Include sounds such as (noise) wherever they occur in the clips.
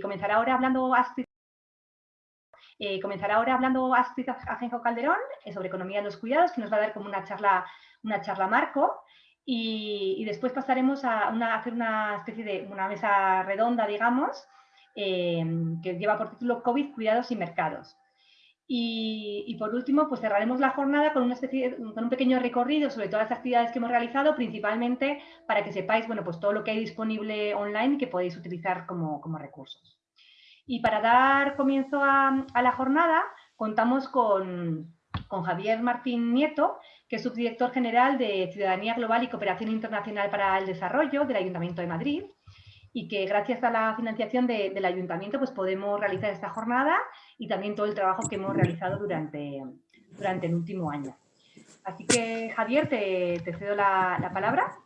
comenzará ahora hablando Astrid, comenzará ahora hablando Astrid Calderón sobre economía de los cuidados, que nos va a dar como una charla, una charla marco. Y, después pasaremos a, hacer una especie de una mesa redonda, digamos, que lleva por título COVID, cuidados y mercados. Y, por último, pues cerraremos la jornada con, un pequeño recorrido sobre todas las actividades que hemos realizado, principalmente para que sepáis bueno, pues todo lo que hay disponible online que podéis utilizar como, recursos. Y para dar comienzo a, la jornada, contamos con, con, Javier Martín Nieto, que es subdirector general de Ciudadanía Global y Cooperación Internacional para el Desarrollo del Ayuntamiento de Madrid y que gracias a la financiación del ayuntamiento pues podemos realizar esta jornada y también todo el trabajo que hemos realizado durante, durante el último año. Así que Javier, te, cedo la, palabra.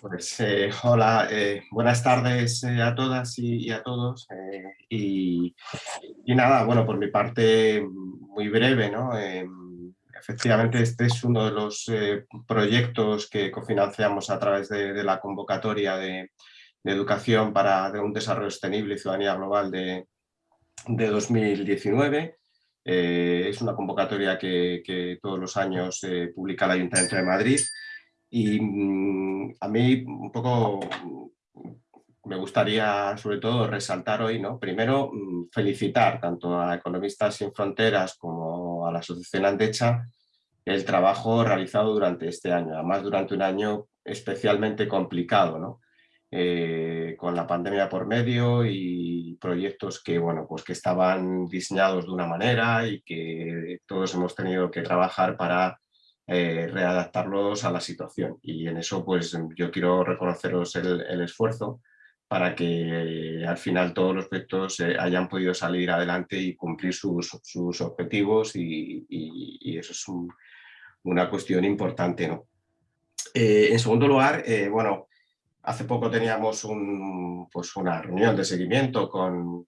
Pues eh, hola, eh, buenas tardes eh, a todas y, a todos. Y, y, nada, bueno, por mi parte muy breve, ¿no? Efectivamente, este es uno de los eh, proyectos que cofinanciamos a través de, la convocatoria de, educación para un desarrollo sostenible y ciudadanía global de, 2019. Eh, es una convocatoria que, todos los años eh, publica el Ayuntamiento de Madrid y mm, a mí un poco me gustaría sobre todo resaltar hoy, ¿no? primero mm, felicitar tanto a Economistas Sin Fronteras como a la Asociación Andecha el trabajo realizado durante este año, además durante un año especialmente complicado, ¿no? Eh, con la pandemia por medio y proyectos que, bueno, pues que estaban diseñados de una manera y que todos hemos tenido que trabajar para eh, readaptarlos a la situación. Y en eso pues yo quiero reconoceros el esfuerzo para que al final todos los proyectos eh, hayan podido salir adelante y cumplir sus, objetivos y, eso es una cuestión importante. ¿no? Eh, en segundo lugar, eh, bueno, hace poco teníamos un, pues una reunión de seguimiento con,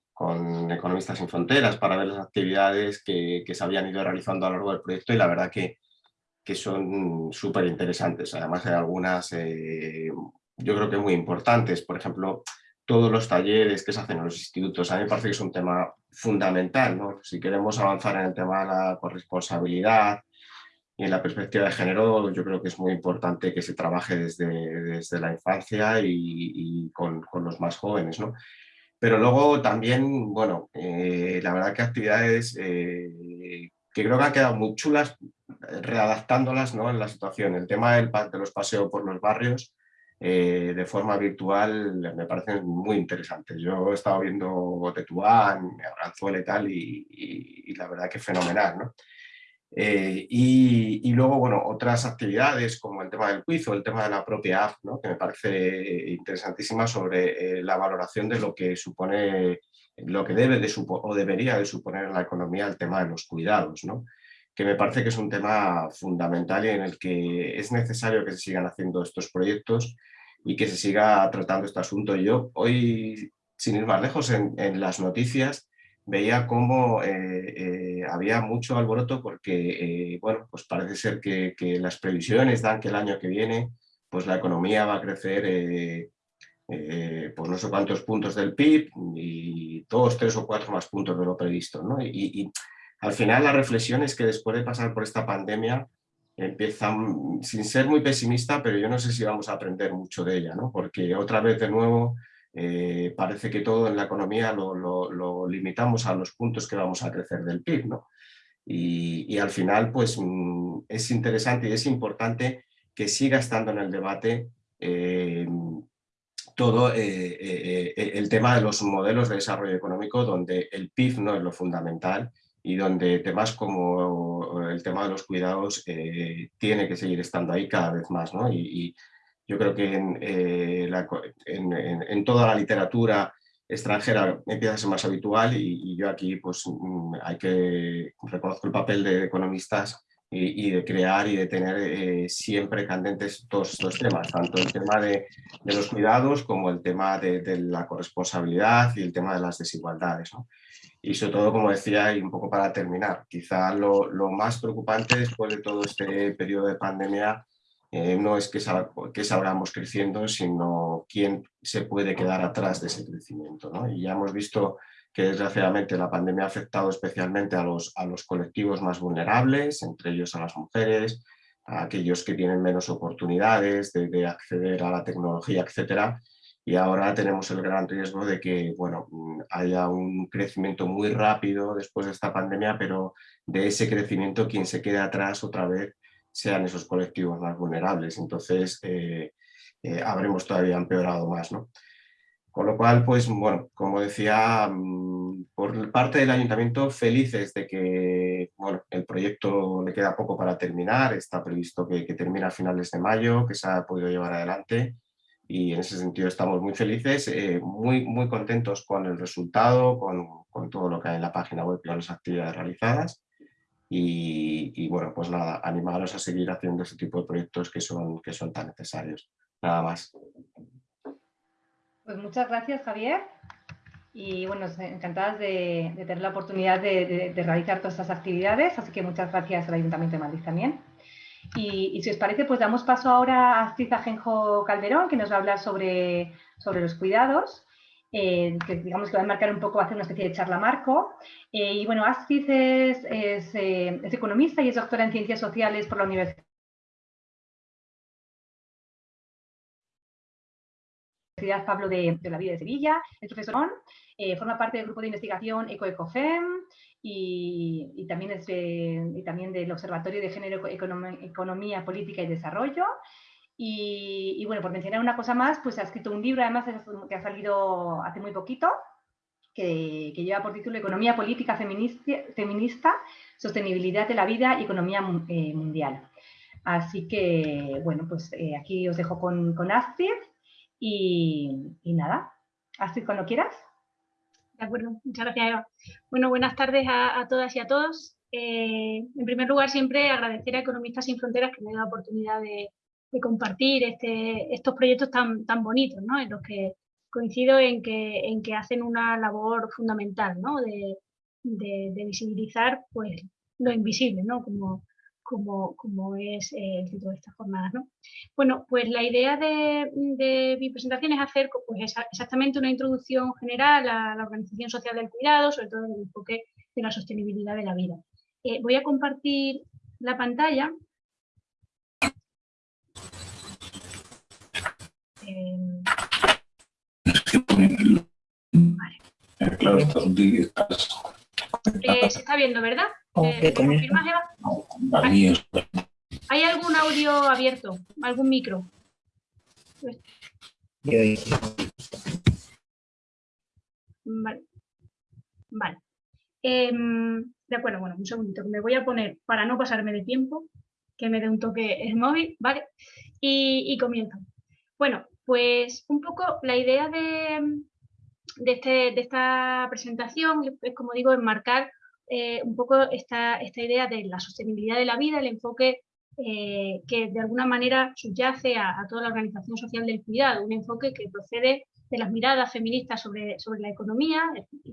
Economistas sin Fronteras para ver las actividades que, se habían ido realizando a lo largo del proyecto y la verdad que, que son súper interesantes. Además hay algunas yo creo que muy importantes. Por ejemplo, todos los talleres que se hacen en los institutos. A mí me parece que es un tema fundamental. ¿no? Si queremos avanzar en el tema de la corresponsabilidad y en la perspectiva de género, yo creo que es muy importante que se trabaje desde, desde la infancia y, con, con, los más jóvenes. ¿no? Pero luego también, bueno, eh, la verdad que actividades eh, que creo que han quedado muy chulas, readaptándolas ¿no? en la situación. El tema del, de los paseos por los barrios, eh, de forma virtual me parecen muy interesantes. Yo he estado viendo Tetuán, Arganzuela y tal, y, la verdad que fenomenal. ¿no? Eh, y, luego, bueno, otras actividades como el tema del quiz o el tema de la propia app, ¿no? que me parece interesantísima sobre eh, la valoración de lo que supone, lo que debe de o debería de suponer en la economía el tema de los cuidados. ¿no? que me parece que es un tema fundamental y en el que es necesario que se sigan haciendo estos proyectos y que se siga tratando este asunto. Yo hoy, sin ir más lejos, en, las noticias veía cómo eh, eh, había mucho alboroto porque, eh, bueno, pues parece ser que, las previsiones dan que el año que viene pues la economía va a crecer pues no sé cuántos puntos del PIB y dos, tres o cuatro más puntos de lo previsto. ¿no? y al final la reflexión es que después de pasar por esta pandemia empiezan, sin ser muy pesimista, pero yo no sé si vamos a aprender mucho de ella, ¿no? porque otra vez de nuevo eh, parece que todo en la economía lo, limitamos a los puntos que vamos a crecer del PIB. ¿no? Y, al final pues mm, es interesante y es importante que siga estando en el debate eh, todo eh, el tema de los modelos de desarrollo económico donde el PIB no es lo fundamental y donde temas como el tema de los cuidados eh, tiene que seguir estando ahí cada vez más. ¿no? Y, yo creo que eh, en, en, toda la literatura extranjera empieza a ser más habitual y, yo aquí pues mm, hay que reconozco el papel de economistas y, de crear y de tener eh, siempre candentes todos estos temas, tanto el tema de, de los cuidados como el tema de, de, la corresponsabilidad y el tema de las desigualdades. ¿no? Y sobre todo, como decía, y un poco para terminar, quizá lo, más preocupante después de todo este periodo de pandemia eh, no es que, que salgamos creciendo, sino quién se puede quedar atrás de ese crecimiento. Y ya hemos visto que desgraciadamente la pandemia ha afectado especialmente a los, a los colectivos más vulnerables, entre ellos a las mujeres, a aquellos que tienen menos oportunidades de, de acceder a la tecnología, etcétera, y ahora tenemos el gran riesgo de que bueno, haya un crecimiento muy rápido después de esta pandemia, pero de ese crecimiento quien se quede atrás otra vez sean esos colectivos más vulnerables. Entonces eh, eh, habremos todavía empeorado más. ¿no? Con lo cual, pues bueno, como decía, mm, por parte del ayuntamiento felices de que bueno, el proyecto le queda poco para terminar, está previsto que, termine a finales de mayo, que se ha podido llevar adelante y en ese sentido estamos muy felices, eh, muy, muy contentos con el resultado, con, con, todo lo que hay en la página web y las actividades realizadas. Y, bueno, pues nada, animaros a seguir haciendo este tipo de proyectos que son, que son tan necesarios. Nada más. Pues muchas gracias, Javier. Y bueno, encantadas de, de tener la oportunidad de, de, realizar todas estas actividades, así que muchas gracias al Ayuntamiento de Madrid también. Y, si os parece, pues damos paso ahora a Astrid Ajenjo Calderón, que nos va a hablar sobre, sobre los cuidados, eh, que digamos que va a marcar un poco, va hacer una especie de charla marco. Eh, y bueno, Astrid eh, es, economista y es doctora en Ciencias Sociales por la Universidad Pablo de, la Vida de Sevilla, es profesor, forma parte del grupo de investigación EcoEcofem, y, también, es y también del Observatorio de Género, Economía, Política y Desarrollo. Y, bueno, por mencionar una cosa más, pues ha escrito un libro, además, que ha salido hace muy poquito, que, lleva por título Economía Política Feminista, Sostenibilidad de la Vida y Economía eh, Mundial. Así que, bueno, pues eh, aquí os dejo con, con Astrid y, y nada, Astrid, cuando quieras. De acuerdo, muchas gracias Eva. Bueno, buenas tardes a, todas y a todos. Eh, en primer lugar, siempre agradecer a Economistas Sin Fronteras que me den la oportunidad de, compartir este, estos proyectos tan, tan bonitos, en los que coincido en que, en que hacen una labor fundamental de, de, visibilizar pues, lo invisible, ¿no? como, es eh, el título de esta jornada. ¿no? Bueno, pues la idea de, de, mi presentación es hacer pues, exactamente una introducción general a la organización social del cuidado, sobre todo en el enfoque de la sostenibilidad de la vida. Eh, voy a compartir la pantalla. Eh, vale. Eh, se está viendo, ¿verdad? Eh, confirmas, Eva? ¿Hay, ¿Hay algún audio abierto? ¿Algún micro? Vale. Vale. Eh, de acuerdo, bueno, un segundito, me voy a poner, para no pasarme de tiempo, que me dé un toque el móvil, ¿vale? Y, y comienzo. Bueno, pues un poco la idea de, de, este, esta presentación es, como digo, enmarcar eh, un poco esta, esta idea de la sostenibilidad de la vida, el enfoque eh, que de alguna manera subyace a, toda la organización social del cuidado, un enfoque que procede de las miradas feministas sobre, sobre la economía,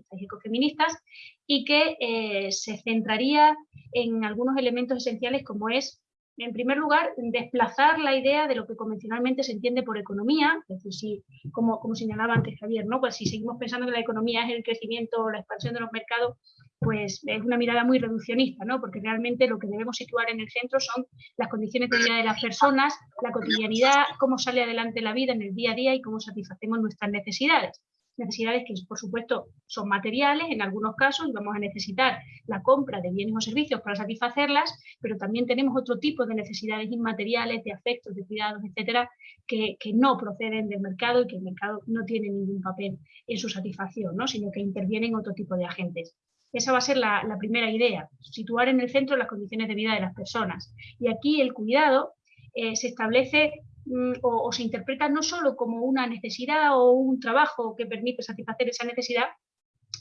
ecofeministas, y que eh, se centraría en algunos elementos esenciales como es en primer lugar, desplazar la idea de lo que convencionalmente se entiende por economía, es decir, si, como, como señalaba antes Javier, ¿no? pues si seguimos pensando que la economía es el crecimiento o la expansión de los mercados, pues es una mirada muy reduccionista, ¿no? porque realmente lo que debemos situar en el centro son las condiciones de vida de las personas, la cotidianidad, cómo sale adelante la vida en el día a día y cómo satisfacemos nuestras necesidades necesidades que por supuesto son materiales, en algunos casos vamos a necesitar la compra de bienes o servicios para satisfacerlas, pero también tenemos otro tipo de necesidades inmateriales, de afectos, de cuidados, etcétera, que, que no proceden del mercado y que el mercado no tiene ningún papel en su satisfacción, ¿no? sino que intervienen otro tipo de agentes. Esa va a ser la, la primera idea, situar en el centro las condiciones de vida de las personas. Y aquí el cuidado eh, se establece Mm, o, se interpreta no solo como una necesidad o un trabajo que permite satisfacer esa necesidad,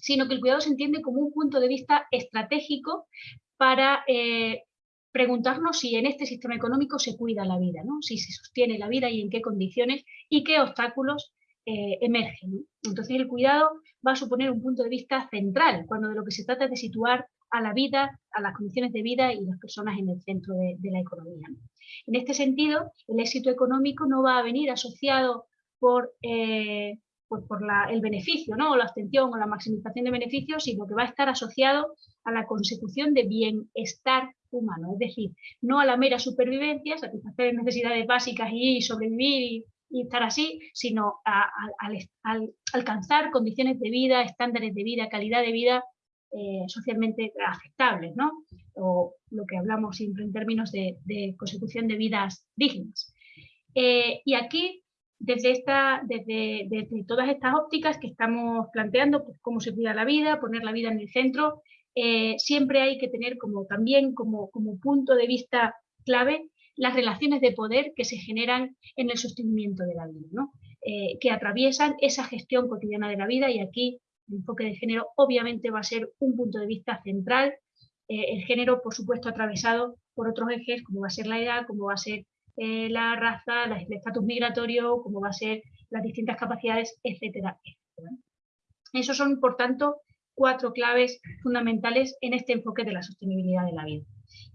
sino que el cuidado se entiende como un punto de vista estratégico para eh, preguntarnos si en este sistema económico se cuida la vida, ¿no? si se sostiene la vida y en qué condiciones y qué obstáculos eh, emergen. Entonces el cuidado va a suponer un punto de vista central, cuando de lo que se trata es de situar a la vida, a las condiciones de vida y las personas en el centro de, la economía. En este sentido, el éxito económico no va a venir asociado por, eh, el beneficio, ¿no? o la abstención o la maximización de beneficios, sino que va a estar asociado a la consecución de bienestar humano, es decir, no a la mera supervivencia, satisfacer necesidades básicas y sobrevivir y, estar así, sino a, alcanzar condiciones de vida, estándares de vida, calidad de vida eh, socialmente aceptables, ¿no? o lo que hablamos siempre en términos de, consecución de vidas dignas. Eh, y aquí desde, esta, desde, todas estas ópticas que estamos planteando, pues, cómo se cuida la vida, poner la vida en el centro, eh, siempre hay que tener como también como, como punto de vista clave las relaciones de poder que se generan en el sostenimiento de la vida, ¿no? Que atraviesan esa gestión cotidiana de la vida y aquí el enfoque de género obviamente va a ser un punto de vista central, eh, el género por supuesto atravesado por otros ejes como va a ser la edad, como va a ser eh, la raza, el estatus migratorio, cómo va a ser las distintas capacidades, etcétera, Esos son, por tanto, cuatro claves fundamentales en este enfoque de la sostenibilidad de la vida.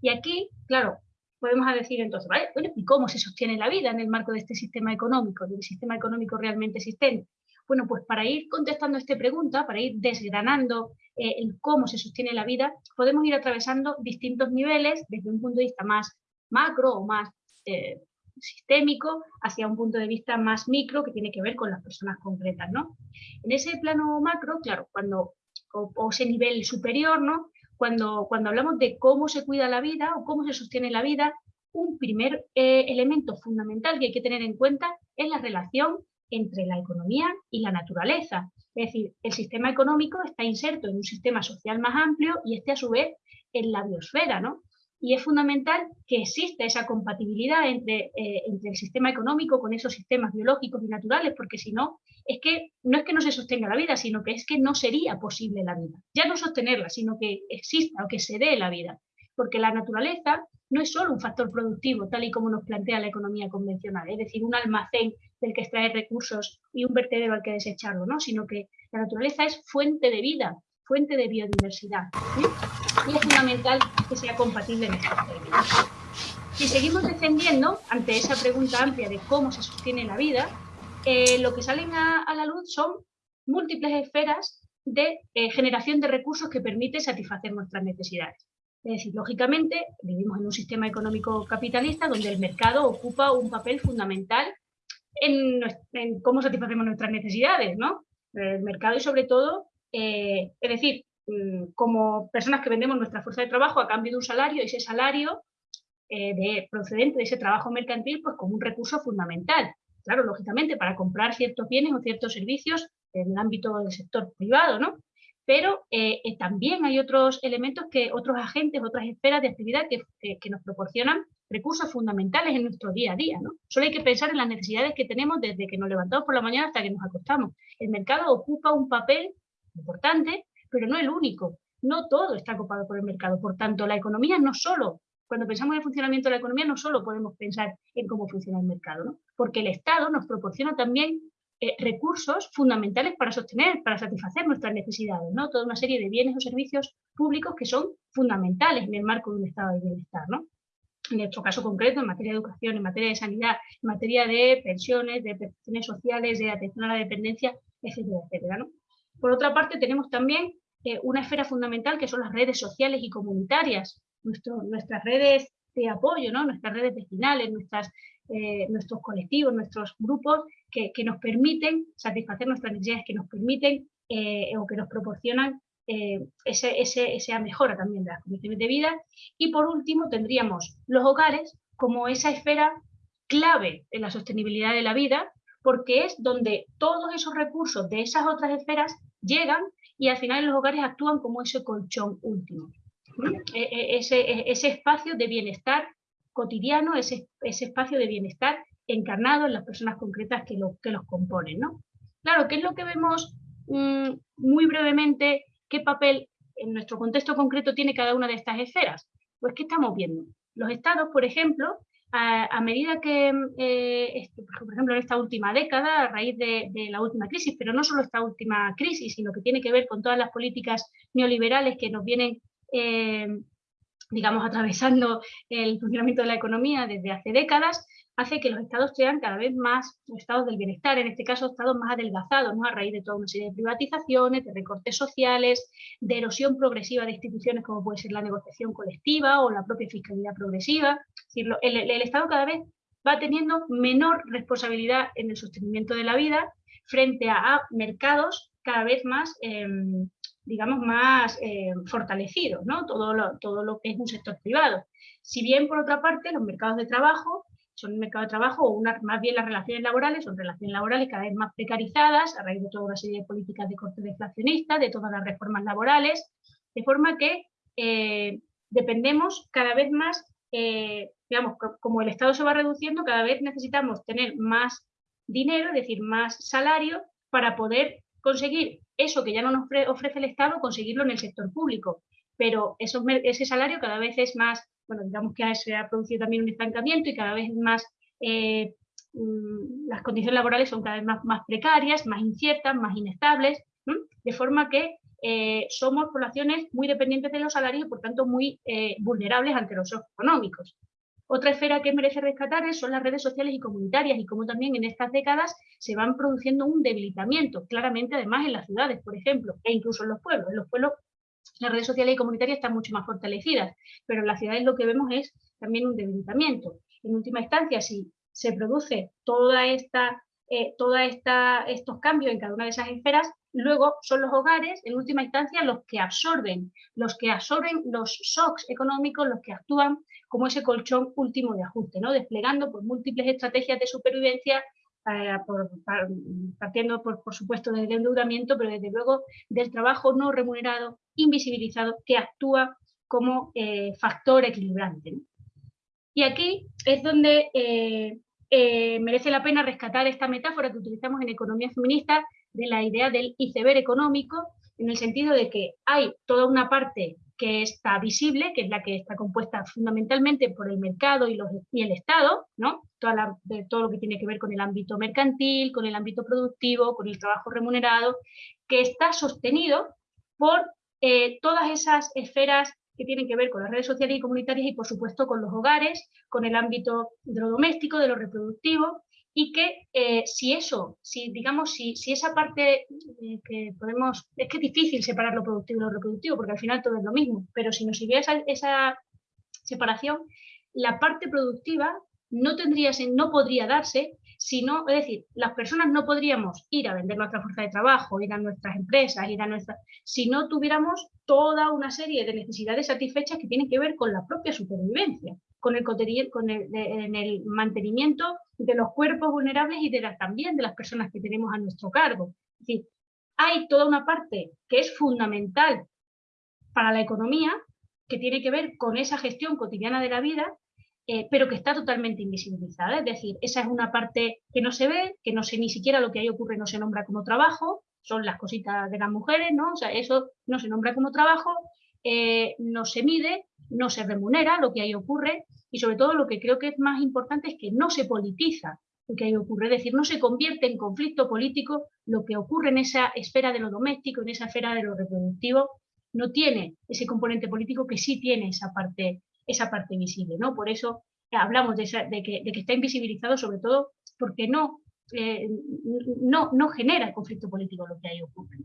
Y aquí, claro, podemos decir entonces. ¿y cómo se sostiene la vida en el marco de este sistema económico, del sistema económico realmente existente? Bueno, pues para ir contestando esta pregunta, para ir desgranando eh, el cómo se sostiene la vida, podemos ir atravesando distintos niveles desde un punto de vista más macro o más eh, sistémico hacia un punto de vista más micro que tiene que ver con las personas concretas, ¿no? En ese plano macro, claro, cuando, o, ese nivel superior, ¿no? Cuando, cuando hablamos de cómo se cuida la vida o cómo se sostiene la vida, un primer eh, elemento fundamental que hay que tener en cuenta es la relación entre la economía y la naturaleza. Es decir, el sistema económico está inserto en un sistema social más amplio y este a su vez en la biosfera, ¿no? y es fundamental que exista esa compatibilidad entre, eh, entre el sistema económico con esos sistemas biológicos y naturales, porque si no, es que no es que no se sostenga la vida, sino que es que no sería posible la vida. Ya no sostenerla, sino que exista o que se dé la vida. Porque la naturaleza no es solo un factor productivo, tal y como nos plantea la economía convencional, es decir, un almacén del que extraer recursos y un vertedero al que desecharlo, ¿no? sino que la naturaleza es fuente de vida, fuente de biodiversidad. Y es fundamental que sea compatible en estos términos. Si seguimos defendiendo, ante esa pregunta amplia de cómo se sostiene la vida, eh, lo que salen a, la luz son múltiples esferas de eh, generación de recursos que permite satisfacer nuestras necesidades. Es decir, lógicamente, vivimos en un sistema económico capitalista donde el mercado ocupa un papel fundamental en, cómo satisfacemos nuestras necesidades, ¿no? El mercado y sobre todo eh, es decir, mm, como personas que vendemos nuestra fuerza de trabajo a cambio de un salario, ese salario eh, de, procedente de ese trabajo mercantil, pues como un recurso fundamental. Claro, lógicamente, para comprar ciertos bienes o ciertos servicios en el ámbito del sector privado, ¿no? Pero eh, también hay otros elementos, que otros agentes, otras esferas de actividad que, nos proporcionan recursos fundamentales en nuestro día a día, ¿no? Solo hay que pensar en las necesidades que tenemos desde que nos levantamos por la mañana hasta que nos acostamos. El mercado ocupa un papel importante, pero no el único. No todo está ocupado por el mercado. Por tanto, la economía no solo, cuando pensamos en el funcionamiento de la economía, no solo podemos pensar en cómo funciona el mercado, ¿no? porque el Estado nos proporciona también eh, recursos fundamentales para sostener, para satisfacer nuestras necesidades, ¿no? toda una serie de bienes o servicios públicos que son fundamentales en el marco de un estado de bienestar. ¿no? En nuestro caso concreto, en materia de educación, en materia de sanidad, en materia de pensiones, de prestaciones sociales, de atención a la dependencia, etcétera, etcétera. ¿no? Por otra parte, tenemos también eh, una esfera fundamental que son las redes sociales y comunitarias, nuestras redes de apoyo, ¿no? nuestras redes vecinales, nuestras, eh, nuestros colectivos, nuestros grupos que, nos permiten satisfacer nuestras necesidades, que nos permiten eh, o que nos proporcionan ese, esa mejora también de las condiciones de vida. Y por último tendríamos los hogares como esa esfera clave en la sostenibilidad de la vida, porque es donde todos esos recursos de esas otras esferas llegan y al final los hogares actúan como ese colchón último. E, e, ese, e, ese, espacio de bienestar cotidiano, ese, ese, espacio de bienestar encarnado en las personas concretas que, que los componen. ¿no? Claro, ¿qué es lo que vemos mm, muy brevemente? ¿Qué papel en nuestro contexto concreto tiene cada una de estas esferas? Pues ¿qué estamos viendo? Los estados, por ejemplo, a, medida que, eh, por ejemplo, en esta última década, a raíz de, la última crisis, pero no solo esta última crisis, sino que tiene que ver con todas las políticas neoliberales que nos vienen eh, digamos, atravesando el funcionamiento de la economía desde hace décadas, hace que los estados sean cada vez más estados del bienestar, en este caso estados más adelgazados, ¿no? a raíz de toda una serie de privatizaciones, de recortes sociales, de erosión progresiva de instituciones como puede ser la negociación colectiva o la propia fiscalidad progresiva. el, Estado cada vez va teniendo menor responsabilidad en el sostenimiento de la vida frente a, mercados cada vez más, em, digamos, más em, fortalecidos, ¿no? Todo todo lo que es un sector privado. Si bien, por otra parte, los mercados de trabajo son un mercado de trabajo, o más bien las relaciones laborales, son relaciones laborales cada vez más precarizadas a raíz de toda una serie de políticas de corte deflacionista, de todas las reformas laborales, de forma que eh, dependemos cada vez más, eh, digamos, como el Estado se va reduciendo, cada vez necesitamos tener más dinero, es decir, más salario, para poder conseguir eso que ya no nos ofrece el Estado, conseguirlo en el sector público. Pero ese salario cada vez es más, bueno, digamos que se ha producido también un estancamiento y cada vez más, eh, mm, las condiciones laborales son cada vez más, precarias, más inciertas, más inestables, de forma que eh, somos poblaciones muy dependientes de los salarios y por tanto muy eh, vulnerables ante los shocks económicos. Otra esfera que merece rescatar son las redes sociales y comunitarias y cómo también en estas décadas se van produciendo un debilitamiento, claramente además en las ciudades, por ejemplo, e incluso en los pueblos. En los pueblos las redes sociales y comunitarias están mucho más fortalecidas, pero en las ciudades lo que vemos es también un debilitamiento. En última instancia, si se produce eh, toda esta, estos cambios en cada una de esas esferas, luego son los hogares, en última instancia, los que absorben, los que absorben los shocks económicos, los que actúan como ese colchón último de ajuste, ¿no? desplegando por múltiples estrategias de supervivencia, eh, partiendo por, supuesto del endeudamiento, pero desde luego del trabajo no remunerado, invisibilizado, que actúa como eh, factor equilibrante. Y aquí es donde eh, merece la pena rescatar esta metáfora que utilizamos en economía feminista de la idea del iceberg económico, en el sentido de que hay toda una parte que está visible, que es la que está compuesta fundamentalmente por el mercado y el Estado, ¿no? De todo lo que tiene que ver con el ámbito mercantil, con el ámbito productivo, con el trabajo remunerado, que está sostenido por eh, todas esas esferas que tienen que ver con las redes sociales y comunitarias y por supuesto con los hogares, con el ámbito de lo doméstico, de lo reproductivo, y que eh, si eso, si digamos, si, esa parte eh, que podemos, es que es difícil separar lo productivo y lo reproductivo, porque al final todo es lo mismo, pero si nos sirviera esa separación, la parte productiva no tendría, no podría darse sino, es decir, las personas no podríamos ir a vender nuestra fuerza de trabajo, ir a nuestras empresas, ir a nuestras, si no tuviéramos toda una serie de necesidades satisfechas que tienen que ver con la propia supervivencia, con el, con el, en el mantenimiento de los cuerpos vulnerables y de también de las personas que tenemos a nuestro cargo. Es decir, hay toda una parte que es fundamental para la economía, que tiene que ver con esa gestión cotidiana de la vida, eh, pero que está totalmente invisibilizada. Es decir, esa es una parte que no se ve, que no sé ni siquiera lo que ahí ocurre no se nombra como trabajo, son las cositas de las mujeres, ¿no? O sea, eso no se nombra como trabajo, eh, no se mide, no se remunera lo que ahí ocurre y sobre todo lo que creo que es más importante es que no se politiza lo que ahí ocurre, es decir, no se convierte en conflicto político lo que ocurre en esa esfera de lo doméstico, en esa esfera de lo reproductivo, no tiene ese componente político que sí tiene esa parte, esa parte visible, ¿no? Por eso hablamos de, que, está invisibilizado sobre todo porque no, eh, no, no genera conflicto político lo que ahí ocurre.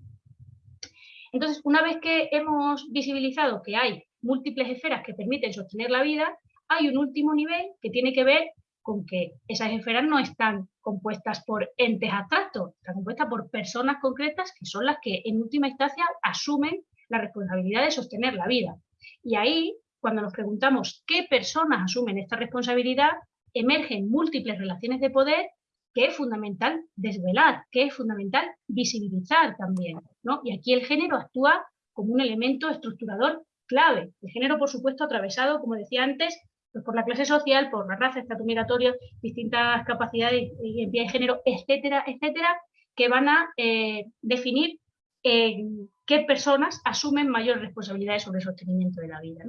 Entonces, una vez que hemos visibilizado que hay múltiples esferas que permiten sostener la vida, hay un último nivel que tiene que ver con que esas esferas no están compuestas por entes abstractos, están compuestas por personas concretas que son las que en última instancia asumen la responsabilidad de sostener la vida. Y ahí, cuando nos preguntamos qué personas asumen esta responsabilidad, emergen múltiples relaciones de poder que es fundamental desvelar, que es fundamental visibilizar también. ¿no? Y aquí el género actúa como un elemento estructurador clave. El género, por supuesto, atravesado, como decía antes, pues por la clase social, por la raza, estatus migratorio, distintas capacidades y identidad de género, etcétera, etcétera, que van a eh, definir eh, qué personas asumen mayor responsabilidades sobre el sostenimiento de la vida.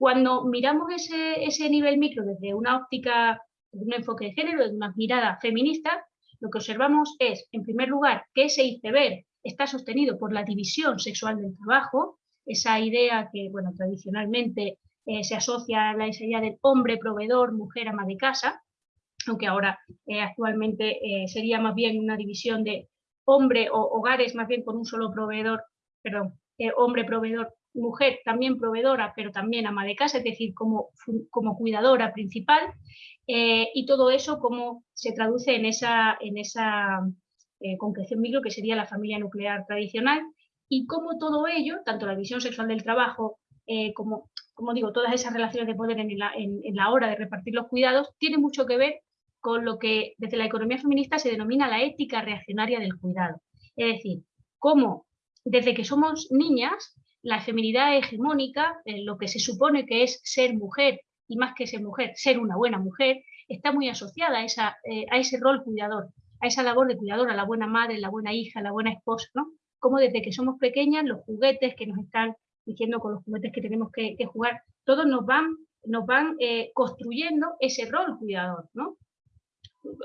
Cuando miramos ese, nivel micro desde una óptica, un enfoque de género, desde una mirada feminista, lo que observamos es, en primer lugar, que ese iceberg está sostenido por la división sexual del trabajo, esa idea que, bueno, tradicionalmente eh, se asocia a la idea del hombre proveedor, mujer ama de casa, aunque ahora eh, actualmente eh, sería más bien una división de hombre o hogares más bien con un solo proveedor, perdón, hombre proveedor, mujer también proveedora, pero también ama de casa, es decir, como, como cuidadora principal, y todo eso como se traduce en esa, en esa concreción micro que sería la familia nuclear tradicional, y cómo todo ello, tanto la visión sexual del trabajo como como digo, todas esas relaciones de poder en la, hora de repartir los cuidados, tiene mucho que ver con lo que desde la economía feminista se denomina la ética reaccionaria del cuidado. Es decir, cómo desde que somos niñas, la feminidad hegemónica, eh, lo que se supone que es ser mujer, y más que ser mujer, ser una buena mujer, está muy asociada a, eh, ese rol cuidador, a esa labor de cuidador, a la buena madre, la buena hija, la buena esposa, ¿no? Como desde que somos pequeñas, los juguetes que nos están diciendo con los juguetes que tenemos que, jugar, todos nos van, nos van eh, construyendo ese rol cuidador, ¿no?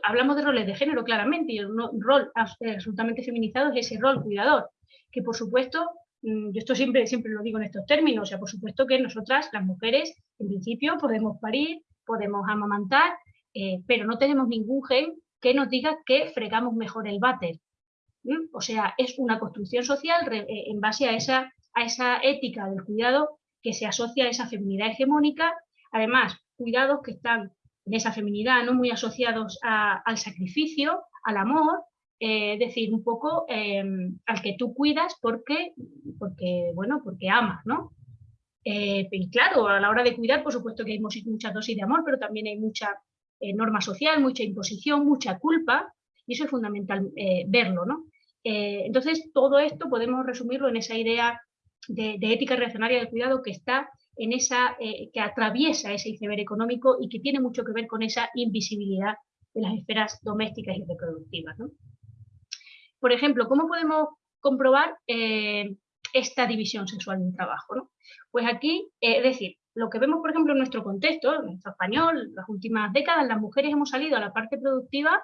Hablamos de roles de género claramente y un rol absolutamente feminizado es ese rol cuidador, que por supuesto, yo esto siempre, siempre lo digo en estos términos, o sea, por supuesto que nosotras, las mujeres, en principio podemos parir, podemos amamantar, eh, pero no tenemos ningún gen que nos diga que fregamos mejor el váter. O sea, es una construcción social eh, en base a esa a esa ética del cuidado que se asocia a esa feminidad hegemónica, además cuidados que están en esa feminidad no muy asociados al sacrificio, al amor, eh, decir, un poco em, al que tú cuidas porque, porque, bueno, porque amas, ¿no? Eh, y claro, a la hora de cuidar, por supuesto que hay mucha dosis de amor, pero también hay mucha eh, norma social, mucha imposición, mucha culpa, y eso es fundamental verlo, ¿no? entonces, todo esto podemos resumirlo en esa idea de, ética reaccionaria del cuidado que está en esa, eh, que atraviesa ese iceberg económico y que tiene mucho que ver con esa invisibilidad de las esferas domésticas y reproductivas. Por ejemplo, ¿cómo podemos comprobar eh, esta división sexual del trabajo? Pues aquí, eh, es decir, lo que vemos, por ejemplo, en nuestro contexto, en nuestro español, las últimas décadas, las mujeres hemos salido a la parte productiva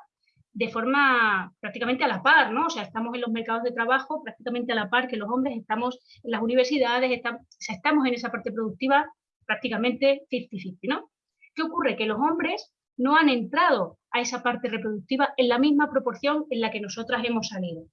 de forma prácticamente a la par, ¿no? O sea, estamos en los mercados de trabajo prácticamente a la par que los hombres, estamos en las universidades, estamos en esa parte productiva prácticamente 50-50, ¿no? ¿Qué ocurre? Que los hombres no han entrado a esa parte reproductiva en la misma proporción en la que nosotras hemos salido.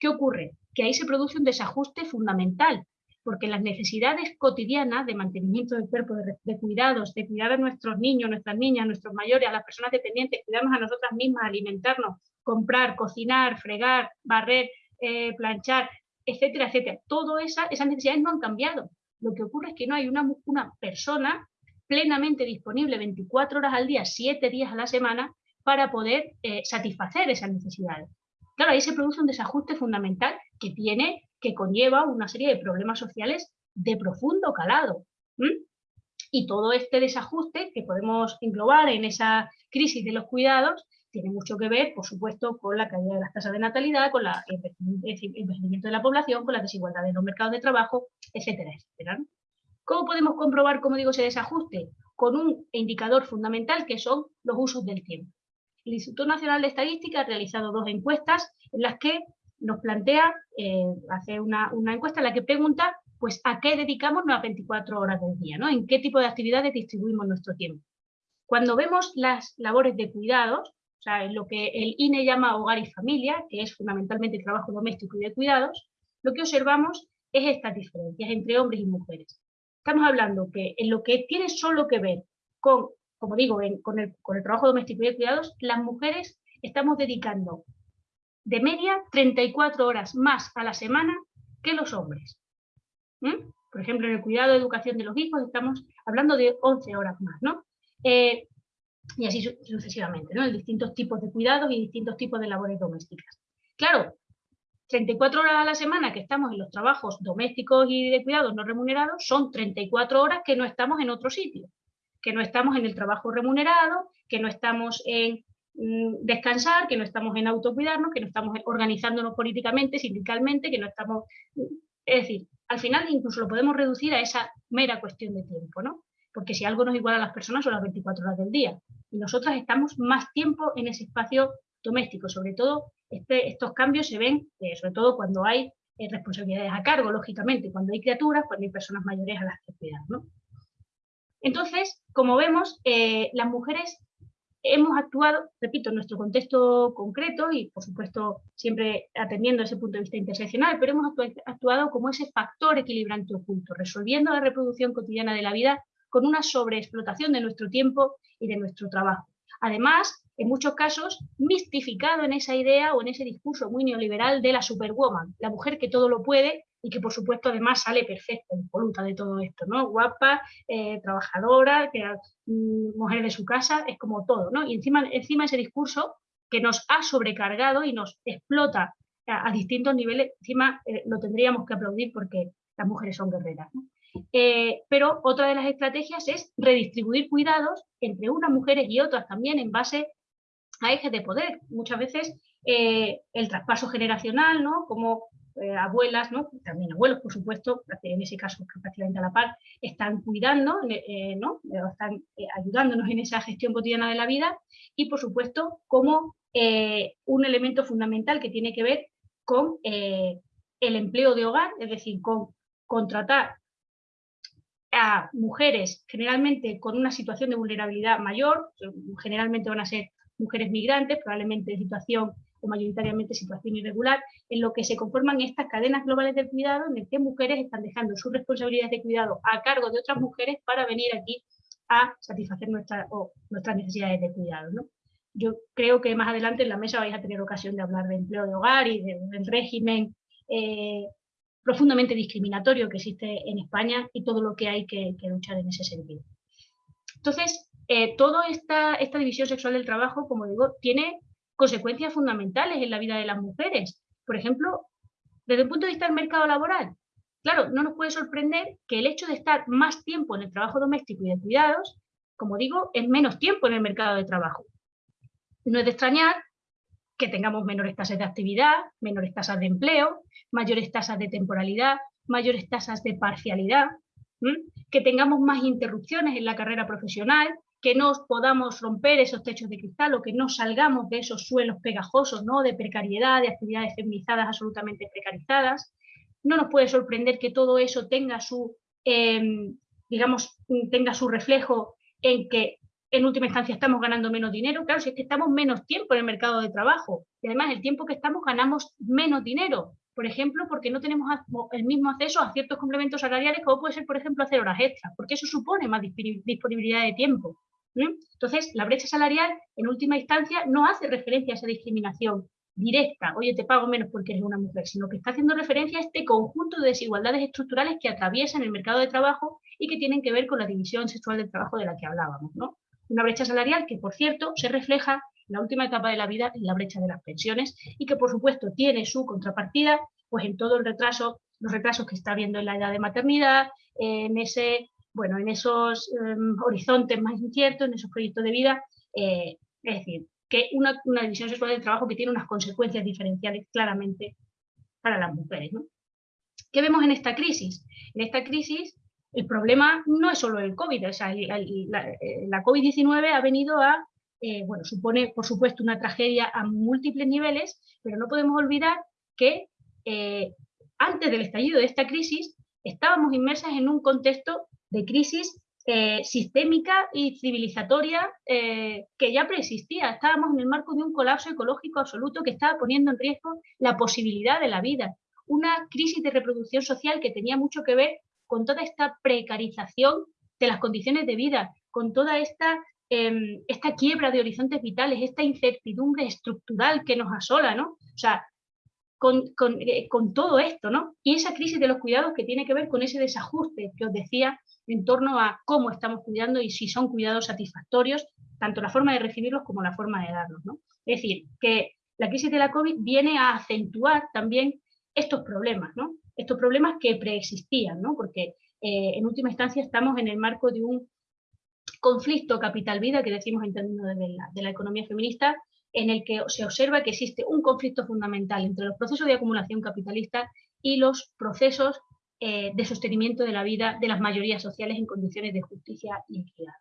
¿Qué ocurre? Que ahí se produce un desajuste fundamental porque las necesidades cotidianas de mantenimiento del cuerpo, de, cuidados, de cuidar a nuestros niños, nuestras niñas, nuestros mayores, a las personas dependientes, cuidarnos a nosotras mismas, alimentarnos, comprar, cocinar, fregar, barrer, eh, planchar, etcétera, etcétera. Todas esa, esas necesidades no han cambiado. Lo que ocurre es que no hay una persona plenamente disponible 24 horas al día, 7 días a la semana, para poder eh, satisfacer esas necesidades. Claro, ahí se produce un desajuste fundamental que tiene que conlleva una serie de problemas sociales de profundo calado. Y todo este desajuste que podemos englobar en esa crisis de los cuidados tiene mucho que ver, por supuesto, con la caída de las tasas de natalidad, con el envejecimiento de la población, con la desigualdad en los mercados de trabajo, etcétera, etcétera. ¿Cómo podemos comprobar, como digo, ese desajuste? Con un indicador fundamental que son los usos del tiempo. El Instituto Nacional de Estadística ha realizado dos encuestas en las que nos plantea, eh, hace una, encuesta en la que pregunta, pues, ¿a qué dedicamos las 24 horas del día? ¿no? ¿En qué tipo de actividades distribuimos nuestro tiempo? Cuando vemos las labores de cuidados, o sea, lo que el INE llama hogar y familia, que es fundamentalmente el trabajo doméstico y de cuidados, lo que observamos es estas diferencias entre hombres y mujeres. Estamos hablando que en lo que tiene solo que ver con, como digo, con, el, trabajo doméstico y de cuidados, las mujeres estamos dedicando de media 34 horas más a la semana que los hombres. Por ejemplo, en el cuidado de educación de los hijos estamos hablando de 11 horas más, ¿no? Eh, y así sucesivamente, ¿no? En distintos tipos de cuidados y distintos tipos de labores domésticas. Claro, 34 horas a la semana que estamos en los trabajos domésticos y de cuidados no remunerados son 34 horas que no estamos en otro sitio, que no estamos en el trabajo remunerado, que no estamos en Mm, descansar, que no estamos en autocuidarnos, que no estamos organizándonos políticamente, sindicalmente, que no estamos... Es decir, al final incluso lo podemos reducir a esa mera cuestión de tiempo, ¿no? Porque si algo nos iguala a las personas son las 24 horas del día. Y nosotras estamos más tiempo en ese espacio doméstico. Sobre todo, este, estos cambios se ven, eh, sobre todo cuando hay eh, responsabilidades a cargo, lógicamente, cuando hay criaturas, cuando hay personas mayores a las que cuidar. ¿no? Entonces, como vemos, eh, las mujeres hemos actuado, repito, en nuestro contexto concreto y, por supuesto, siempre atendiendo ese punto de vista interseccional, pero hemos actuado como ese factor equilibrante oculto, resolviendo la reproducción cotidiana de la vida con una sobreexplotación de nuestro tiempo y de nuestro trabajo. Además, en muchos casos, mistificado en esa idea o en ese discurso muy neoliberal de la superwoman, la mujer que todo lo puede y que por supuesto además sale perfecta, impoluta de todo esto, ¿no? Guapa, eh, trabajadora, que, mm, mujer de su casa, es como todo, ¿no? Y encima, encima ese discurso que nos ha sobrecargado y nos explota a, distintos niveles, encima eh, lo tendríamos que aplaudir porque las mujeres son guerreras, eh, pero otra de las estrategias es redistribuir cuidados entre unas mujeres y otras también en base a ejes de poder. Muchas veces el traspaso generacional, ¿no? Como eh, abuelas, ¿no? también abuelos, por supuesto, en ese caso prácticamente a la par, están cuidando, eh, ¿no? están eh, ayudándonos en esa gestión cotidiana de la vida y, por supuesto, como un elemento fundamental que tiene que ver con el empleo de hogar, es decir, con contratar a mujeres generalmente con una situación de vulnerabilidad mayor, generalmente van a ser mujeres migrantes, probablemente en situación o mayoritariamente situación irregular, en lo que se conforman estas cadenas globales del cuidado en el que mujeres están dejando sus responsabilidades de cuidado a cargo de otras mujeres para venir aquí a satisfacer nuestras necesidades de cuidado. Yo creo que más adelante en la mesa vais a tener ocasión de hablar de empleo de hogar y del régimen eh, profundamente discriminatorio que existe en España y todo lo que hay que, luchar en ese sentido. Entonces, eh, toda esta, esta división sexual del trabajo, como digo, tiene consecuencias fundamentales en la vida de las mujeres. Por ejemplo, desde el punto de vista del mercado laboral, claro, no nos puede sorprender que el hecho de estar más tiempo en el trabajo doméstico y de cuidados, como digo, es menos tiempo en el mercado de trabajo. No es de extrañar que tengamos menores tasas de actividad, menores tasas de empleo, mayores tasas de temporalidad, mayores tasas de parcialidad, que tengamos más interrupciones en la carrera profesional, que no podamos romper esos techos de cristal o que no salgamos de esos suelos pegajosos, ¿no? de precariedad, de actividades feminizadas absolutamente precarizadas. No nos puede sorprender que todo eso tenga su, em, digamos, tenga su reflejo en que en última instancia estamos ganando menos dinero. Claro, si es que estamos menos tiempo en el mercado de trabajo y además el tiempo que estamos ganamos menos dinero. Por ejemplo, porque no tenemos el mismo acceso a ciertos complementos salariales como puede ser, por ejemplo, hacer horas extras, porque eso supone más disponibilidad de tiempo. Entonces, la brecha salarial, en última instancia, no hace referencia a esa discriminación directa, oye, te pago menos porque eres una mujer, sino que está haciendo referencia a este conjunto de desigualdades estructurales que atraviesan el mercado de trabajo y que tienen que ver con la división sexual del trabajo de la que hablábamos. ¿no? Una brecha salarial que, por cierto, se refleja en la última etapa de la vida en la brecha de las pensiones y que, por supuesto, tiene su contrapartida pues, en todo el retraso, los retrasos que está habiendo en la edad de maternidad, en ese bueno, en esos em, horizontes más inciertos, en esos proyectos de vida, eh, es decir, que una, división sexual del trabajo que tiene unas consecuencias diferenciales claramente para las mujeres. ¿Qué vemos en esta crisis? En esta crisis el problema no es solo el COVID, o sea, la, COVID-19 ha venido a, eh, bueno, supone por supuesto una tragedia a múltiples niveles, pero no podemos olvidar que eh, antes del estallido de esta crisis estábamos inmersas en un contexto de crisis eh, sistémica y civilizatoria eh, que ya preexistía. Estábamos en el marco de un colapso ecológico absoluto que estaba poniendo en riesgo la posibilidad de la vida. Una crisis de reproducción social que tenía mucho que ver con toda esta precarización de las condiciones de vida, con toda esta, em, esta quiebra de horizontes vitales, esta incertidumbre estructural que nos asola, ¿no? O sea, eh, con todo esto, ¿no? Y esa crisis de los cuidados que tiene que ver con ese desajuste que os decía en torno a cómo estamos cuidando y si son cuidados satisfactorios, tanto la forma de recibirlos como la forma de darlos. ¿no? Es decir, que la crisis de la COVID viene a acentuar también estos problemas, ¿no? estos problemas que preexistían, ¿no? porque eh, en última instancia estamos en el marco de un conflicto capital-vida que decimos en términos de la economía feminista, en el que se observa que existe un conflicto fundamental entre los procesos de acumulación capitalista y los procesos eh, de sostenimiento de la vida de las mayorías sociales en condiciones de justicia y equidad.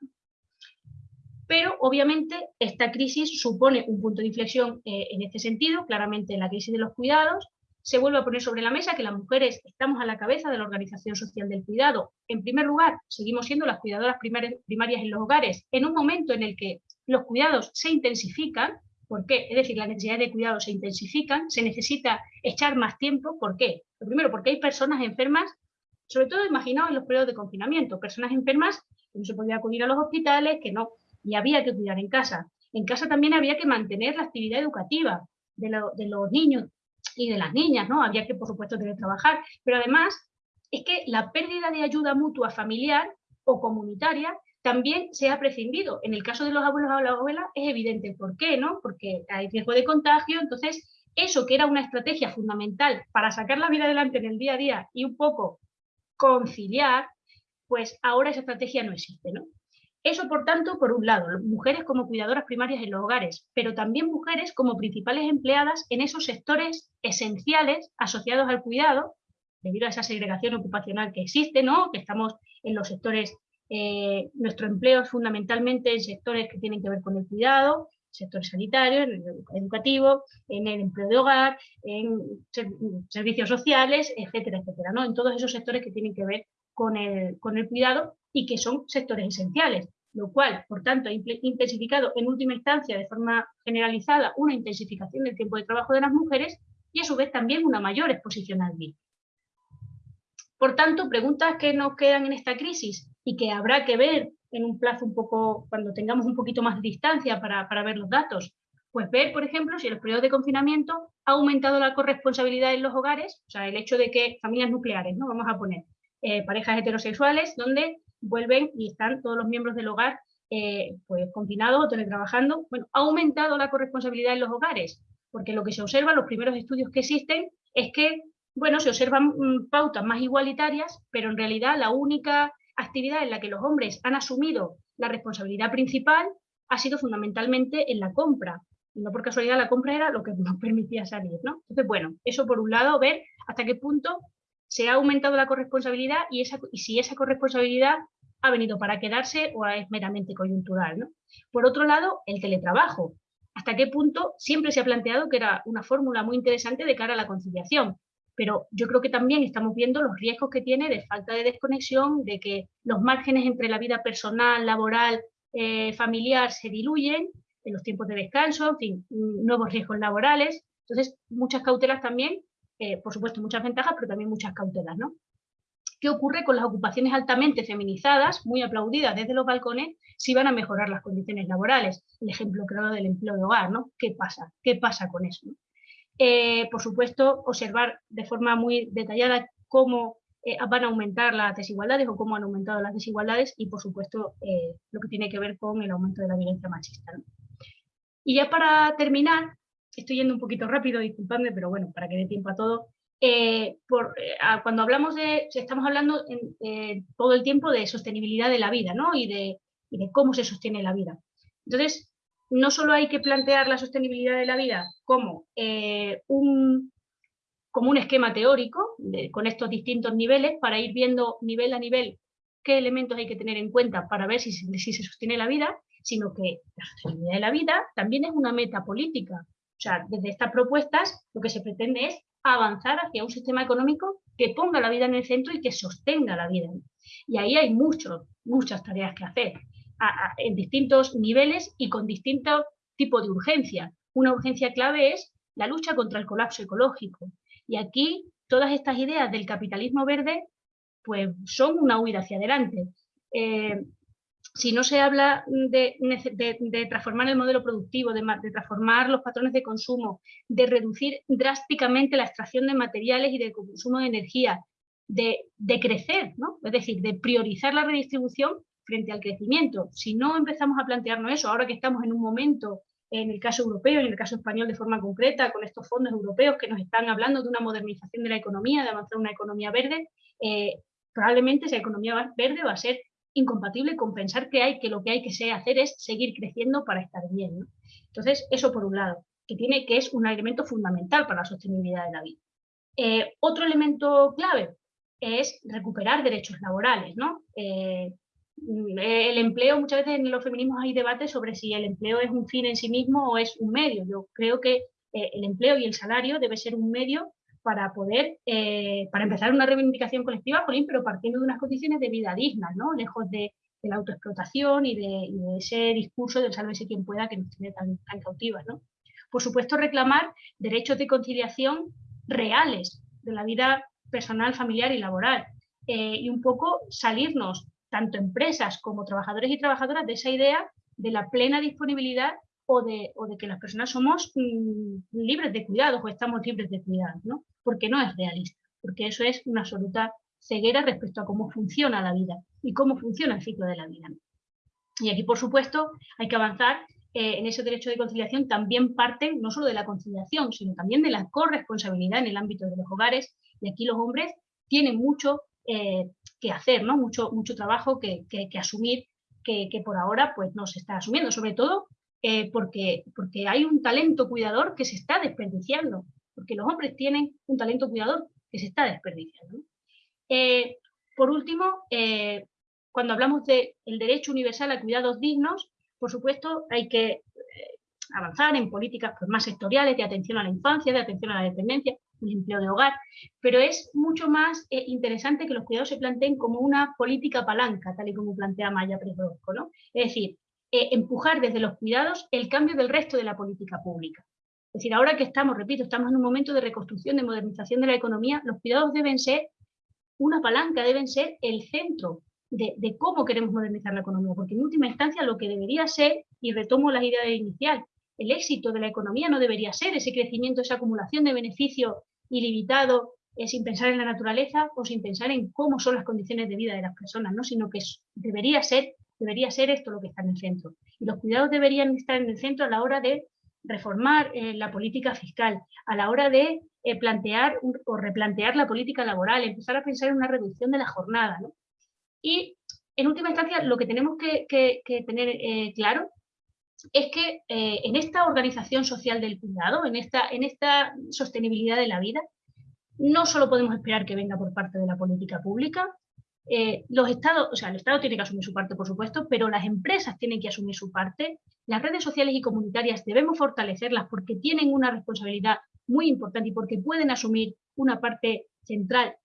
Pero obviamente esta crisis supone un punto de inflexión eh, en este sentido, claramente la crisis de los cuidados, se vuelve a poner sobre la mesa que las mujeres estamos a la cabeza de la organización social del cuidado. En primer lugar, seguimos siendo las cuidadoras primarias en los hogares en un momento en el que los cuidados se intensifican, ¿por qué? Es decir, las necesidades de cuidado se intensifican, se necesita echar más tiempo, ¿por qué? Lo primero, porque hay personas enfermas, sobre todo imaginaos en los periodos de confinamiento, personas enfermas que no se podía acudir a los hospitales, que no, y había que cuidar en casa. En casa también había que mantener la actividad educativa de, de los niños y de las niñas, ¿no? Había que, por supuesto, tener que trabajar, pero además es que la pérdida de ayuda mutua familiar o comunitaria también se ha prescindido. En el caso de los abuelos o las abuelas es evidente por qué, ¿no? Porque hay riesgo de contagio, entonces eso que era una estrategia fundamental para sacar la vida adelante en el día a día y un poco conciliar, pues ahora esa estrategia no existe, ¿no? Eso, por tanto, por un lado, mujeres como cuidadoras primarias en los hogares, pero también mujeres como principales empleadas en esos sectores esenciales asociados al cuidado, debido a esa segregación ocupacional que existe, ¿no? que estamos en los sectores, eh, nuestro empleo es fundamentalmente en sectores que tienen que ver con el cuidado, sector sanitario, en el educativo, en el empleo de hogar, en servicios sociales, etcétera, etcétera, ¿no? En todos esos sectores que tienen que ver con el, con el cuidado y que son sectores esenciales lo cual, por tanto, ha intensificado en última instancia de forma generalizada una intensificación del tiempo de trabajo de las mujeres y a su vez también una mayor exposición al virus. Por tanto, preguntas que nos quedan en esta crisis y que habrá que ver en un plazo un poco, cuando tengamos un poquito más de distancia para, ver los datos, pues ver, por ejemplo, si en los periodos de confinamiento ha aumentado la corresponsabilidad en los hogares, o sea, el hecho de que familias nucleares, ¿no? Vamos a poner eh, parejas heterosexuales, donde vuelven y están todos los miembros del hogar eh, pues confinados o teletrabajando. Bueno, ha aumentado la corresponsabilidad en los hogares, porque lo que se observa, los primeros estudios que existen, es que, bueno, se observan mm, pautas más igualitarias, pero en realidad la única actividad en la que los hombres han asumido la responsabilidad principal ha sido fundamentalmente en la compra. No por casualidad la compra era lo que (laughs) nos permitía salir, ¿no? Entonces, bueno, eso por un lado, ver hasta qué punto se ha aumentado la corresponsabilidad y, esa, y si esa corresponsabilidad ha venido para quedarse o es meramente coyuntural. ¿no? Por otro lado, el teletrabajo. ¿Hasta qué punto siempre se ha planteado que era una fórmula muy interesante de cara a la conciliación? Pero yo creo que también estamos viendo los riesgos que tiene de falta de desconexión, de que los márgenes entre la vida personal, laboral, eh, familiar se diluyen en los tiempos de descanso, en fin, nuevos riesgos laborales. Entonces, muchas cautelas también, eh, por supuesto, muchas ventajas, pero también muchas cautelas, ¿no? ¿Qué ocurre con las ocupaciones altamente feminizadas, muy aplaudidas desde los balcones, si van a mejorar las condiciones laborales? El ejemplo, creo, del empleo de hogar, ¿no? ¿Qué pasa? ¿Qué pasa con eso? Eh, por supuesto, observar de forma muy detallada cómo eh, van a aumentar las desigualdades o cómo han aumentado las desigualdades y, por supuesto, eh, lo que tiene que ver con el aumento de la violencia machista. Y ya para terminar, estoy yendo un poquito rápido, disculpadme, pero bueno, para que dé tiempo a todo, eh, por, eh, cuando hablamos de, estamos hablando eh, todo el tiempo de sostenibilidad de la vida ¿no? y, de, de, cómo se sostiene la vida. Entonces, no solo hay que plantear la sostenibilidad de la vida como, un, como un esquema teórico con estos distintos niveles para ir viendo nivel a nivel qué elementos hay que tener en cuenta para ver si, se sostiene la vida, sino que la sostenibilidad de la vida también es una meta política. O sea, desde estas propuestas lo que se pretende es avanzar hacia un sistema económico que ponga la vida en el centro y que sostenga la vida. Y ahí hay muchas tareas que hacer, en distintos niveles y con distintos tipos de urgencia. Una urgencia clave es la lucha contra el colapso ecológico. Y aquí todas estas ideas del capitalismo verde pues son una huida hacia adelante. Eh, si no se habla de, transformar el modelo productivo, de, transformar los patrones de consumo, de reducir drásticamente la extracción de materiales y de consumo de energía, de, crecer, es decir, de priorizar la redistribución frente al crecimiento. Si no empezamos a plantearnos eso, ahora que estamos en un momento, en el caso europeo, en el caso español de forma concreta, con estos fondos europeos que nos están hablando de una modernización de la economía, de avanzar una economía verde, eh, probablemente esa economía verde va a ser incompatible con pensar que hay que lo que hay que hacer es seguir creciendo para estar bien. Entonces, eso por un lado, que, tiene, que es un elemento fundamental para la sostenibilidad de la vida. Eh, otro elemento clave es recuperar derechos laborales. ¿no? Eh, el empleo, muchas veces en los feminismos hay debates sobre si el empleo es un fin en sí mismo o es un medio. Yo creo que eh, el empleo y el salario debe ser un medio para poder, eh, para empezar una reivindicación colectiva, pero partiendo de unas condiciones de vida dignas, ¿no? Lejos de, la autoexplotación y de, ese discurso del sálvese quien pueda que nos tiene tan, cautivas, ¿no? Por supuesto, reclamar derechos de conciliación reales de la vida personal, familiar y laboral. Eh, y un poco salirnos, tanto empresas como trabajadores y trabajadoras, de esa idea de la plena disponibilidad o de, que las personas somos mm, libres de cuidados o estamos libres de cuidados, ¿no? Porque no es realista, porque eso es una absoluta ceguera respecto a cómo funciona la vida y cómo funciona el ciclo de la vida. Y aquí, por supuesto, hay que avanzar eh, en ese derecho de conciliación, también parte no solo de la conciliación, sino también de la corresponsabilidad en el ámbito de los hogares, y aquí los hombres tienen mucho eh, que hacer, ¿no? mucho, mucho trabajo que, asumir, que, por ahora pues, no se está asumiendo, sobre todo eh, porque, porque hay un talento cuidador que se está desperdiciando, porque los hombres tienen un talento cuidador que se está desperdiciando. Eh, por último, eh, cuando hablamos del derecho universal a cuidados dignos, por supuesto hay que avanzar en políticas pues, más sectoriales de atención a la infancia, de atención a la dependencia, empleo de hogar, pero es mucho más interesante que los cuidados se planteen como una política palanca, tal y como plantea Maya Presbrodko, ¿no? Es decir, eh, empujar desde los cuidados el cambio del resto de la política pública. Es decir, ahora que estamos, repito, estamos en un momento de reconstrucción, de modernización de la economía, los cuidados deben ser una palanca, deben ser el centro de, cómo queremos modernizar la economía, porque en última instancia lo que debería ser, y retomo la idea inicial, el éxito de la economía no debería ser ese crecimiento, esa acumulación de beneficio ilimitado, eh, sin pensar en la naturaleza o sin pensar en cómo son las condiciones de vida de las personas, ¿no? sino que debería ser Debería ser esto lo que está en el centro. Y los cuidados deberían estar en el centro a la hora de reformar eh, la política fiscal, a la hora de eh, plantear o replantear la política laboral, empezar a pensar en una reducción de la jornada. Y en última instancia, lo que tenemos que, tener eh, claro es que en esta organización social del cuidado, en esta, en esta sostenibilidad de la vida, no solo podemos esperar que venga por parte de la política pública, eh, los estados, o sea, el Estado tiene que asumir su parte, por supuesto, pero las empresas tienen que asumir su parte. Las redes sociales y comunitarias debemos fortalecerlas porque tienen una responsabilidad muy importante y porque pueden asumir una parte central,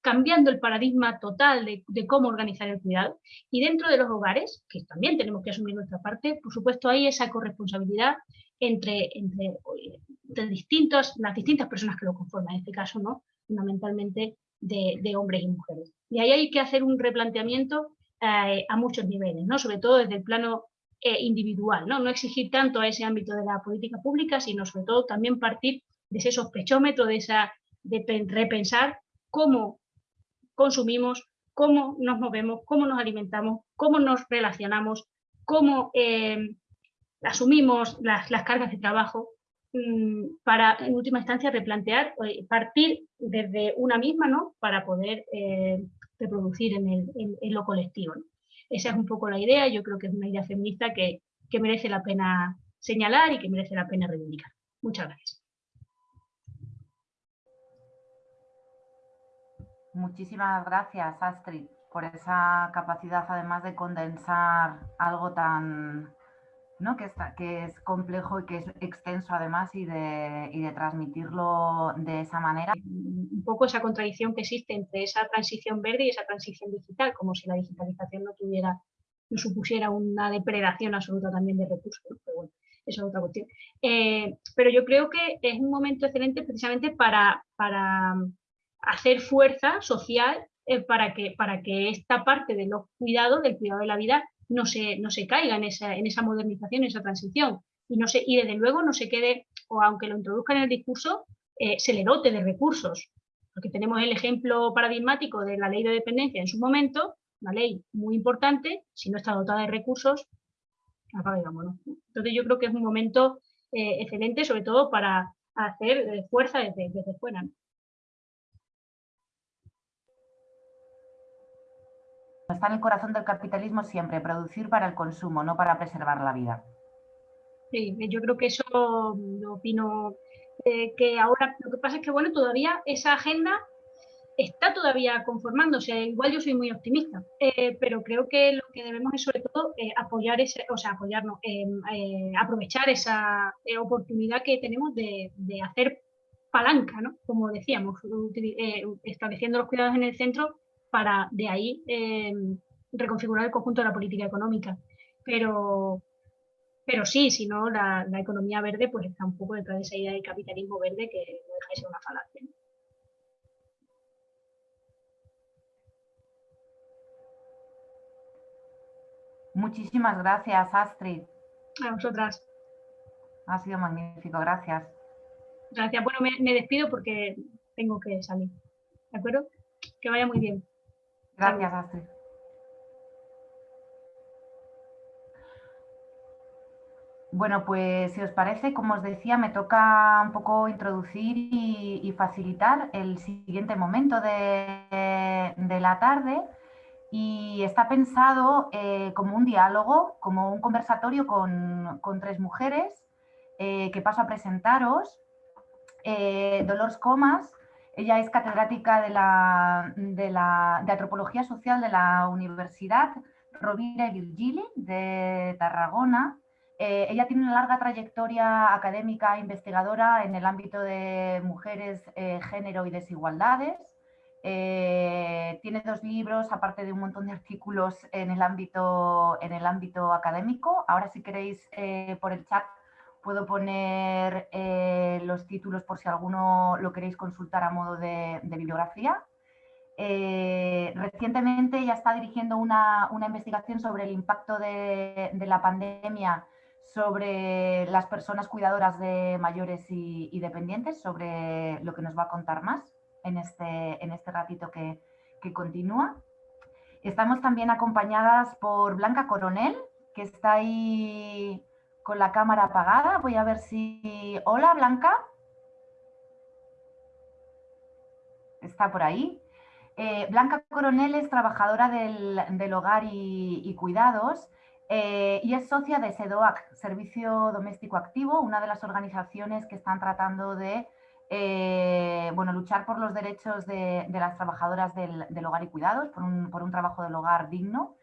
cambiando el paradigma total de, cómo organizar el cuidado. Y dentro de los hogares, que también tenemos que asumir nuestra parte, por supuesto hay esa corresponsabilidad entre, entre, las distintas personas que lo conforman, en este caso, ¿no? fundamentalmente de hombres y mujeres. Y ahí hay que hacer un replanteamiento eh, a muchos niveles, ¿no? sobre todo desde el plano eh, individual, ¿no? no exigir tanto a ese ámbito de la política pública, sino sobre todo también partir de ese sospechómetro, de, esa, de repensar cómo consumimos, cómo nos movemos, cómo nos alimentamos, cómo nos relacionamos, cómo eh, asumimos las, las cargas de trabajo Mm, para, en última instancia, replantear, partir desde una misma, ¿no? Para poder eh, reproducir en, lo colectivo. Esa es un poco la idea, yo creo que es una idea feminista que, que merece la pena señalar y que merece la pena reivindicar. Muchas gracias. Muchísimas gracias, Astrid, por esa capacidad además de condensar algo tan ¿no? que, está, que es complejo y que es extenso además y de, y de transmitirlo de esa manera. Un poco esa contradicción que existe entre esa transición verde y esa transición digital, como si la digitalización no tuviera, no supusiera una depredación absoluta también de recursos, pero bueno, eso es otra cuestión. Eh, pero yo creo que es un momento excelente precisamente para, para hacer fuerza social eh, para, que, para que esta parte de los cuidados, del cuidado de la vida, no se, no se caiga en esa, en esa modernización, en esa transición. Y, no se, y desde luego no se quede, o aunque lo introduzca en el discurso, eh, se le dote de recursos. Porque tenemos el ejemplo paradigmático de la ley de dependencia en su momento, una ley muy importante, si no está dotada de recursos, Entonces yo creo que es un momento eh, excelente, sobre todo para hacer fuerza desde, desde fuera. Está en el corazón del capitalismo siempre, producir para el consumo, no para preservar la vida. Sí, yo creo que eso lo opino eh, que ahora lo que pasa es que bueno, todavía esa agenda está todavía conformándose. Igual yo soy muy optimista, eh, pero creo que lo que debemos es sobre todo eh, apoyar ese, o sea, apoyarnos, aprovechar esa oportunidad que tenemos de, de, hacer palanca, ¿no? Como decíamos, estableciendo los cuidados en el centro para de ahí eh, reconfigurar el conjunto de la política económica. Pero, pero sí, si no, la, economía verde pues está un poco detrás de esa idea de capitalismo verde que no deja de ser una falacia. Muchísimas gracias, Astrid. A vosotras. Ha sido magnífico, gracias. Gracias. Bueno, me, despido porque tengo que salir. ¿De acuerdo? Que vaya muy bien. Gracias, Astrid. Bueno, pues si os parece, como os decía, me toca un poco introducir y, facilitar el siguiente momento de, la tarde y está pensado eh, como un diálogo, como un conversatorio con, tres mujeres eh, que paso a presentaros. Eh, Dolores Comas, ella es catedrática de, la, de, Antropología Social de la Universidad Rovira y Virgili de Tarragona. Eh, ella tiene una larga trayectoria académica e investigadora en el ámbito de mujeres, eh, género y desigualdades. Eh, tiene dos libros, aparte de un montón de artículos en el ámbito, en el ámbito académico. Ahora si queréis por el chat puedo poner los títulos por si alguno lo queréis consultar a modo de, bibliografía. recientemente ya está dirigiendo una, investigación sobre el impacto de, la pandemia sobre las personas cuidadoras de mayores y, dependientes, sobre lo que nos va a contar más en este, en este ratito que, continúa. Estamos también acompañadas por Blanca Coronel, que está ahí con la cámara apagada. Voy a ver si... Hola, Blanca. Está por ahí. Eh, Blanca Coronel es trabajadora del, hogar y cuidados eh, y es socia de SEDOAC, Servicio Doméstico Activo, una de las organizaciones que están tratando de eh, bueno, luchar por los derechos de, las trabajadoras del, hogar y cuidados, por un, trabajo del hogar digno,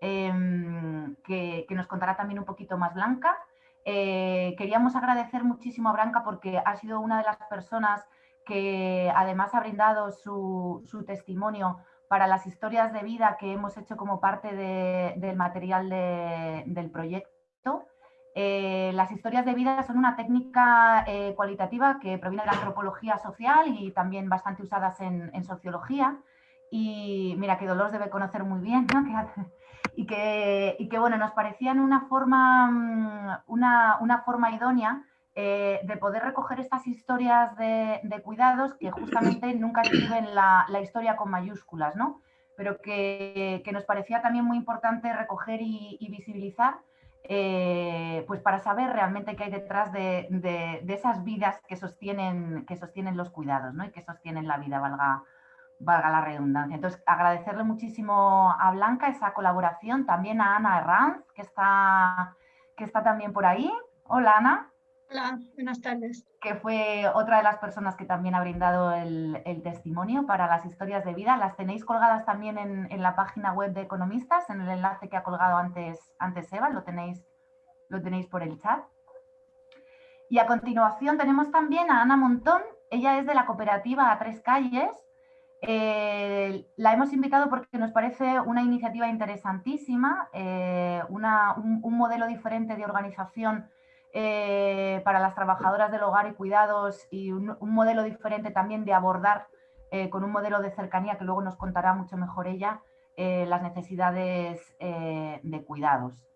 em, que, nos contará también un poquito más Blanca. Eh, queríamos agradecer muchísimo a Blanca porque ha sido una de las personas que además ha brindado su, testimonio para las historias de vida que hemos hecho como parte del material del proyecto. Eh, las historias de vida son una técnica eh, cualitativa que proviene de la antropología social y también bastante usadas en, sociología. Y mira, que Dolores debe conocer muy bien, ¿no? (laughs) y, que, y que, bueno, nos parecían una forma, mm, una, una forma idónea eh, de poder recoger estas historias de, cuidados que justamente nunca escriben la, historia con mayúsculas, ¿no? pero que, nos parecía también muy importante recoger y, visibilizar eh, pues para saber realmente qué hay detrás de, esas vidas que sostienen, que sostienen los cuidados ¿no? y que sostienen la vida, valga, valga la redundancia. Entonces, agradecerle muchísimo a Blanca esa colaboración, también a Ana Herranz, que está, que está también por ahí. Hola, Ana. Hola, buenas tardes. Que fue otra de las personas que también ha brindado el, testimonio para las historias de vida. Las tenéis colgadas también en, la página web de Economistas, en el enlace que ha colgado antes, antes Eva, lo tenéis, lo tenéis por el chat. Y a continuación tenemos también a Ana Montón, ella es de la cooperativa A Tres Calles. Eh, la hemos invitado porque nos parece una iniciativa interesantísima, eh, un, un modelo diferente de organización eh, para las trabajadoras del hogar y cuidados y un, modelo diferente también de abordar con un modelo de cercanía que luego nos contará mucho mejor ella las necesidades de cuidados.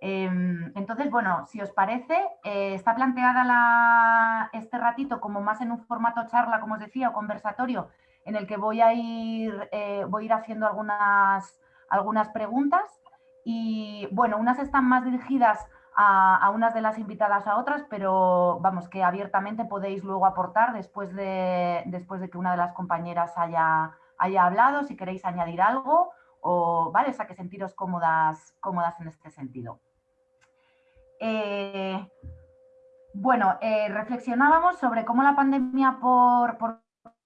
Em, entonces, bueno, si os parece, está planteada este ratito como más en un formato charla, como os decía, o conversatorio, en el que voy a ir, voy a ir haciendo algunas, algunas preguntas y, bueno, unas están más dirigidas a, unas de las invitadas a otras, pero vamos, que abiertamente podéis luego aportar después de, después de que una de las compañeras haya, haya hablado, si queréis añadir algo, o, ¿vale? O sea, que sentiros cómodas, cómodas en este sentido. Eh, bueno, eh, reflexionábamos sobre cómo la pandemia por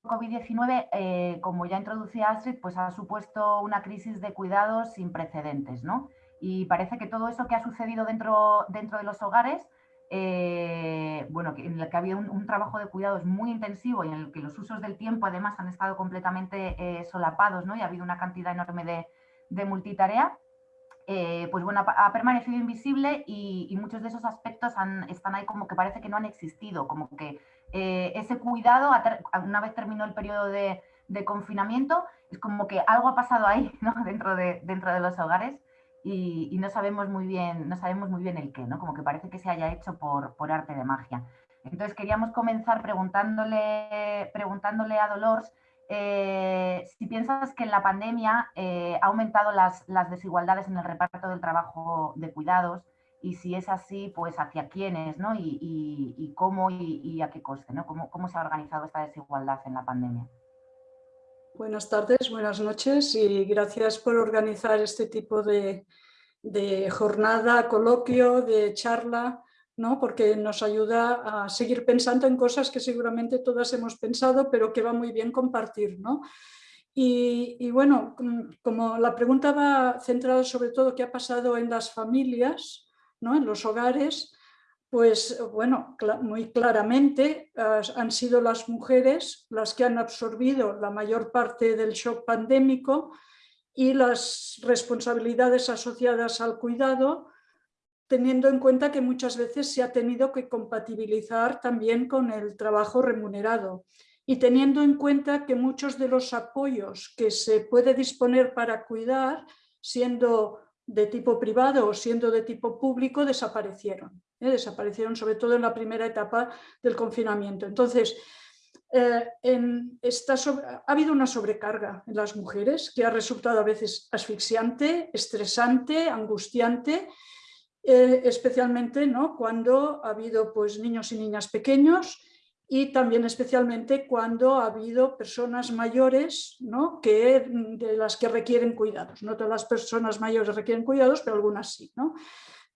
COVID-19, eh, como ya introducía Astrid, pues ha supuesto una crisis de cuidados sin precedentes, ¿no? Y parece que todo eso que ha sucedido dentro, dentro de los hogares eh, bueno, en el que había un, trabajo de cuidados muy intensivo y en el que los usos del tiempo además han estado completamente eh, solapados ¿no? y ha habido una cantidad enorme de, multitarea, pues bueno, ha, permanecido invisible y, muchos de esos aspectos están ahí como que parece que no han existido, como que ese cuidado, una vez terminó el periodo de, confinamiento, es como que algo ha pasado ahí (laughs) dentro, de, los hogares y, no sabemos muy bien, no sabemos muy bien el qué, ¿no? Como que parece que se haya hecho por, arte de magia. Entonces queríamos comenzar preguntándole, preguntándole a Dolores eh, si piensas que en la pandemia eh, ha aumentado las, desigualdades en el reparto del trabajo de cuidados y si es así, pues hacia quiénes, ¿no? Y, cómo y, a qué coste, ¿no? ¿Cómo, ¿Cómo se ha organizado esta desigualdad en la pandemia? Buenas tardes, buenas noches y gracias por organizar este tipo de, jornada, coloquio, de charla, ¿no? porque nos ayuda a seguir pensando en cosas que seguramente todas hemos pensado, pero que va muy bien compartir. ¿no? Y, y, bueno, como la pregunta va centrada sobre todo qué ha pasado en las familias, ¿no? en los hogares, pues bueno, muy claramente han sido las mujeres las que han absorbido la mayor parte del shock pandémico y las responsabilidades asociadas al cuidado, teniendo en cuenta que muchas veces se ha tenido que compatibilizar también con el trabajo remunerado y teniendo en cuenta que muchos de los apoyos que se puede disponer para cuidar, siendo de tipo privado o siendo de tipo público, desaparecieron. ¿eh? desaparecieron sobre todo en la primera etapa del confinamiento. Entonces, eh, en esta ha habido una sobrecarga en las mujeres que ha resultado a veces asfixiante, estresante, angustiante, eh, especialmente ¿no? cuando ha habido pues, niños y niñas pequeños y también especialmente cuando ha habido personas mayores ¿no? que, de las que requieren cuidados. No todas las personas mayores requieren cuidados, pero algunas sí. ¿no?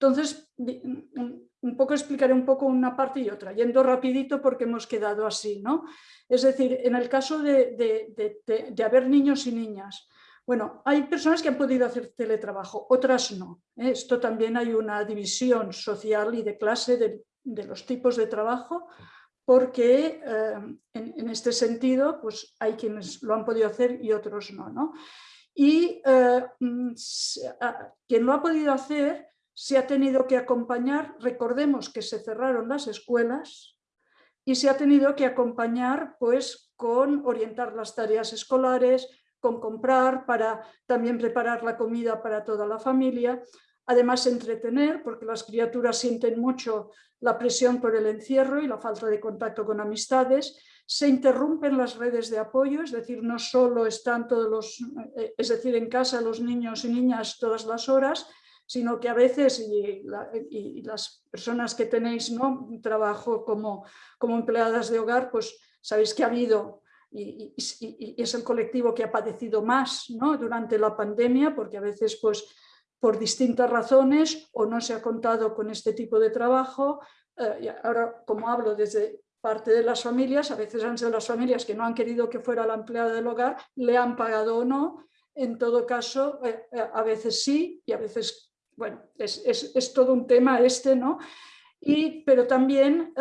Entonces, un poco explicaré un poco una parte y otra, yendo rapidito porque hemos quedado así. ¿no? Es decir, en el caso de, haber niños y niñas, bueno, hay personas que han podido hacer teletrabajo, otras no. ¿eh? Esto también hay una división social y de clase de, los tipos de trabajo, porque eh, en, este sentido pues hay quienes lo han podido hacer y otros no. ¿no? Y eh, mm, quien lo ha podido hacer se ha tenido que acompañar, recordemos que se cerraron las escuelas y se ha tenido que acompañar pues con orientar las tareas escolares, con comprar para también preparar la comida para toda la familia, además entretener, porque las criaturas sienten mucho la presión por el encierro y la falta de contacto con amistades, se interrumpen las redes de apoyo, es decir, no solo están todos los, eh, es decir, en casa los niños y niñas todas las horas, sino que a veces, y, las personas que tenéis ¿no? trabajo como, como empleadas de hogar, pues sabéis que ha habido y, es el colectivo que ha padecido más ¿no? durante la pandemia, porque a veces pues, por distintas razones o no se ha contado con este tipo de trabajo. Eh, ahora, como hablo desde parte de las familias, a veces han sido las familias que no han querido que fuera la empleada del hogar, le han pagado o no. En todo caso, eh, eh, a veces sí y a veces bueno, es, todo un tema este, ¿no? Y, pero también,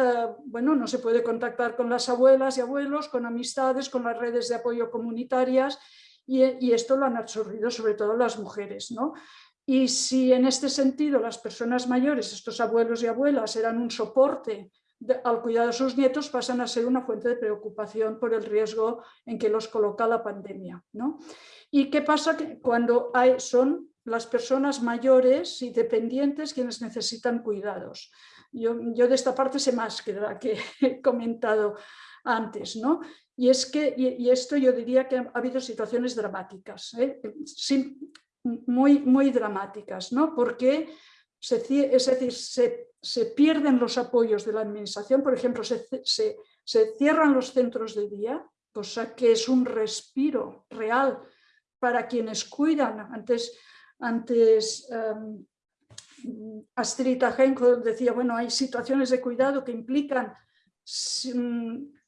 bueno, no se puede contactar con las abuelas y abuelos, con amistades, con las redes de apoyo comunitarias y, esto lo han absorbido sobre todo las mujeres, ¿no? Y si en este sentido las personas mayores, estos abuelos y abuelas, eran un soporte al cuidado de sus nietos, pasan a ser una fuente de preocupación por el riesgo en que los coloca la pandemia. ¿no? ¿Y qué pasa cuando hay, son las personas mayores y dependientes quienes necesitan cuidados. Yo, de esta parte sé más que la que (laughs) he comentado antes, ¿no? Y es que, y, esto yo diría que ha habido situaciones dramáticas, ¿eh? Muy, muy dramáticas, ¿no? Porque se, es decir, se, pierden los apoyos de la administración, por ejemplo, se, se cierran los centros de día, cosa que es un respiro real para quienes cuidan. Antes antes um, Astrid decía, bueno, hay situaciones de cuidado que implican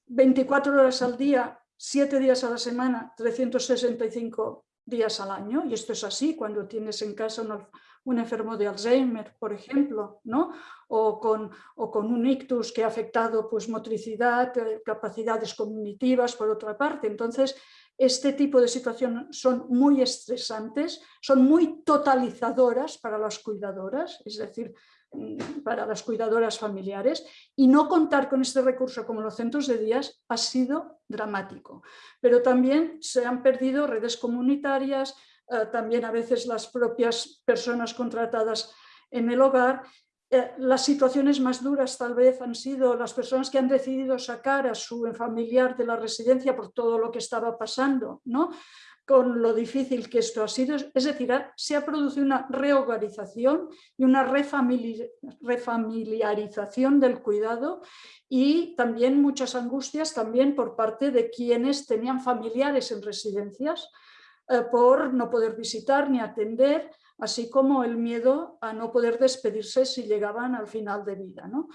24 horas al día, 7 días a la semana, 365 días al año, y esto es así cuando tienes en casa una un enfermo de Alzheimer, por ejemplo, ¿no? o, con, o con un ictus que ha afectado pues, motricidad, eh, capacidades cognitivas, por otra parte. Entonces, este tipo de situaciones son muy estresantes, son muy totalizadoras para las cuidadoras, es decir, para las cuidadoras familiares y no contar con este recurso como los centros de días ha sido dramático. Pero también se han perdido redes comunitarias, eh, también a veces las propias personas contratadas en el hogar eh, las situaciones más duras tal vez han sido las personas que han decidido sacar a su familiar de la residencia por todo lo que estaba pasando, ¿no? Con lo difícil que esto ha sido. Es decir, se ha producido una rehogarización y una refamiliarización del cuidado y también muchas angustias también por parte de quienes tenían familiares en residencias eh, por no poder visitar ni atender así como el miedo a no poder despedirse si llegaban al final de vida. ¿no?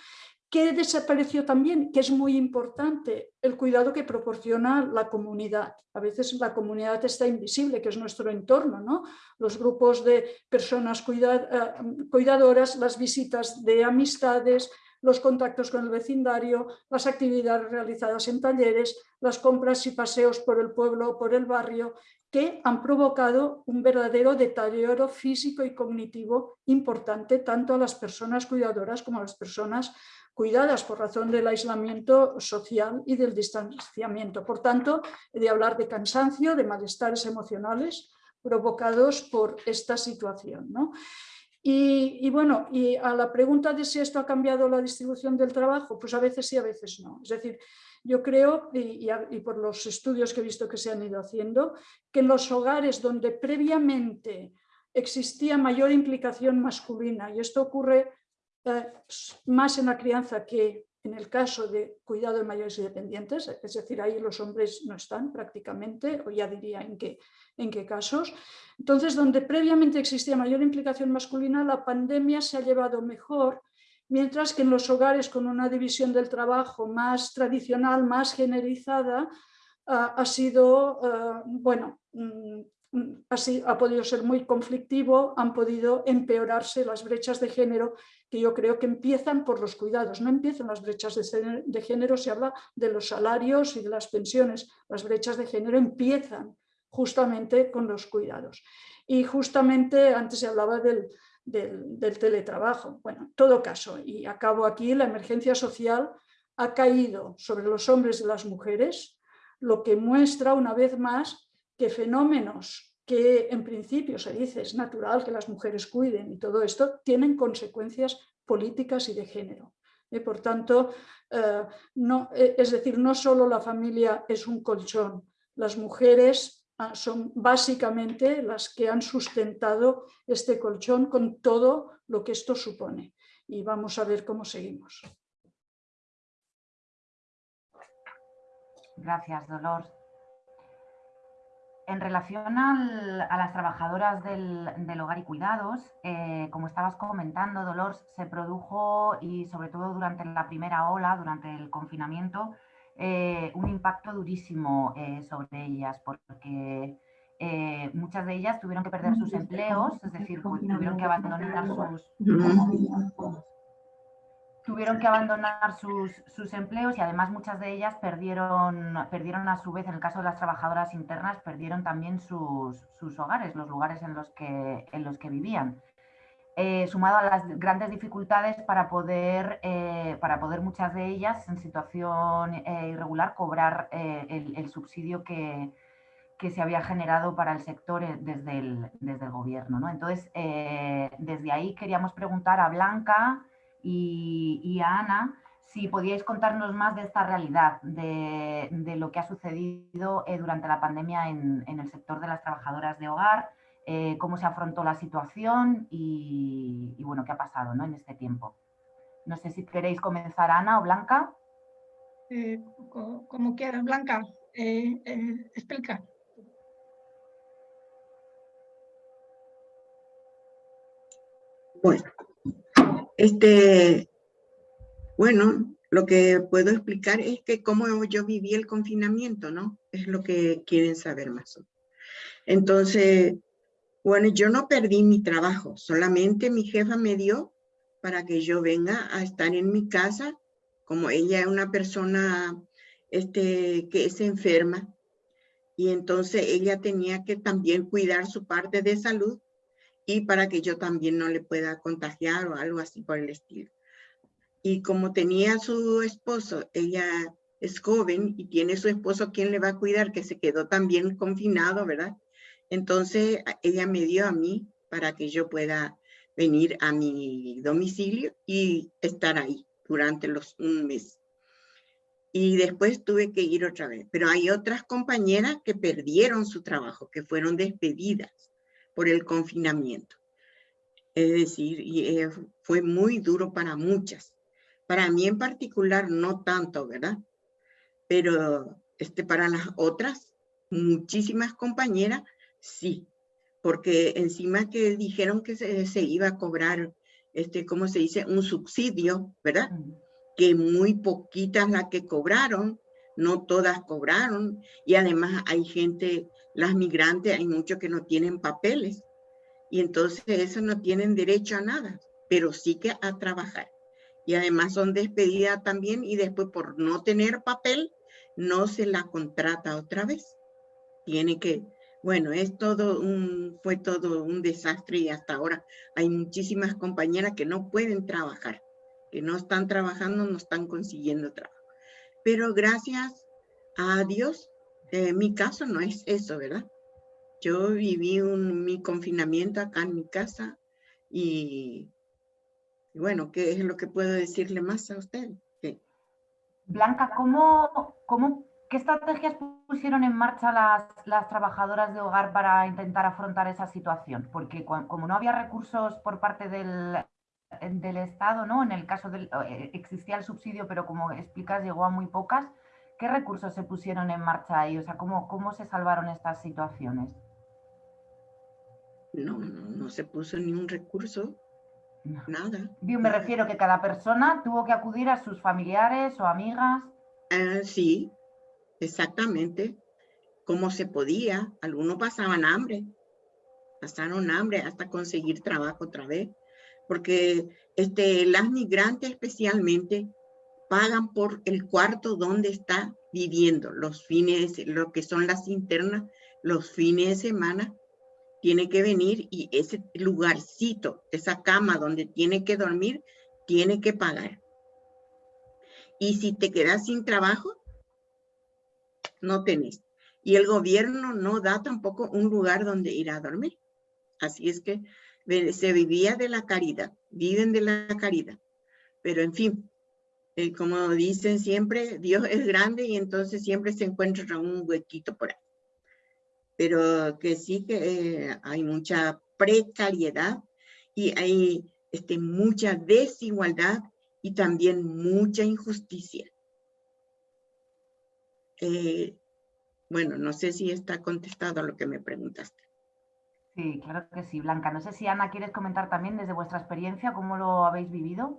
¿Qué desapareció también? Que es muy importante, el cuidado que proporciona la comunidad. A veces la comunidad está invisible, que es nuestro entorno, ¿no? Los grupos de personas eh, cuidadoras, las visitas de amistades, los contactos con el vecindario, las actividades realizadas en talleres, las compras y paseos por el pueblo o por el barrio, que han provocado un verdadero deterioro físico y cognitivo importante tanto a las personas cuidadoras como a las personas cuidadas por razón del aislamiento social y del distanciamiento. Por tanto, he de hablar de cansancio, de malestares emocionales provocados por esta situación. Y, y, bueno, y a la pregunta de si esto ha cambiado la distribución del trabajo, pues a veces sí, a veces no. Es decir, yo creo, y, por los estudios que he visto que se han ido haciendo, que en los hogares donde previamente existía mayor implicación masculina, y esto ocurre eh, más en la crianza que en el caso de cuidado de mayores y dependientes, es decir, ahí los hombres no están prácticamente, o ya diría en qué, en qué casos. Entonces, donde previamente existía mayor implicación masculina, la pandemia se ha llevado mejor mientras que en los hogares con una división del trabajo más tradicional, más generalizada, ha sido, ah, bueno, mm, ha podido ser muy conflictivo, han podido empeorarse las brechas de género, que yo creo que empiezan por los cuidados, no empiezan las brechas de, de género, se habla de los salarios y de las pensiones, las brechas de género empiezan justamente con los cuidados. Y justamente antes se hablaba del, del, teletrabajo. Bueno, en todo caso, y acabo aquí, la emergencia social ha caído sobre los hombres y las mujeres, lo que muestra una vez más que fenómenos que en principio se dice es natural que las mujeres cuiden y todo esto, tienen consecuencias políticas y de género. y por tanto, eh, no, eh, es decir, no solo la familia es un colchón, las mujeres Ah, son básicamente las que han sustentado este colchón con todo lo que esto supone. Y vamos a ver cómo seguimos. Gracias, Dolor. En relación a las trabajadoras del, hogar y cuidados, eh, como estabas comentando, Dolor, se produjo y sobre todo durante la primera ola, durante el confinamiento, eh, un impacto durísimo eh, sobre ellas, porque muchas de ellas tuvieron que perder sus empleos, es decir, tuvieron que abandonar sus, tuvieron que abandonar sus, sus, empleos y además muchas de ellas perdieron, perdieron a su vez, en el caso de las trabajadoras internas, perdieron también sus, sus hogares, los lugares en los que, en los que vivían. Eh, sumado a las grandes dificultades para poder, eh, para poder muchas de ellas en situación eh, irregular cobrar el, subsidio que, se había generado para el sector desde el, desde el gobierno. ¿no? Entonces, desde ahí queríamos preguntar a Blanca y, a Ana si podíais contarnos más de esta realidad, de, lo que ha sucedido durante la pandemia en, en el sector de las trabajadoras de hogar, eh, cómo se afrontó la situación y, bueno, qué ha pasado en este tiempo. No sé si queréis comenzar, Ana o Blanca. Eh, como quieras, Blanca, eh, explica. Bueno, este, bueno, lo que puedo explicar es que cómo yo viví el confinamiento, ¿no? Es lo que quieren saber más. Entonces, Bueno, yo no perdí mi trabajo, solamente mi jefa me dio para que yo venga a estar en mi casa, como ella es una persona este, que es enferma, y entonces ella tenía que también cuidar su parte de salud y para que yo también no le pueda contagiar o algo así por el estilo. Y como tenía su esposo, ella es joven y tiene su esposo quien le va a cuidar, que se quedó también confinado, ¿verdad? Entonces ella me dio a mí para que yo pueda venir a mi domicilio y estar ahí durante los un mes. Y después tuve que ir otra vez. Pero hay otras compañeras que perdieron su trabajo, que fueron despedidas por el confinamiento. Es decir, y, eh, fue muy duro para muchas. Para mí en particular no tanto, ¿verdad? Pero este, para las otras, muchísimas compañeras, sí. Porque encima que dijeron que se, se iba a cobrar, este, ¿cómo se dice? Un subsidio, ¿verdad? Que muy poquitas las que cobraron, no todas cobraron. Y además hay gente las migrantes hay muchos que no tienen papeles y entonces eso no tienen derecho a nada, pero sí que a trabajar. Y además son despedidas también y después por no tener papel no se la contrata otra vez. Tiene que, bueno, es todo un, fue todo un desastre y hasta ahora hay muchísimas compañeras que no pueden trabajar, que no están trabajando, no están consiguiendo trabajo. Pero gracias a Dios eh, mi caso no es eso, ¿verdad? Yo viví un, mi confinamiento acá en mi casa y, bueno, ¿qué es lo que puedo decirle más a usted? Blanca, ¿cómo, cómo, ¿qué estrategias pusieron en marcha las, las, trabajadoras de hogar para intentar afrontar esa situación? Porque como no había recursos por parte del, del Estado, ¿no? En el caso del, eh, existía el subsidio, pero como explicas, llegó a muy pocas. ¿Qué recursos se pusieron en marcha ahí? O sea, ¿cómo, cómo se salvaron estas situaciones? No, no, no se puso ni un recurso, nada. Yo me refiero que cada persona tuvo que acudir a sus familiares o amigas. Ah, sí, exactamente. Como se podía. Algunos pasaban hambre. Pasaron hambre hasta conseguir trabajo otra vez. Porque este, las migrantes especialmente pagan por el cuarto donde está viviendo los fines, lo que son las internas, los fines de semana, tiene que venir y ese lugarcito, esa cama donde tiene que dormir, tiene que pagar. Y si te quedas sin trabajo, no tenés. Y el gobierno no da tampoco un lugar donde ir a dormir. Así es que se vivía de la caridad, viven de la caridad. Pero en fin, eh, como dicen siempre, Dios es grande y entonces siempre se encuentra un huequito por ahí. Pero que sí que eh, hay mucha precariedad y hay este, mucha desigualdad y también mucha injusticia. Eh, bueno, no sé si está contestado lo que me preguntaste. Sí, claro que sí, Blanca. No sé si Ana quieres comentar también desde vuestra experiencia cómo lo habéis vivido.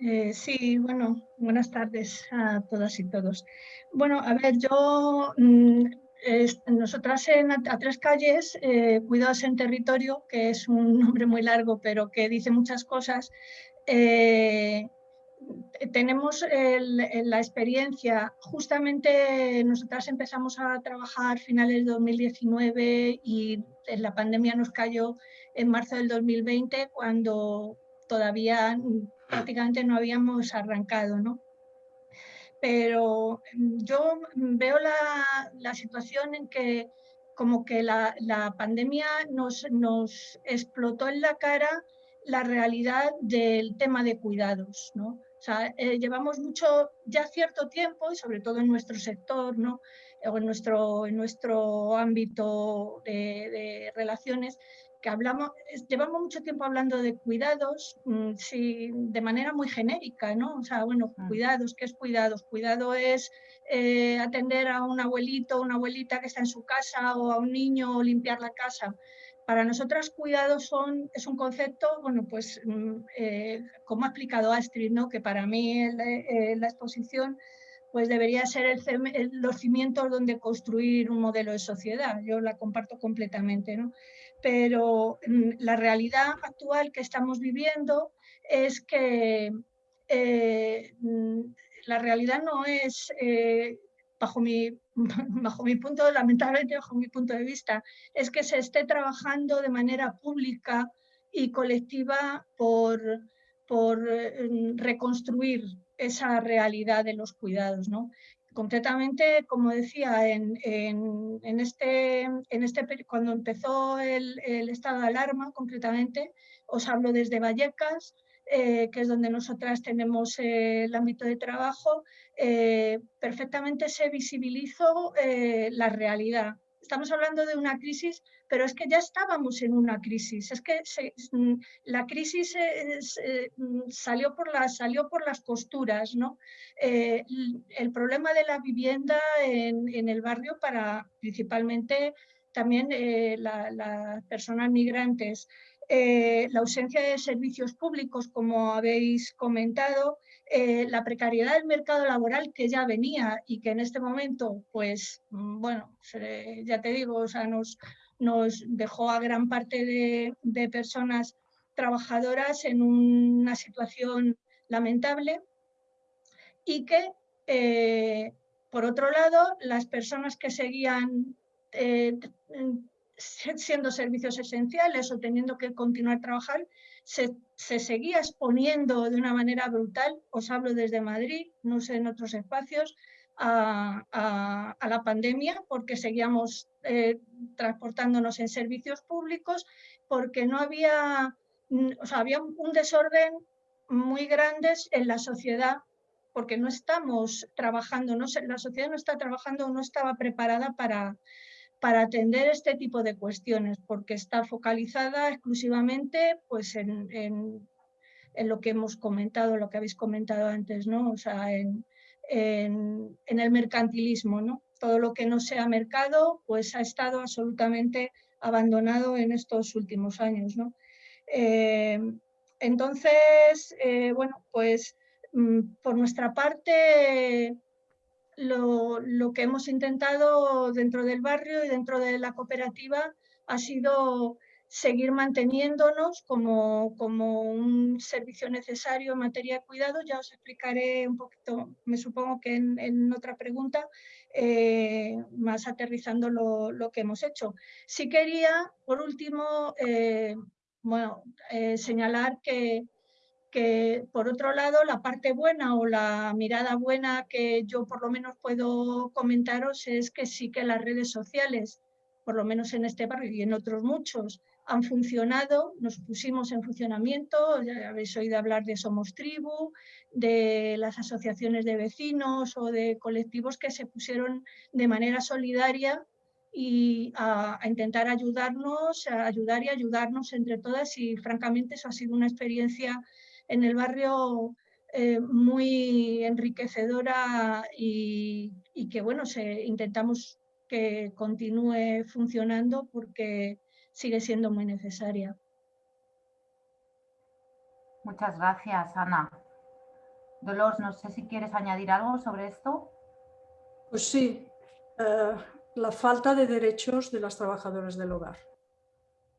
Eh, sí, bueno, buenas tardes a todas y todos. Bueno, a ver, yo, mm, nosotras en A Tres Calles, eh, Cuidados en Territorio, que es un nombre muy largo, pero que dice muchas cosas, eh, tenemos la experiencia, justamente nosotras empezamos a trabajar finales de 2019 y la pandemia nos cayó en marzo del 2020, cuando todavía prácticamente no habíamos arrancado, ¿no? Pero yo veo la, situación en que como que la, pandemia nos, nos, explotó en la cara la realidad del tema de cuidados, ¿no? O sea, eh, llevamos mucho, ya cierto tiempo, y sobre todo en nuestro sector, ¿no? o en nuestro, en nuestro ámbito de, de relaciones, que hablamos, llevamos mucho tiempo hablando de cuidados, mm, sí, de manera muy genérica, ¿no? O sea, bueno, mm. cuidados, ¿qué es cuidados? Cuidado es eh, atender a un abuelito o una abuelita que está en su casa o a un niño o limpiar la casa. Para nosotras cuidados son, es un concepto, bueno, pues mm, eh, como ha explicado Astrid, ¿no? que para mí eh, la exposición pues debería ser el, los cimientos donde construir un modelo de sociedad. Yo la comparto completamente. ¿no? pero mm, la realidad actual que estamos viviendo es que eh, mm, la realidad no es, bajo, mi, (laughs) bajo mi punto, lamentablemente bajo mi punto de vista, es que se esté trabajando de manera pública y colectiva por, por eh, reconstruir esa realidad de los cuidados. ¿no? Concretamente, como decía, en, este, en este, cuando empezó el, estado de alarma, concretamente, os hablo desde Vallecas, eh, que es donde nosotras tenemos eh, el ámbito de trabajo, eh, perfectamente se visibilizó la realidad. Estamos hablando de una crisis pero es que ya estábamos en una crisis, es que mm, la crisis eh, mm, salió, por las, salió por las costuras, ¿no? Eh, el problema de la vivienda en, el barrio para principalmente también eh, las personas migrantes, la ausencia de servicios públicos, como habéis comentado, la precariedad del mercado laboral que ya venía y que en este momento, pues, mm, bueno, ya te digo, o sea, nos, nos dejó a gran parte de, personas trabajadoras en una situación lamentable y que, eh, por otro lado, las personas que seguían eh, siendo servicios esenciales o teniendo que continuar a se, seguía exponiendo de una manera brutal, os hablo desde Madrid, no sé en otros espacios, a, la pandemia porque seguíamos eh, transportándonos en servicios públicos, porque no había, o sea, había un desorden muy grande en la sociedad porque no estamos trabajando, no, la sociedad no está trabajando, no estaba preparada para, para atender este tipo de cuestiones, porque está focalizada exclusivamente pues, en, lo que hemos comentado, lo que habéis comentado antes, ¿no? O sea, en, en, el mercantilismo. ¿no? Todo lo que no sea mercado pues ha estado absolutamente abandonado en estos últimos años. ¿no? Eh, entonces, eh, bueno, pues mm, por nuestra parte, lo, que hemos intentado dentro del barrio y dentro de la cooperativa ha sido seguir manteniéndonos como, como, un servicio necesario en materia de cuidado. Ya os explicaré un poquito, me supongo que en, otra pregunta, eh, más aterrizando lo, lo, que hemos hecho. Sí quería, por último, eh, bueno, eh, señalar que, que, por otro lado, la parte buena o la mirada buena que yo por lo menos puedo comentaros es que sí que las redes sociales, por lo menos en este barrio y en otros muchos, han funcionado, nos pusimos en funcionamiento, ya habéis oído hablar de Somos Tribu, de las asociaciones de vecinos o de colectivos que se pusieron de manera solidaria y a, intentar ayudarnos, a ayudar y ayudarnos entre todas y francamente eso ha sido una experiencia en el barrio eh, muy enriquecedora y, que bueno, se, intentamos que continúe funcionando porque sigue siendo muy necesaria. Muchas gracias, Ana. Dolores, no sé si quieres añadir algo sobre esto. Pues sí, eh, la falta de derechos de las trabajadoras del hogar.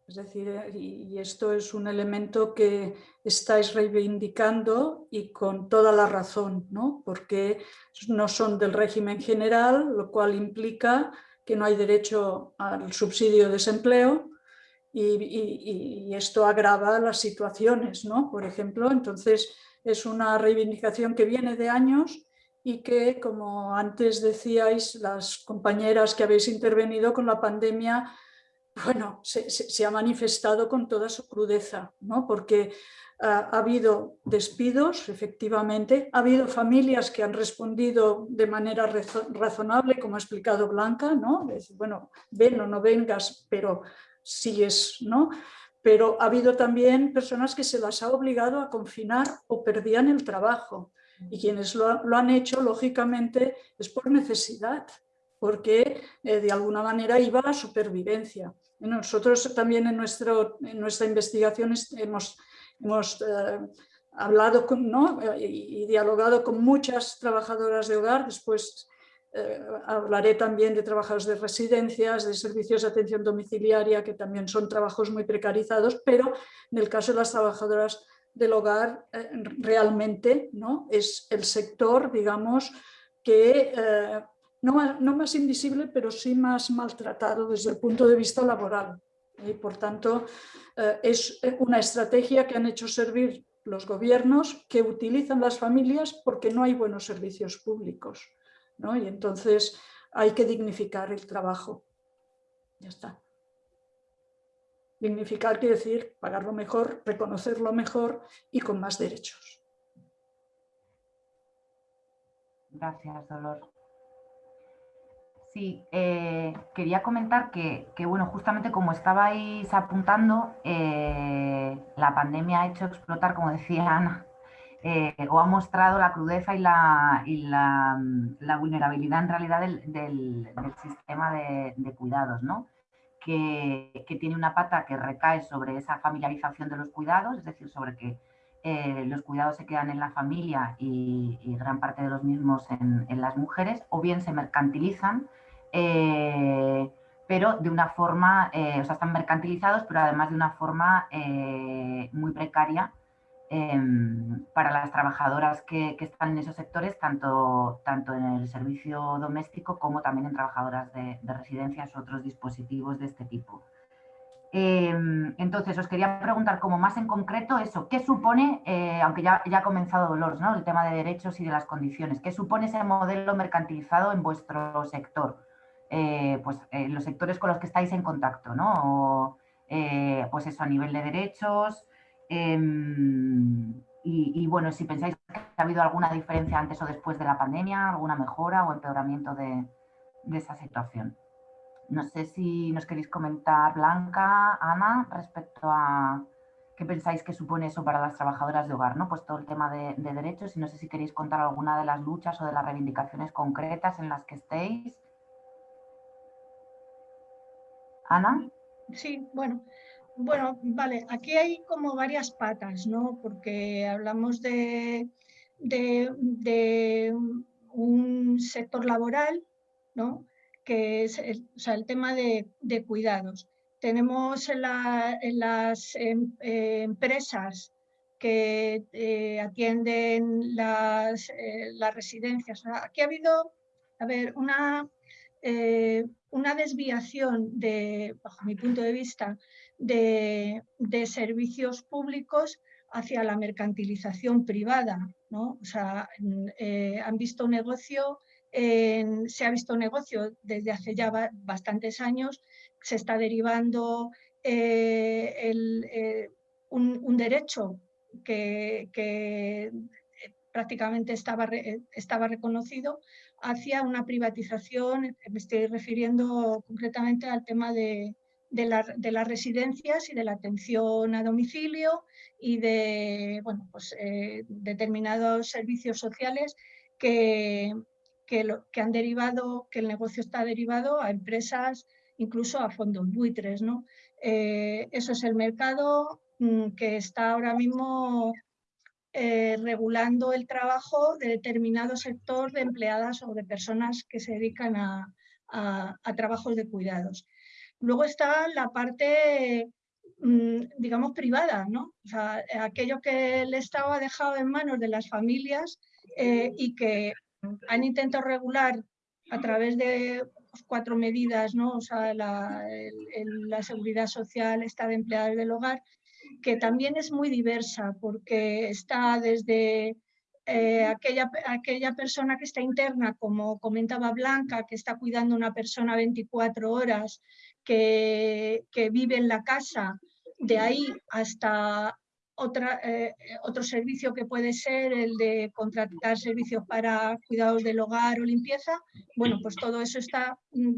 Es decir, eh, y esto es un elemento que estáis reivindicando y con toda la razón, ¿no? porque no son del régimen general, lo cual implica que no hay derecho al subsidio de desempleo, y, esto agrava las situaciones, ¿no? Por ejemplo, entonces es una reivindicación que viene de años y que, como antes decíais, las compañeras que habéis intervenido con la pandemia, bueno, se, ha manifestado con toda su crudeza, ¿no? Porque ha habido despidos, efectivamente, ha habido familias que han respondido de manera razonable, como ha explicado Blanca, ¿no? bueno, ven o no vengas, pero es, ¿no? Pero ha habido también personas que se las ha obligado a confinar o perdían el trabajo. Y quienes lo, han hecho, lógicamente, es por necesidad, porque eh, de alguna manera iba a supervivencia. Nosotros también en, nuestro, en nuestra investigación hemos, hemos eh, hablado ¿no? y, dialogado con muchas trabajadoras de hogar, después eh, hablaré también de trabajadores de residencias, de servicios de atención domiciliaria, que también son trabajos muy precarizados, pero en el caso de las trabajadoras del hogar, eh, realmente ¿no? es el sector, digamos, que eh, no, no, más invisible, pero sí más maltratado desde el punto de vista laboral. Y por tanto, es una estrategia que han hecho servir los gobiernos que utilizan las familias porque no hay buenos servicios públicos. Y entonces hay que dignificar el trabajo. Ya está. Dignificar quiere decir pagarlo mejor, reconocerlo mejor y con más derechos. Gracias, Dolor. Sí, eh, quería comentar que, bueno, justamente como estabais apuntando, eh, la pandemia ha hecho explotar, como decía Ana, eh, o ha mostrado la crudeza y la, vulnerabilidad en realidad del, sistema de, cuidados, ¿no? Que, tiene una pata que recae sobre esa familiarización de los cuidados, es decir, sobre que los cuidados se quedan en la familia y, gran parte de los mismos en, las mujeres, o bien se mercantilizan, eh, pero de una forma, o sea, están mercantilizados, pero además de una forma muy precaria Em, para las trabajadoras que, están en esos sectores, tanto, tanto en el servicio doméstico como también en trabajadoras de, residencias o otros dispositivos de este tipo. Em, entonces, os quería preguntar como más en concreto eso, ¿qué supone, eh, aunque ya, ya ha comenzado Dolores, ¿no? el tema de derechos y de las condiciones, ¿qué supone ese modelo mercantilizado en vuestro sector? Eh, pues en los sectores con los que estáis en contacto, ¿no? Eh, pues eso, a nivel de derechos, Em, y, bueno, si pensáis que ha habido alguna diferencia antes o después de la pandemia, alguna mejora o empeoramiento de, esa situación. No sé si nos queréis comentar, Blanca, Ana, respecto a qué pensáis que supone eso para las trabajadoras de hogar, ¿no? Pues todo el tema de, de derechos y no sé si queréis contar alguna de las luchas o de las reivindicaciones concretas en las que estéis. Ana. Sí, bueno, bueno, vale, aquí hay como varias patas, ¿no? Porque hablamos de, un sector laboral, ¿no? Que es el, o sea, el tema de, cuidados. Tenemos en, las em, eh, empresas que eh, atienden las, eh, las residencias. Aquí ha habido, a ver, una, una desviación de, bajo mi punto de vista, de, servicios públicos hacia la mercantilización privada. ¿no? O sea, eh, han visto negocio, se ha visto negocio desde hace ya bastantes años, se está derivando eh, eh, un, derecho que, prácticamente estaba, estaba reconocido hacia una privatización, me estoy refiriendo concretamente al tema de, de, las residencias y de la atención a domicilio y de bueno, pues, eh, determinados servicios sociales que, que, que, han derivado, que el negocio está derivado a empresas, incluso a fondos buitres. ¿no? Eh, eso es el mercado mm, que está ahora mismo eh, regulando el trabajo de determinado sector de empleadas o de personas que se dedican a, trabajos de cuidados. Luego está la parte, mm, digamos, privada, ¿no? O sea, aquello que el Estado ha dejado en manos de las familias eh, y que han intentado regular a través de pues, cuatro medidas, ¿no? O sea, la, la seguridad social, está de empleados del hogar, que también es muy diversa porque está desde eh, aquella, aquella persona que está interna, como comentaba Blanca, que está cuidando a una persona 24 horas, que, vive en la casa, de ahí hasta otra, eh, otro servicio que puede ser el de contratar servicios para cuidados del hogar o limpieza, bueno, pues todo eso está mm,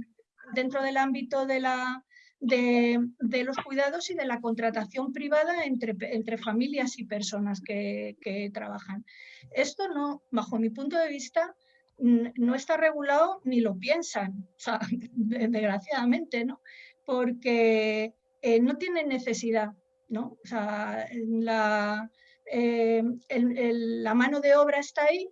dentro del ámbito de, la, de, los cuidados y de la contratación privada entre, entre familias y personas que, que, trabajan. Esto no, bajo mi punto de vista, no está regulado ni lo piensan, (laughs) desgraciadamente, ¿no? Porque eh, no tienen necesidad, ¿no? O sea, la, eh, la mano de obra está ahí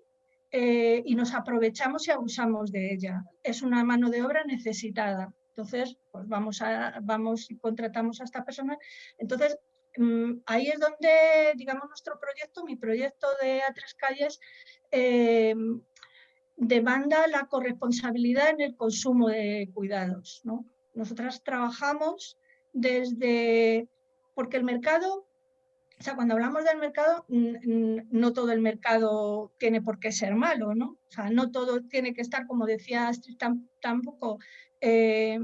eh, y nos aprovechamos y abusamos de ella. Es una mano de obra necesitada. Entonces, pues vamos, a, vamos y contratamos a esta persona. Entonces, mm, ahí es donde, digamos, nuestro proyecto, mi proyecto de A Tres Calles, eh, demanda la corresponsabilidad en el consumo de cuidados. ¿no? Nosotras trabajamos desde, porque el mercado, o sea, cuando hablamos del mercado, no todo el mercado tiene por qué ser malo, ¿no? O sea, no todo tiene que estar, como decía Astrid, tampoco eh,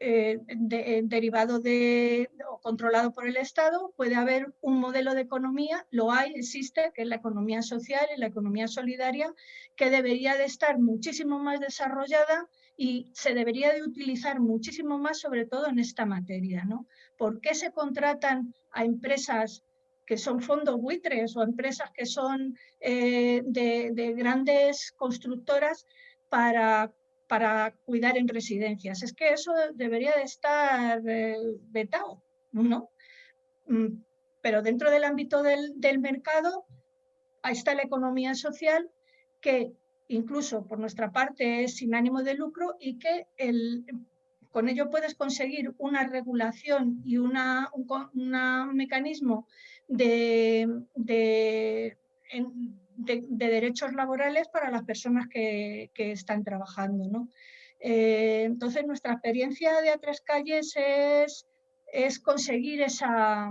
eh, eh, derivado de, o controlado por el Estado, puede haber un modelo de economía, lo hay, existe, que es la economía social y la economía solidaria, que debería de estar muchísimo más desarrollada y se debería de utilizar muchísimo más, sobre todo en esta materia. ¿no? ¿Por qué se contratan a empresas que son fondos buitres o empresas que son de grandes constructoras para para cuidar en residencias. Es que eso debería de estar eh, vetado, ¿no? Mm, pero dentro del ámbito del, mercado está la economía social que incluso por nuestra parte es sin ánimo de lucro y que el, con ello puedes conseguir una regulación y una, un, mecanismo de, de, de, derechos laborales para las personas que, están trabajando. Eh, entonces, nuestra experiencia de A Tres Calles es, es conseguir esa,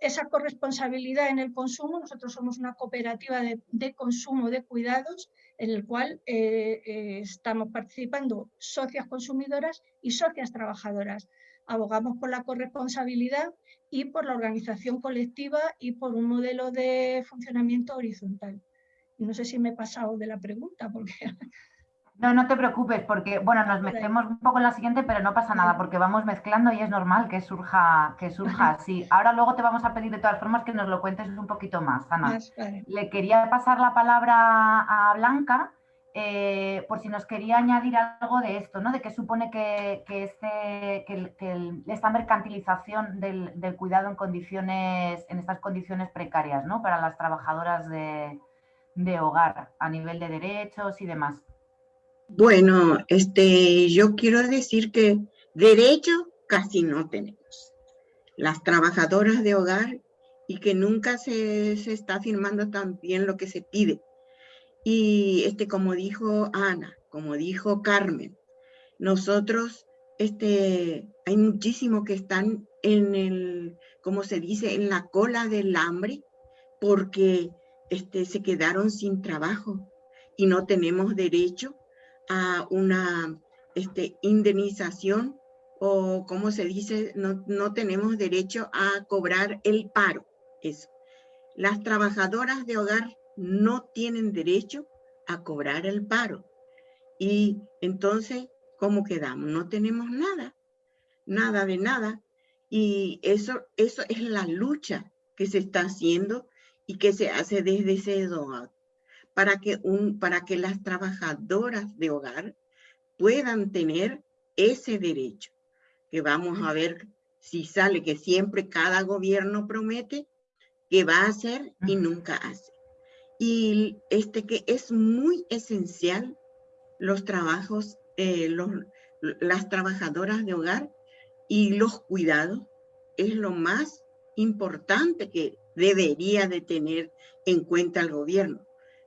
esa corresponsabilidad en el consumo. Nosotros somos una cooperativa de, consumo de cuidados en el cual eh, eh, estamos participando socias consumidoras y socias trabajadoras. Abogamos por la corresponsabilidad y por la organización colectiva y por un modelo de funcionamiento horizontal. No sé si me he pasado de la pregunta. Porque... (laughs) No, no te preocupes, porque bueno, nos metemos un poco en la siguiente, pero no pasa nada, porque vamos mezclando y es normal que surja, que surja así. Ahora luego te vamos a pedir de todas formas que nos lo cuentes un poquito más, Ana. Le quería pasar la palabra a Blanca, eh, por si nos quería añadir algo de esto, ¿no? de qué supone que, este, esta mercantilización del, cuidado en, condiciones, en estas condiciones precarias ¿no? para las trabajadoras de, hogar a nivel de derechos y demás. Bueno, este, yo quiero decir que derecho casi no tenemos. Las trabajadoras de hogar y que nunca se, se está firmando tan bien lo que se pide y este, como dijo Ana, como dijo Carmen, nosotros, este, hay muchísimos que están en el, como se dice, en la cola del hambre, porque este, se quedaron sin trabajo y no tenemos derecho a una este, indemnización o como se dice, no, no tenemos derecho a cobrar el paro. Eso. Las trabajadoras de hogar no tienen derecho a cobrar el paro. Y entonces, ¿cómo quedamos? No tenemos nada, nada de nada. Y eso, eso es la lucha que se está haciendo y que se hace desde ese para que, un, para que las trabajadoras de hogar puedan tener ese derecho, que vamos a ver si sale, que siempre cada gobierno promete que va a hacer y nunca hace y este que es muy esencial los trabajos, eh, las trabajadoras de hogar y los cuidados es lo más importante que debería de tener en cuenta el gobierno,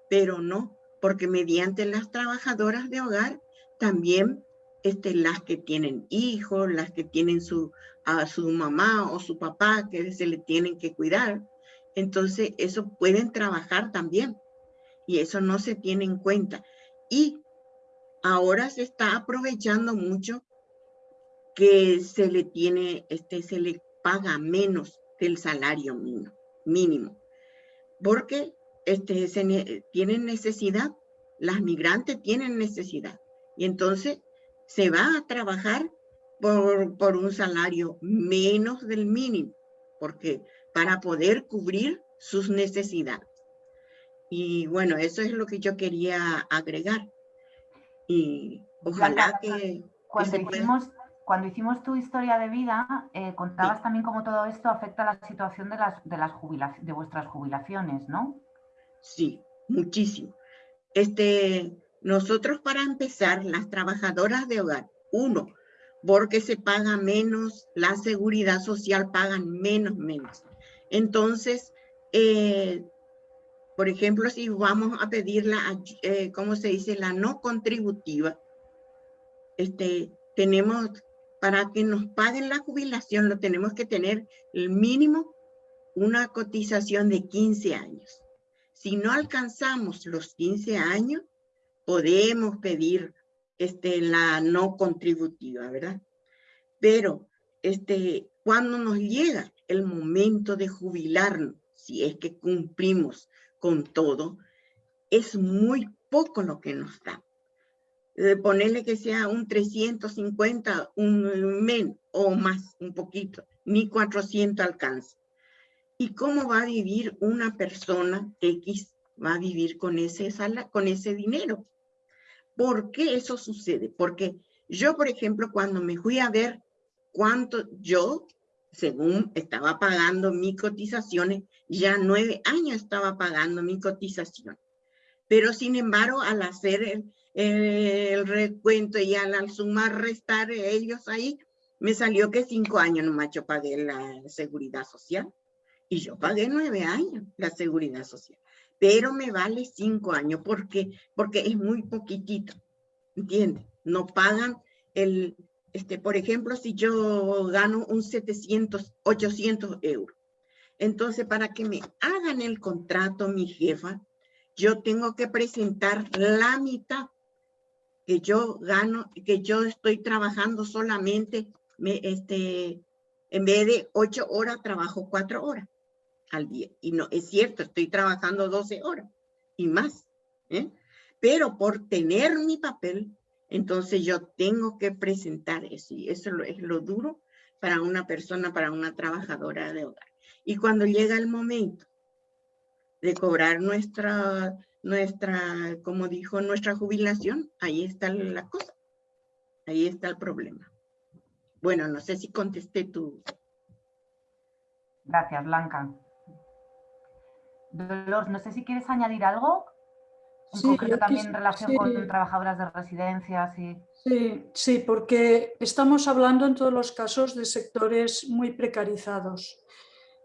pero no, porque mediante las trabajadoras de hogar también este, las que tienen hijos, las que tienen su, a su mamá o su papá que se le tienen que cuidar, entonces eso pueden trabajar también y eso no se tiene en cuenta. Y ahora se está aprovechando mucho que se le tiene, este, se le paga menos del salario mínimo, mínimo porque este, se tienen necesidad, las migrantes tienen necesidad y entonces se va a trabajar por, por un salario menos del mínimo, porque para poder cubrir sus necesidades. Y bueno, eso es lo que yo quería agregar. Y ojalá que... Cuando, hicimos, cuando hicimos tu historia de vida, eh, contabas también cómo todo esto afecta a la situación de, las, de, las de vuestras jubilaciones, ¿no? Sí, muchísimo. este, nosotros para empezar, las trabajadoras de hogar, uno, porque se paga menos, la seguridad social pagan menos, menos. Entonces, eh, por ejemplo, si vamos a pedir la, eh, ¿cómo se dice? La no contributiva, este, tenemos, para que nos paguen la jubilación, lo tenemos que tener el mínimo una cotización de 15 años. Si no alcanzamos los 15 años, podemos pedir este, la no contributiva, ¿verdad? Pero este, cuando nos llega el momento de jubilarnos, si es que cumplimos con todo, es muy poco lo que nos da. De ponerle que sea un 350, un men o más, un poquito, ni 400 alcanza. ¿Y cómo va a vivir una persona X? Va a vivir con ese, sala, con ese dinero. ¿Por qué eso sucede? Porque yo, por ejemplo, cuando me fui a ver cuánto yo, según estaba pagando mis cotizaciones, ya nueve años estaba pagando mi cotización. Pero sin embargo, al hacer el, recuento y al, sumar, restar ellos ahí, me salió que cinco años nomás yo pagué la seguridad social. Y yo pagué nueve años la seguridad social, pero me vale cinco años. ¿Por qué? Porque es muy poquitito, ¿entiendes? No pagan el, este, por ejemplo, si yo gano un 700, 800 euros. Entonces, para que me hagan el contrato, mi jefa, yo tengo que presentar la mitad que yo gano, que yo estoy trabajando solamente, me, este, en vez de ocho horas, trabajo cuatro horas al día. Y no, es cierto, estoy trabajando 12 horas y más. ¿eh? Pero por tener mi papel, entonces yo tengo que presentar eso. Y eso es lo duro para una persona, para una trabajadora de hogar. Y cuando llega el momento de cobrar nuestra, nuestra, como dijo, nuestra jubilación, ahí está la cosa. Ahí está el problema. Bueno, no sé si contesté tu... Gracias, Blanca. Dolores, no sé si quieres añadir algo, en sí, concreto también en relación con trabajadoras de residencias. Y... Sí, sí, porque estamos hablando en todos los casos de sectores muy precarizados.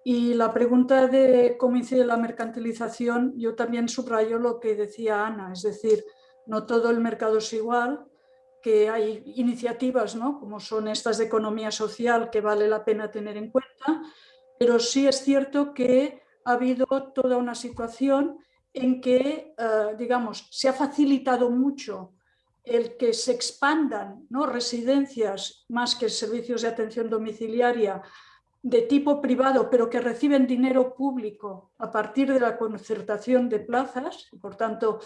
Y la pregunta de cómo incide la mercantilización, yo también subrayo lo que decía Ana, es decir, no todo el mercado es igual, que hay iniciativas ¿no? como son estas de economía social que vale la pena tener en cuenta, pero sí es cierto que ha habido toda una situación en que, eh, digamos, se ha facilitado mucho el que se expandan ¿no? residencias más que servicios de atención domiciliaria de tipo privado, pero que reciben dinero público a partir de la concertación de plazas. Por tanto,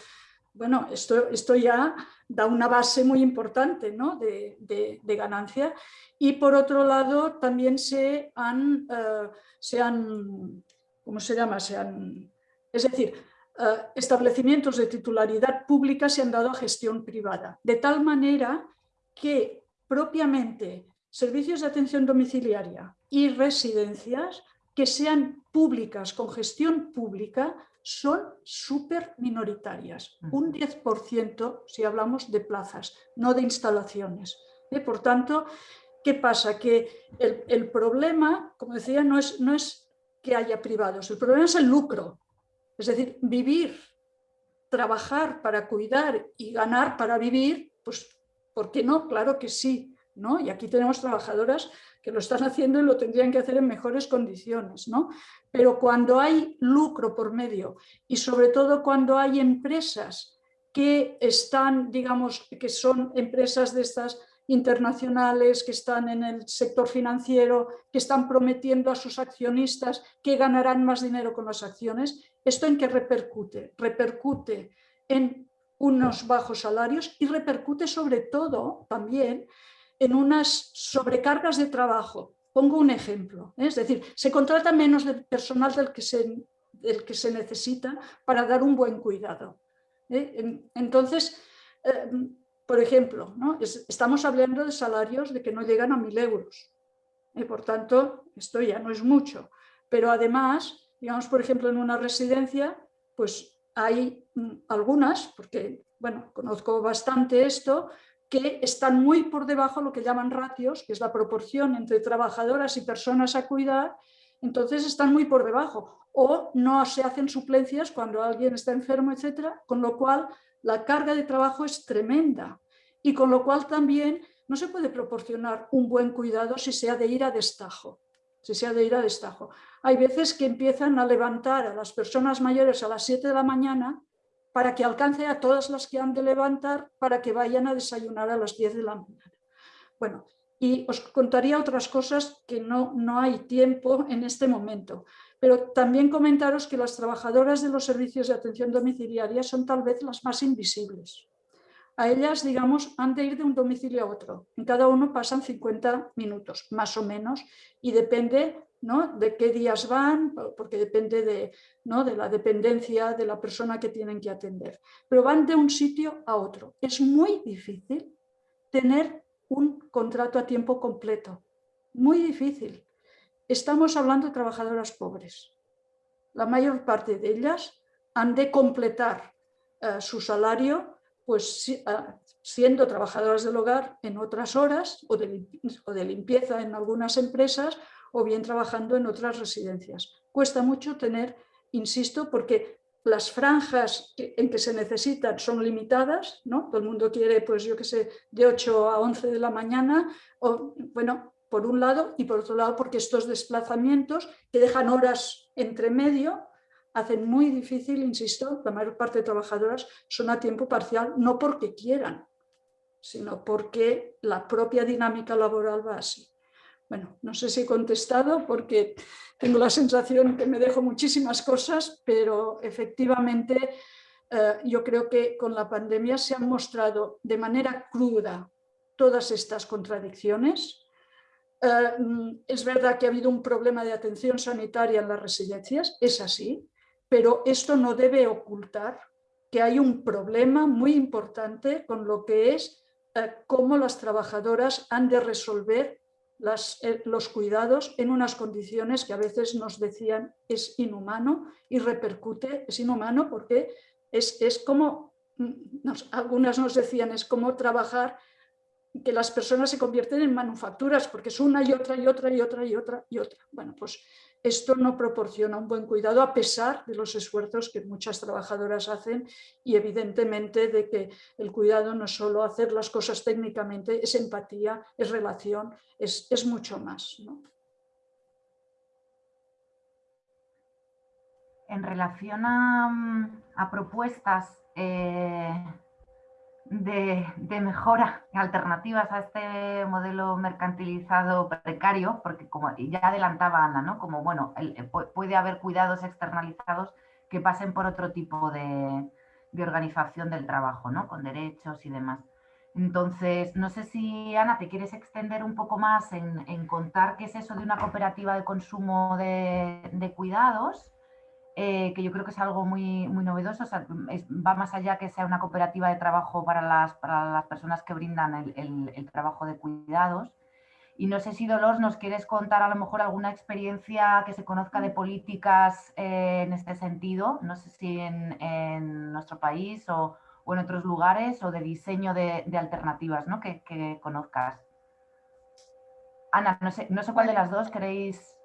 bueno, esto, esto ya da una base muy importante ¿no? de, de, ganancia. Y por otro lado, también se han, eh, se han ¿cómo se llama? es decir, establecimientos de titularidad pública se han dado a gestión privada, de tal manera que propiamente servicios de atención domiciliaria y residencias que sean públicas, con gestión pública, son súper minoritarias. Un 10% si hablamos de plazas, no de instalaciones. ¿Eh? Por tanto, ¿qué pasa? Que el, el, problema, como decía, no es, no es que haya privados. El problema es el lucro. Es decir, vivir, trabajar para cuidar y ganar para vivir, pues, ¿por qué no? Claro que sí. ¿no? Y aquí tenemos trabajadoras que lo están haciendo y lo tendrían que hacer en mejores condiciones. ¿no? Pero cuando hay lucro por medio y sobre todo cuando hay empresas que están, digamos, que son empresas de estas internacionales que están en el sector financiero, que están prometiendo a sus accionistas que ganarán más dinero con las acciones. ¿Esto en qué repercute? Repercute en unos bajos salarios y repercute sobre todo también en unas sobrecargas de trabajo. Pongo un ejemplo, ¿eh? es decir, se contrata menos de personal del que se, del que se necesita para dar un buen cuidado. ¿eh? Entonces, eh, por ejemplo, estamos hablando de salarios de que no llegan a mil euros. Y por tanto, esto ya no es mucho. Pero además, digamos, por ejemplo, en una residencia, pues hay mm, algunas, porque bueno, conozco bastante esto, que están muy por debajo de lo que llaman ratios, que es la proporción entre trabajadoras y personas a cuidar, entonces están muy por debajo. O no se hacen suplencias cuando alguien está enfermo, etcétera, con lo cual la carga de trabajo es tremenda y con lo cual también no se puede proporcionar un buen cuidado si se ha de ir a destajo. Si se ha de ir a destajo. Hay veces que empiezan a levantar a las personas mayores a las 7 de la mañana para que alcance a todas las que han de levantar para que vayan a desayunar a las 10 de la mañana. Bueno, y os contaría otras cosas que no, no hay tiempo en este momento. Pero también comentaros que las trabajadoras de los servicios de atención domiciliaria son tal vez las más invisibles a ellas, digamos, han de ir de un domicilio a otro. En cada uno pasan 50 minutos, más o menos, y depende ¿no? de qué días van, porque depende de, ¿no? de la dependencia de la persona que tienen que atender. Pero van de un sitio a otro. Es muy difícil tener un contrato a tiempo completo. Muy difícil. Estamos hablando de trabajadoras pobres. La mayor parte de ellas han de completar eh, su salario pues ah, siendo trabajadoras del hogar en otras horas o de, limpieza en algunas empresas o bien trabajando en otras residencias. Cuesta mucho tener, insisto, porque las franjas en que se necesitan son limitadas, ¿no? Todo el mundo quiere, pues yo qué sé, de 8 a 11 de la mañana, o, bueno, por un lado, y por otro lado porque estos desplazamientos que dejan horas entre medio, hacen muy difícil, insisto, la mayor parte de trabajadoras son a tiempo parcial, no porque quieran, sino porque la propia dinámica laboral va así. Bueno, no sé si he contestado porque tengo la sensación que me dejo muchísimas cosas, pero efectivamente eh, yo creo que con la pandemia se han mostrado de manera cruda todas estas contradicciones. Eh, es verdad que ha habido un problema de atención sanitaria en las residencias, es así, pero esto no debe ocultar que hay un problema muy importante con lo que es eh, cómo las trabajadoras han de resolver eh, los cuidados en unas condiciones que a veces nos decían es inhumano y repercute, es inhumano porque es, es como, mm, algunas nos decían, es como trabajar que las personas se convierten en manufacturas porque es una y otra y otra y otra y otra y otra. Bueno, pues esto no proporciona un buen cuidado a pesar de los esfuerzos que muchas trabajadoras hacen y evidentemente de que el cuidado no es solo hacer las cosas técnicamente, es empatía, es relación, es, mucho más. En relación a, propuestas eh, de, mejora, alternativas a este modelo mercantilizado precario, porque como ya adelantaba Ana, ¿no? como bueno, eh, puede haber cuidados externalizados que pasen por otro tipo de, organización del trabajo, ¿no? con derechos y demás. Entonces, no sé si, Ana, te quieres extender un poco más en, contar qué es eso de una cooperativa de consumo de cuidados eh, que yo creo que es algo muy, muy novedoso, va más allá que sea una cooperativa de trabajo para las, para las personas que brindan el, trabajo de cuidados. Y no sé si Dolores nos quieres contar a lo mejor alguna experiencia que se conozca de políticas eh, en este sentido, no sé si en, nuestro país o, en otros lugares, o de diseño de, alternativas ¿no? que, que, conozcas. Ana, no sé, no sé cuál de las dos queréis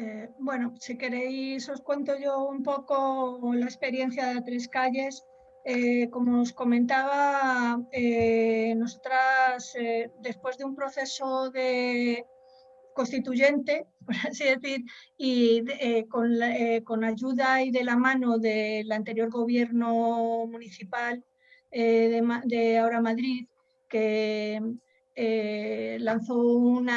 eh, bueno, si queréis os cuento yo un poco la experiencia de Tres Calles. Eh, como os comentaba, eh, nosotras, después de un proceso de constituyente, (laughs) por así decir, y con, ayuda y de la mano del anterior gobierno municipal de Ahora Madrid, que eh, lanzó un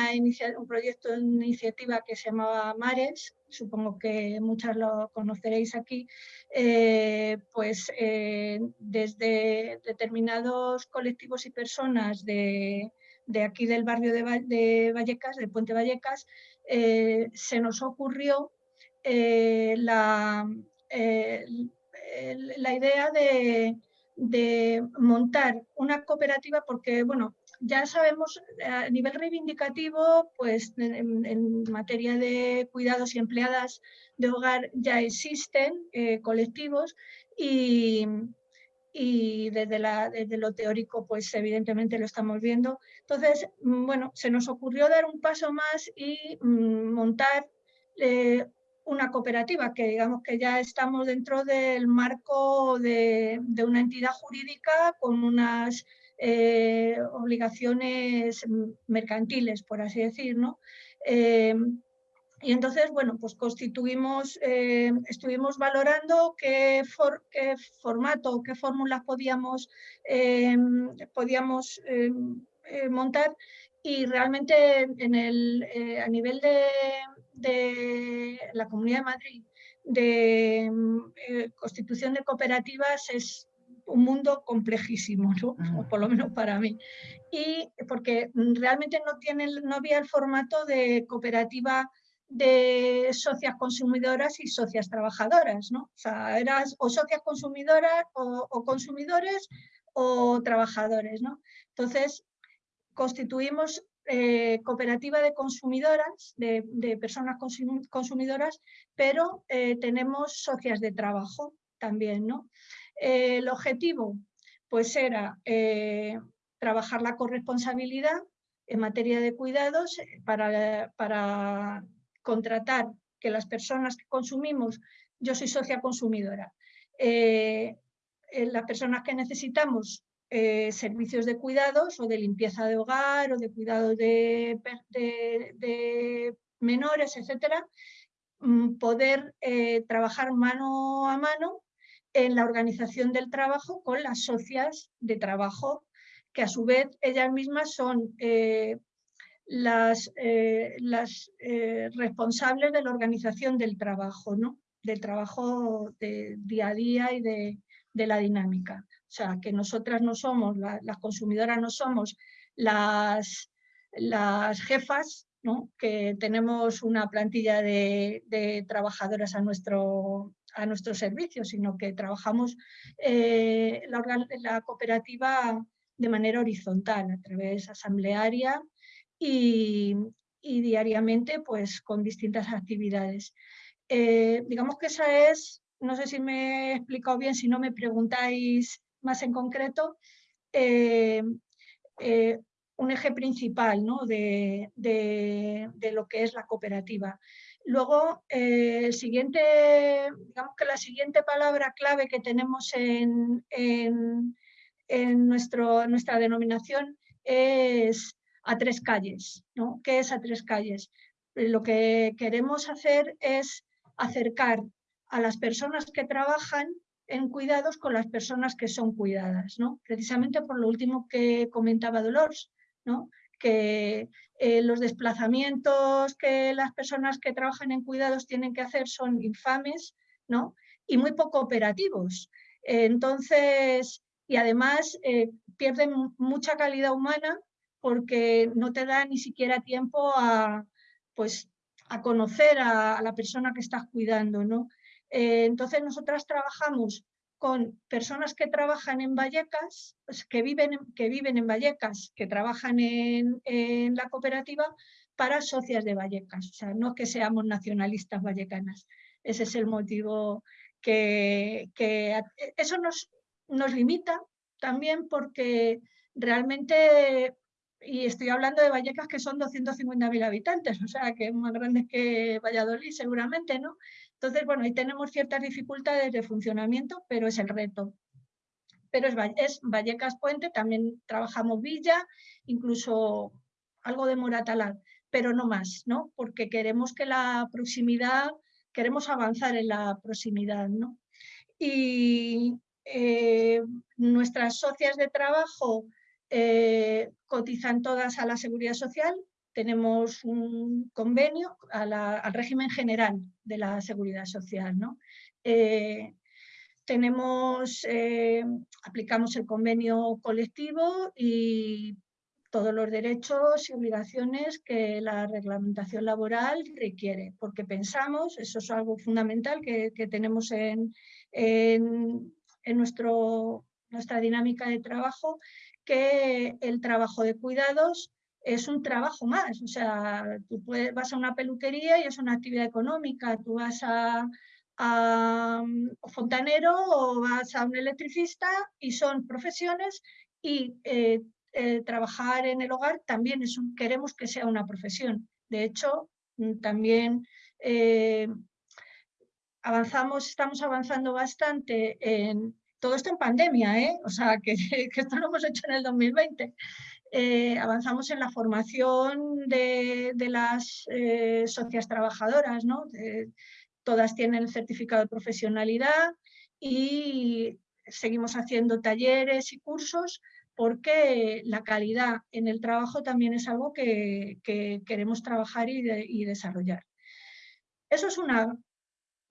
proyecto de iniciativa que se llamaba Mares, supongo que muchas lo conoceréis aquí, eh, pues eh, desde determinados colectivos y personas de, aquí del barrio de, Vallecas, del Puente Vallecas, se nos ocurrió la, idea de, de montar una cooperativa porque, bueno, ya sabemos eh, a nivel reivindicativo, pues en, materia de cuidados y empleadas de hogar ya existen eh, colectivos y, y desde, la, desde, lo teórico, pues evidentemente lo estamos viendo. Entonces, mm, bueno, se nos ocurrió dar un paso más y mm, montar eh, una cooperativa, que digamos que ya estamos dentro del marco de, de una entidad jurídica con unas eh, obligaciones mercantiles, por así decir, ¿no? Eh, y entonces, bueno, pues constituimos, eh, estuvimos valorando qué, formato, qué fórmulas podíamos, podíamos montar y realmente a nivel de, la Comunidad de Madrid de constitución de cooperativas es un mundo complejísimo, ¿no? o por lo menos para mí. Y porque realmente no, tiene, no había el formato de cooperativa de socias consumidoras y socias trabajadoras, ¿no? O sea, eras o socias consumidoras o, consumidores o trabajadores, ¿no? Entonces, constituimos eh, cooperativa de consumidoras, de, personas consumidoras, pero eh, tenemos socias de trabajo también, ¿no? El objetivo pues era eh, trabajar la corresponsabilidad en materia de cuidados eh, para, para, contratar que las personas que consumimos, yo soy socia consumidora, eh, las personas que necesitamos servicios de cuidados o de limpieza de hogar o de cuidados de, de, menores, etcétera, mm, poder trabajar mano a mano en la organización del trabajo con las socias de trabajo, que a su vez ellas mismas son eh, las, eh, las eh, responsables de la organización del trabajo, ¿no? del trabajo de día a día y de, la dinámica. O sea, que nosotras no somos, las consumidoras no somos las, las jefas, ¿no? que tenemos una plantilla de, de trabajadoras a nuestro, a nuestro servicio, sino que trabajamos eh, la, cooperativa de manera horizontal, a través asamblearia y, diariamente pues, con distintas actividades. Eh, digamos que esa es, no sé si me he explicado bien, si no me preguntáis más en concreto, eh, un eje principal ¿no? de, de, lo que es la cooperativa. Luego, eh, digamos que la siguiente palabra clave que tenemos en, nuestro, nuestra denominación es a tres calles. ¿no? ¿Qué es a tres calles? Lo que queremos hacer es acercar a las personas que trabajan en cuidados con las personas que son cuidadas, ¿no? precisamente por lo último que comentaba Dolores, ¿no? Que eh, los desplazamientos que las personas que trabajan en cuidados tienen que hacer son infames ¿no? y muy poco operativos. entonces, y además eh, pierden mucha calidad humana porque no te da ni siquiera tiempo a, pues, a conocer a, la persona que estás cuidando. ¿no? Eh, entonces, nosotras trabajamos con personas que trabajan en Vallecas, pues, que, viven, que viven en Vallecas, que trabajan en, la cooperativa para socias de Vallecas. O sea, no que seamos nacionalistas vallecanas. Ese es el motivo que, eso nos, nos limita también porque realmente y estoy hablando de Vallecas que son 250.000 habitantes, o sea que es más grande que Valladolid seguramente, ¿no? Entonces, bueno, ahí tenemos ciertas dificultades de funcionamiento, pero es el reto. Pero es, Vallecas Puente, también trabajamos Villa, incluso algo de Moratalá, pero no más, ¿no? Porque queremos que la proximidad, queremos avanzar en la proximidad, ¿no? Y eh, nuestras socias de trabajo eh, cotizan todas a la seguridad social, tenemos un convenio al régimen general de la seguridad social. ¿no? Eh, tenemos, eh, aplicamos el convenio colectivo y todos los derechos y obligaciones que la reglamentación laboral requiere, porque pensamos, eso es algo fundamental que, tenemos en, en, nuestro, nuestra dinámica de trabajo, que el trabajo de cuidados es un trabajo más, o sea, tú vas a una peluquería y es una actividad económica, tú vas a, un fontanero o vas a un electricista y son profesiones y eh, eh, trabajar en el hogar también es queremos que sea una profesión. De hecho, mm, también eh, avanzamos, estamos avanzando bastante en todo esto en pandemia, o sea, (laughs) que, esto lo hemos hecho en el 2020. Eh, avanzamos en la formación de, las eh, socias trabajadoras, ¿no? todas tienen el certificado de profesionalidad y seguimos haciendo talleres y cursos porque la calidad en el trabajo también es algo que, queremos trabajar y desarrollar. Eso es una,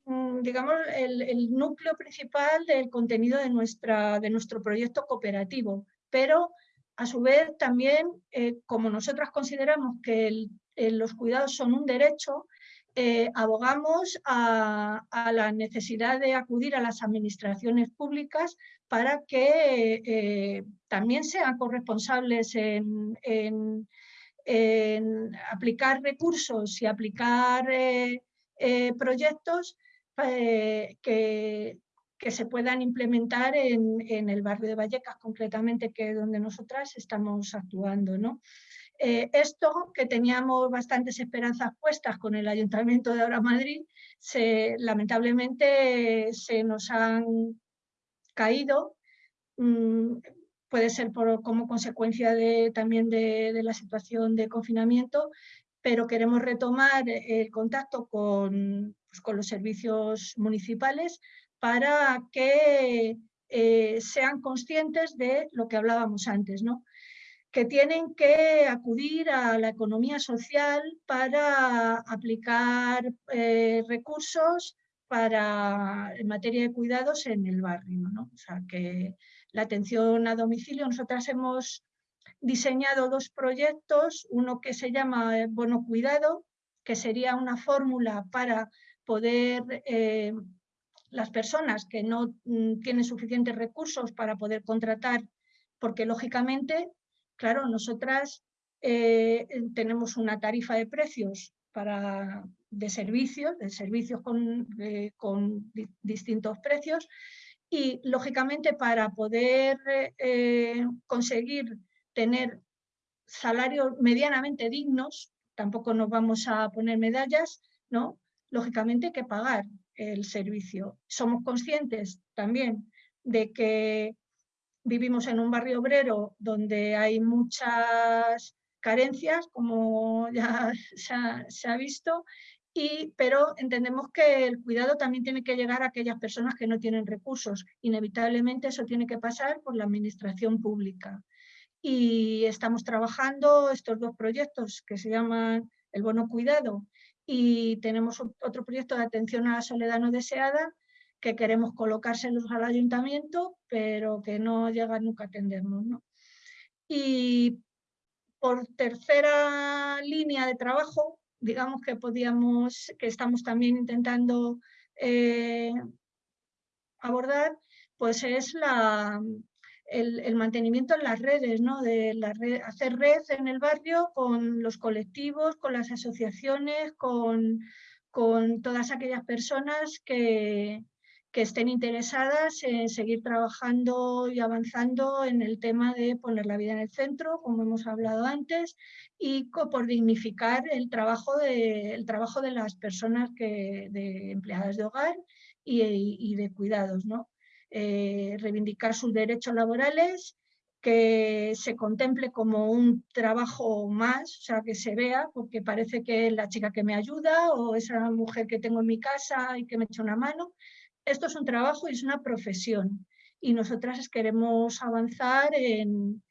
Mm, digamos, el, núcleo principal del contenido de, nuestra, de nuestro proyecto cooperativo, pero a su vez también, eh, como nosotras consideramos que los cuidados son un derecho, eh, abogamos a, la necesidad de acudir a las administraciones públicas para que eh, también sean corresponsables en, en, aplicar recursos y aplicar proyectos que, que, se puedan implementar en, en, el barrio de Vallecas, concretamente, que es donde nosotras estamos actuando. ¿no? Eh, esto, que teníamos bastantes esperanzas puestas con el Ayuntamiento de Ahora Madrid, se, lamentablemente se nos han caído. Mm, puede ser por, como consecuencia de, también de, de la situación de confinamiento, pero queremos retomar el contacto con, pues, con los servicios municipales para que eh, sean conscientes de lo que hablábamos antes, ¿no? que tienen que acudir a la economía social para aplicar eh, recursos para, en materia de cuidados en el barrio. ¿no? O sea, que la atención a domicilio, nosotras hemos diseñado dos proyectos, uno que se llama Bono Cuidado, que sería una fórmula para poder, eh, las personas que no mm, tienen suficientes recursos para poder contratar, porque lógicamente, claro, nosotras eh, tenemos una tarifa de precios para, de servicios, de servicios con, con distintos precios, y lógicamente para poder eh, conseguir tener salarios medianamente dignos, tampoco nos vamos a poner medallas, ¿no? lógicamente hay que pagar el servicio. Somos conscientes también de que vivimos en un barrio obrero donde hay muchas carencias, como (laughs) ya se ha, visto, y, pero entendemos que el cuidado también tiene que llegar a aquellas personas que no tienen recursos. Inevitablemente eso tiene que pasar por la administración pública. Y estamos trabajando estos dos proyectos que se llaman el bono cuidado y tenemos otro proyecto de atención a la soledad no deseada que queremos colocárselos al ayuntamiento, pero que no llega nunca a atendernos. ¿no? Y por tercera línea de trabajo, digamos que podíamos, que estamos también intentando eh, abordar, pues es la, el, mantenimiento en las redes, ¿no? de la hacer red en el barrio con los colectivos, con las asociaciones, con, con todas aquellas personas que, que, estén interesadas en seguir trabajando y avanzando en el tema de poner la vida en el centro, como hemos hablado antes, y por dignificar el trabajo de, el trabajo de las personas que, de empleadas de hogar y, y de cuidados. ¿no? Eh, reivindicar sus derechos laborales, que se contemple como un trabajo más, o sea, que se vea, porque parece que es la chica que me ayuda o esa mujer que tengo en mi casa y que me echa una mano. Esto es un trabajo y es una profesión y nosotras queremos avanzar en,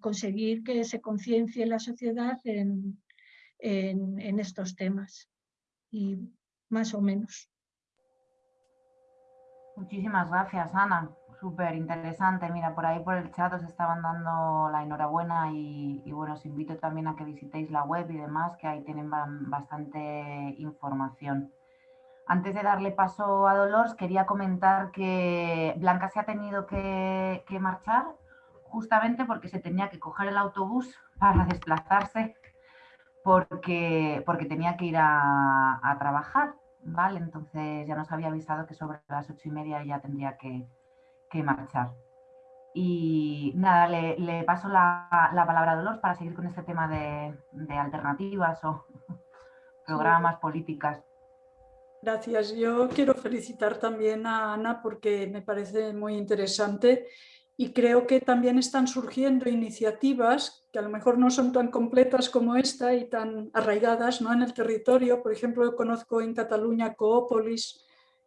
conseguir que se conciencie la sociedad en, en estos temas y más o menos. Muchísimas gracias, Ana. Súper interesante. Mira, por ahí por el chat os estaban dando la enhorabuena y, bueno, os invito también a que visitéis la web y demás, que ahí tienen bastante información. Antes de darle paso a Dolores, quería comentar que Blanca se ha tenido que, marchar justamente porque se tenía que coger el autobús para desplazarse porque, porque tenía que ir a trabajar ¿vale? Entonces ya nos había avisado que sobre las ocho y media ya tendría que, marchar. Y nada, le, paso la, palabra a Dolores para seguir con este tema de, alternativas o (laughs) programas, políticas. Gracias. Yo quiero felicitar también a Ana porque me parece muy interesante y creo que también están surgiendo iniciativas que a lo mejor no son tan completas como esta y tan arraigadas ¿no? en el territorio. Por ejemplo, yo conozco en Cataluña Coopolis,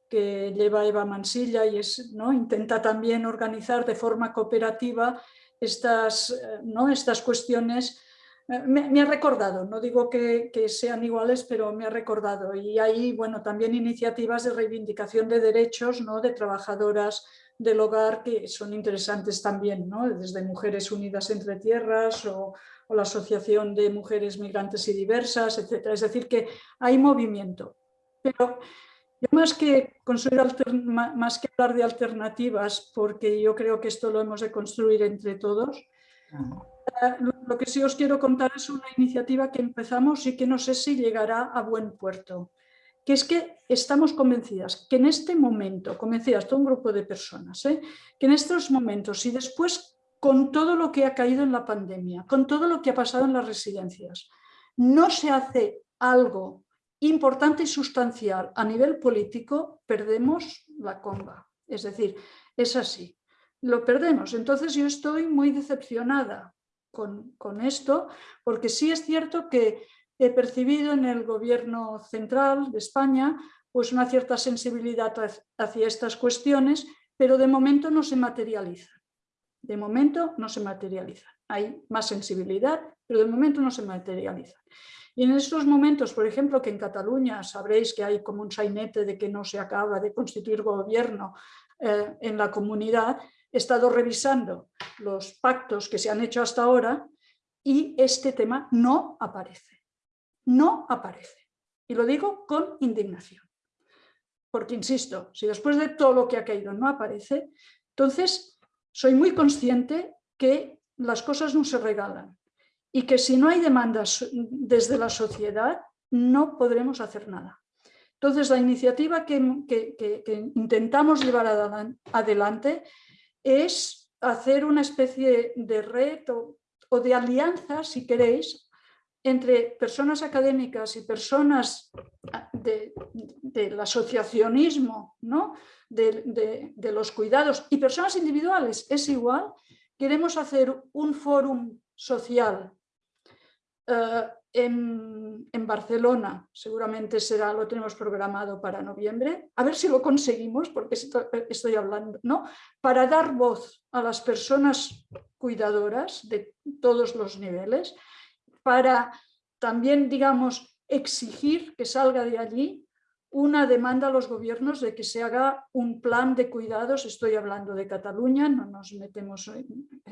que lleva Eva Mansilla y es, ¿no? intenta también organizar de forma cooperativa estas, eh, ¿no? estas cuestiones. Eh, me, ha recordado, no digo que, que, sean iguales, pero me ha recordado. Y hay bueno, también iniciativas de reivindicación de derechos ¿no? de trabajadoras del hogar que son interesantes también, ¿no? desde Mujeres Unidas Entre Tierras o, la Asociación de Mujeres Migrantes y Diversas, etc. Es decir, que hay movimiento. Pero yo más que, más que hablar de alternativas, porque yo creo que esto lo hemos de construir entre todos, eh, lo que sí os quiero contar es una iniciativa que empezamos y que no sé si llegará a buen puerto que es que estamos convencidas que en este momento, convencidas todo un grupo de personas, ¿eh? que en estos momentos y después con todo lo que ha caído en la pandemia, con todo lo que ha pasado en las residencias, no se hace algo importante y sustancial a nivel político, perdemos la comba. Es decir, es así, lo perdemos. Entonces yo estoy muy decepcionada con, con esto, porque sí es cierto que he percibido en el gobierno central de España pues una cierta sensibilidad hacia estas cuestiones, pero de momento no se materializa. De momento no se materializa. Hay más sensibilidad, pero de momento no se materializa. Y en estos momentos, por ejemplo, que en Cataluña sabréis que hay como un sainete de que no se acaba de constituir gobierno eh, en la comunidad, he estado revisando los pactos que se han hecho hasta ahora y este tema no aparece no aparece. Y lo digo con indignación. Porque, insisto, si después de todo lo que ha caído no aparece, entonces soy muy consciente que las cosas no se regalan y que si no hay demandas desde la sociedad no podremos hacer nada. Entonces la iniciativa que, intentamos llevar adelante es hacer una especie de red o de alianza, si queréis, entre personas académicas y personas ah, del asociacionismo, ¿no? de, los cuidados y personas individuales, es igual, queremos hacer un fórum social eh, en, Barcelona, seguramente será, lo tenemos programado para noviembre, a ver si lo conseguimos, porque estoy hablando, ¿no? para dar voz a las personas cuidadoras de todos los niveles, para también, digamos, exigir que salga de allí una demanda a los gobiernos de que se haga un plan de cuidados, estoy hablando de Cataluña, no nos metemos,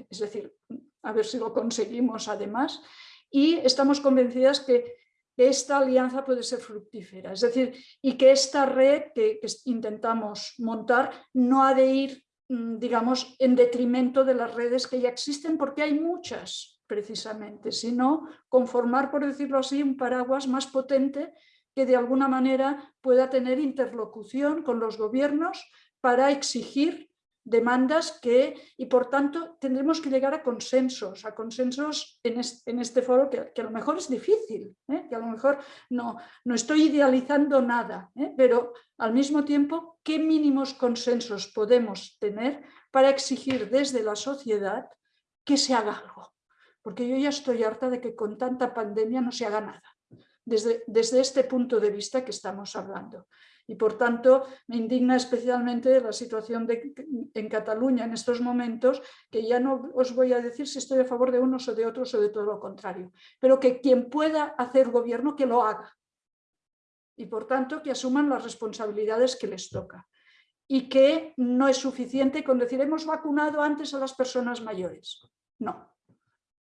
es decir, a ver si lo conseguimos además, y estamos convencidas que esta alianza puede ser fructífera, es decir, y que esta red que, que intentamos montar no ha de ir, mm, digamos, en detrimento de las redes que ya existen, porque hay muchas, precisamente, sino conformar, por decirlo así, un paraguas más potente que de alguna manera pueda tener interlocución con los gobiernos para exigir demandas que, y por tanto tendremos que llegar a consensos, a consensos en este, foro que, a lo mejor es difícil, ¿eh? que a lo mejor no, no estoy idealizando nada, ¿eh? pero al mismo tiempo, ¿qué mínimos consensos podemos tener para exigir desde la sociedad que se haga algo? Porque yo ya estoy harta de que con tanta pandemia no se haga nada, desde, desde este punto de vista que estamos hablando. Y por tanto me indigna especialmente la situación en Cataluña en estos momentos, que ya no os voy a decir si estoy a favor de unos o de otros o de todo lo contrario, pero que quien pueda hacer gobierno que lo haga. Y por tanto que asuman las responsabilidades que les toca. Y que no es suficiente con decir hemos vacunado antes a las personas mayores. No,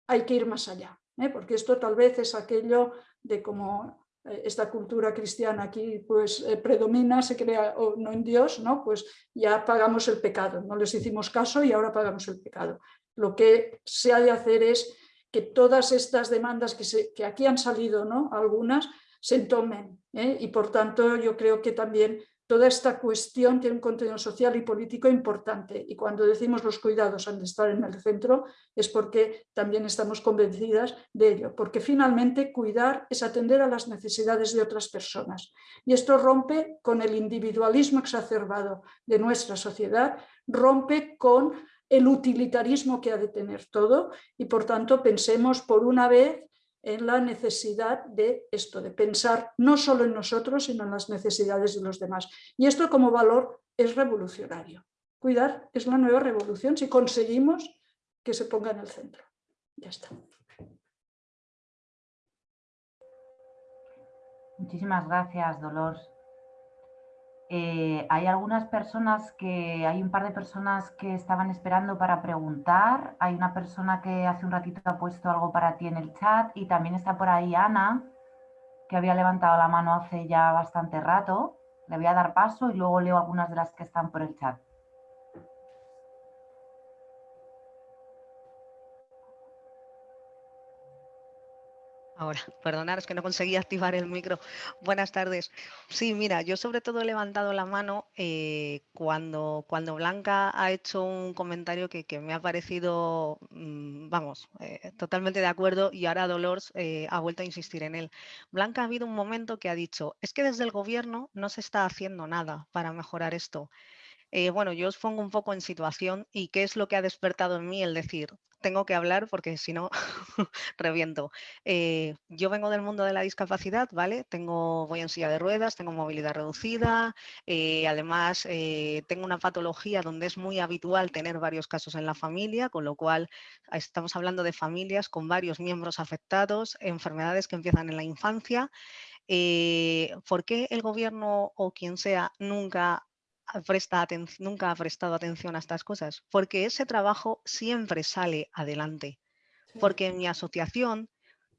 hay que ir más allá, ¿eh? porque esto tal vez es aquello de como eh, esta cultura cristiana aquí pues eh, predomina, se crea o no en Dios, ¿no? pues ya pagamos el pecado, no les hicimos caso y ahora pagamos el pecado. Lo que se ha de hacer es que todas estas demandas que, aquí han salido, ¿no? algunas, se entomen. ¿eh? Y por tanto yo creo que también toda esta cuestión tiene un contenido social y político importante y cuando decimos los cuidados han de estar en el centro es porque también estamos convencidas de ello, porque finalmente cuidar es atender a las necesidades de otras personas. Y esto rompe con el individualismo exacerbado de nuestra sociedad, rompe con el utilitarismo que ha de tener todo y por tanto pensemos por una vez en la necesidad de esto, de pensar no solo en nosotros, sino en las necesidades de los demás. Y esto como valor es revolucionario. Cuidar es la nueva revolución si conseguimos que se ponga en el centro. Ya está. Muchísimas gracias, Dolores. Eh, hay algunas personas que, hay un par de personas que estaban esperando para preguntar. Hay una persona que hace un ratito ha puesto algo para ti en el chat y también está por ahí Ana, que había levantado la mano hace ya bastante rato. Le voy a dar paso y luego leo algunas de las que están por el chat. Ahora, perdonaros que no conseguí activar el micro. Buenas tardes. Sí, mira, yo sobre todo he levantado la mano eh, cuando, cuando Blanca ha hecho un comentario que, me ha parecido, mm, vamos, eh, totalmente de acuerdo y ahora Dolores eh, ha vuelto a insistir en él. Blanca ha habido un momento que ha dicho, es que desde el gobierno no se está haciendo nada para mejorar esto. Bueno, yo os pongo un poco en situación y qué es lo que ha despertado en mí el decir, tengo que hablar porque si no (laughs) reviento. Eh, yo vengo del mundo de la discapacidad, ¿vale? Tengo, voy en silla de ruedas, tengo movilidad reducida, eh, además eh, tengo una patología donde es muy habitual tener varios casos en la familia, con lo cual estamos hablando de familias con varios miembros afectados, enfermedades que empiezan en la infancia. ¿Por qué el gobierno o quien sea nunca presta nunca ha prestado atención a estas cosas, porque ese trabajo siempre sale adelante. Porque en mi asociación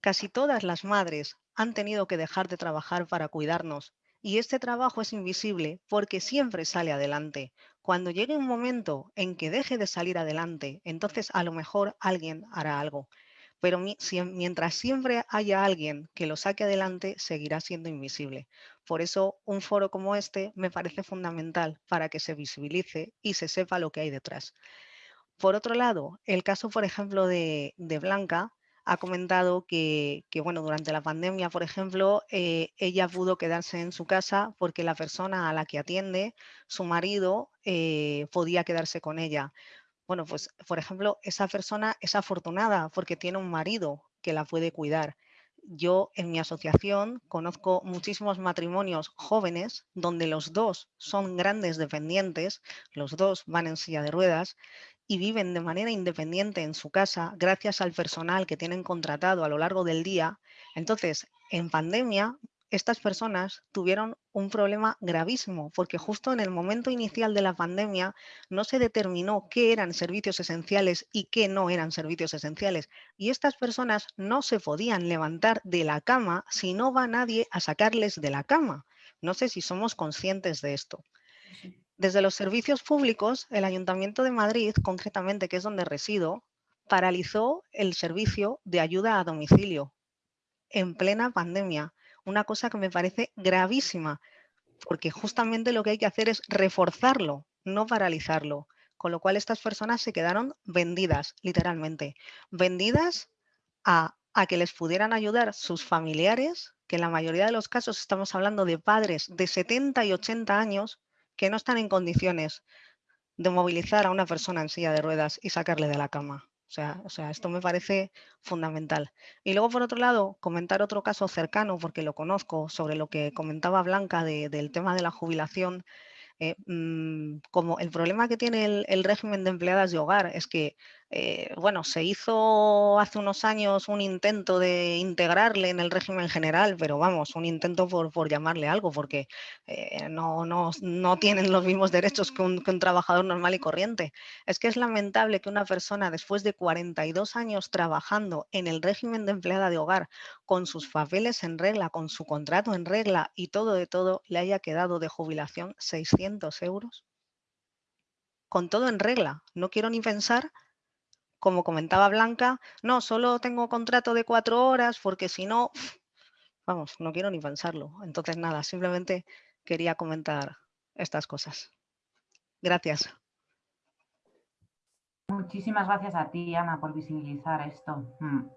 casi todas las madres han tenido que dejar de trabajar para cuidarnos y este trabajo es invisible porque siempre sale adelante. Cuando llegue un momento en que deje de salir adelante, entonces a lo mejor alguien hará algo. Pero mientras siempre haya alguien que lo saque adelante, seguirá siendo invisible. Por eso un foro como este me parece fundamental para que se visibilice y se sepa lo que hay detrás. Por otro lado, el caso, por ejemplo, de, Blanca ha comentado que, bueno, durante la pandemia, por ejemplo, eh, ella pudo quedarse en su casa porque la persona a la que atiende, su marido, eh, podía quedarse con ella. Bueno, pues, por ejemplo, esa persona es afortunada porque tiene un marido que la puede cuidar yo en mi asociación conozco muchísimos matrimonios jóvenes donde los dos son grandes dependientes, los dos van en silla de ruedas y viven de manera independiente en su casa gracias al personal que tienen contratado a lo largo del día. Entonces, en pandemia, estas personas tuvieron un problema gravísimo porque justo en el momento inicial de la pandemia no se determinó qué eran servicios esenciales y qué no eran servicios esenciales. Y estas personas no se podían levantar de la cama si no va nadie a sacarles de la cama. No sé si somos conscientes de esto. Desde los servicios públicos, el Ayuntamiento de Madrid, concretamente, que es donde resido, paralizó el servicio de ayuda a domicilio en plena pandemia una cosa que me parece gravísima, porque justamente lo que hay que hacer es reforzarlo, no paralizarlo. Con lo cual estas personas se quedaron vendidas, literalmente. Vendidas a, que les pudieran ayudar sus familiares, que en la mayoría de los casos estamos hablando de padres de 70 y 80 años que no están en condiciones de movilizar a una persona en silla de ruedas y sacarle de la cama. O sea, esto me parece fundamental. Y luego, por otro lado, comentar otro caso cercano, porque lo conozco, sobre lo que comentaba Blanca del tema de la jubilación. Eh, mm, como el problema que tiene el, régimen de empleadas de hogar es que eh, bueno, se hizo hace unos años un intento de integrarle en el régimen general, pero vamos, un intento por, llamarle algo, porque eh, no, no, no, tienen los mismos derechos que un, trabajador normal y corriente. Es que es lamentable que una persona después de 42 años trabajando en el régimen de empleada de hogar, con sus papeles en regla, con su contrato en regla y todo de todo, le haya quedado de jubilación 600 euros. Con todo en regla. No quiero ni pensar como comentaba Blanca, no, solo tengo contrato de cuatro horas porque si no, Vamos, no quiero ni pensarlo. Entonces, nada, simplemente quería comentar estas cosas. Gracias. Muchísimas gracias a ti, Ana, por visibilizar esto. Mm.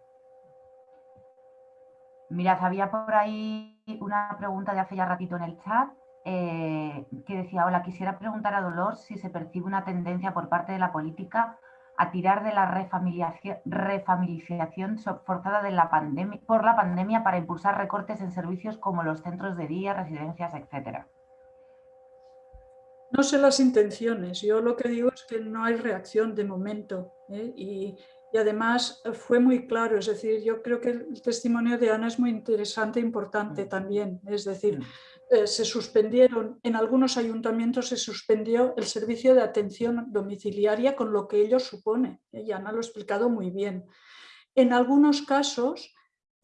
Mirad, había por ahí una pregunta de hace ya ratito en el chat eh, que decía, hola, quisiera preguntar a Dolor si se percibe una tendencia por parte de la política a tirar de la refamiliación, forzada de la pandemia, por la pandemia para impulsar recortes en servicios como los centros de día, residencias, etcétera. No sé las intenciones, yo lo que digo es que no hay reacción de momento ¿eh? y, y, además fue muy claro, es decir, yo creo que el testimonio de Ana es muy interesante e importante mm. también, es decir, mm. Eh, se suspendieron, en algunos ayuntamientos se suspendió el servicio de atención domiciliaria con lo que ello supone, y Ana lo ha explicado muy bien. En algunos casos,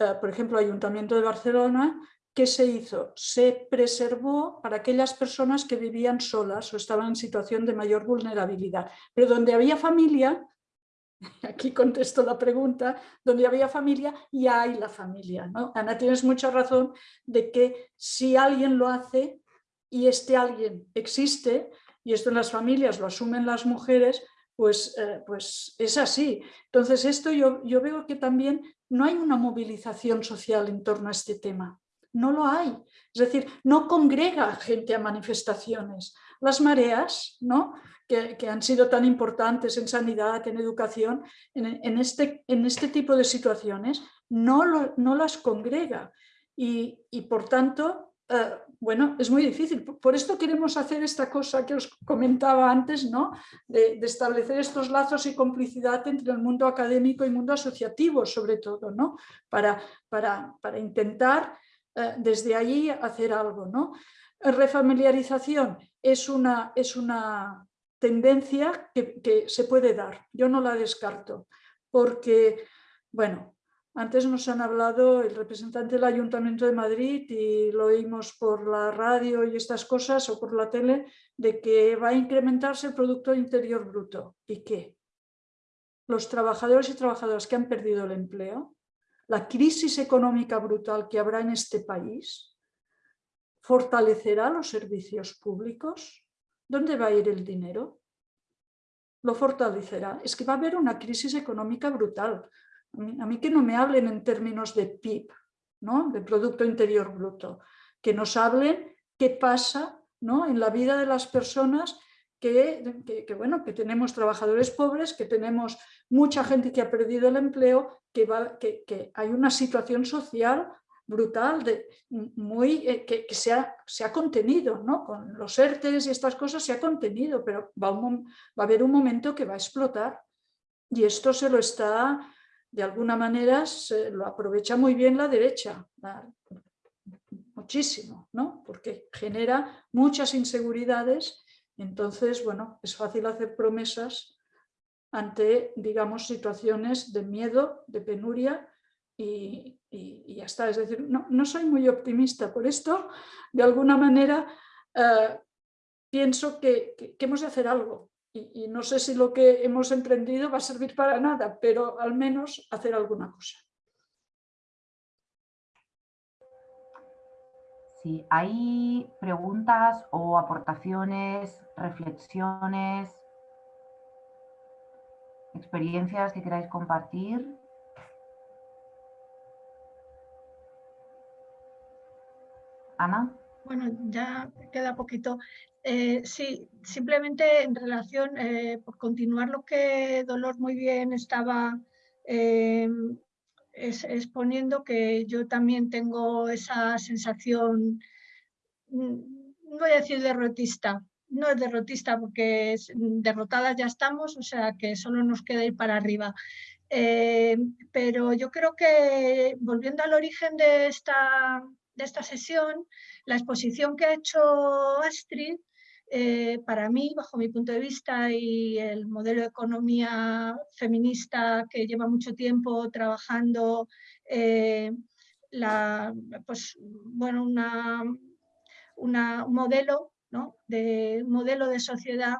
eh, por ejemplo, Ayuntamiento de Barcelona, ¿qué se hizo? Se preservó para aquellas personas que vivían solas o estaban en situación de mayor vulnerabilidad, pero donde había familia, (laughs) aquí contesto la pregunta, donde había familia y hay la familia. ¿no? Ana, tienes mucha razón de que si alguien lo hace y este alguien existe, y esto en las familias lo asumen las mujeres, pues, eh, pues es así. Entonces esto yo, yo veo que también no hay una movilización social en torno a este tema. No lo hay. Es decir, no congrega gente a manifestaciones. Las mareas, ¿no? que, han sido tan importantes en sanidad, en educación, en, este, en este tipo de situaciones, no, no las congrega. Y, por tanto, eh, bueno, es muy difícil. Por esto queremos hacer esta cosa que os comentaba antes, ¿no? de, establecer estos lazos y complicidad entre el mundo académico y el mundo asociativo, sobre todo, ¿no? para, para, para intentar eh, desde allí hacer algo. ¿no? Refamiliarización es una, es una tendencia que, se puede dar. Yo no la descarto, porque, bueno, antes nos han hablado el representante del Ayuntamiento de Madrid y lo oímos por la radio y estas cosas o por la tele, de que va a incrementarse el Producto Interior Bruto. ¿Y qué? Los trabajadores y trabajadoras que han perdido el empleo, la crisis económica brutal que habrá en este país, ¿fortalecerá los servicios públicos? ¿Dónde va a ir el dinero? Lo fortalecerá. Es que va a haber una crisis económica brutal. A mí, que no me hablen en términos de PIB, ¿no? de Producto Interior Bruto, que nos hablen qué pasa ¿no? en la vida de las personas que, que, bueno, que tenemos trabajadores pobres, que tenemos mucha gente que ha perdido el empleo, que, va, que, que hay una situación social brutal, muy, eh, que, se, ha, se, ha, contenido, ¿no? Con los ERTES y estas cosas se ha contenido, pero va, va, a haber un momento que va a explotar. Y esto se lo está, de alguna manera, se lo aprovecha muy bien la derecha, muchísimo, ¿no? Porque genera muchas inseguridades, entonces, bueno, es fácil hacer promesas ante, digamos, situaciones de miedo, de penuria, y, ya está. Es decir, no, soy muy optimista por esto. De alguna manera eh, pienso que, hemos de hacer algo. Y, no sé si lo que hemos emprendido va a servir para nada, pero al menos hacer alguna cosa. Sí, hay preguntas o aportaciones, reflexiones, experiencias que queráis compartir. Bueno, ya queda poquito. Eh, sí, simplemente en relación, eh, por continuar lo que Dolor muy bien estaba eh, exponiendo, que yo también tengo esa sensación, mm, no voy a decir derrotista, no es derrotista porque derrotadas ya estamos, o sea que solo nos queda ir para arriba. pero yo creo que volviendo al origen de esta, de esta sesión, la exposición que ha hecho Astrid, eh, para mí, bajo mi punto de vista y el modelo de economía feminista que lleva mucho tiempo trabajando, eh, la, pues, bueno, una, un modelo, ¿no? de, modelo de sociedad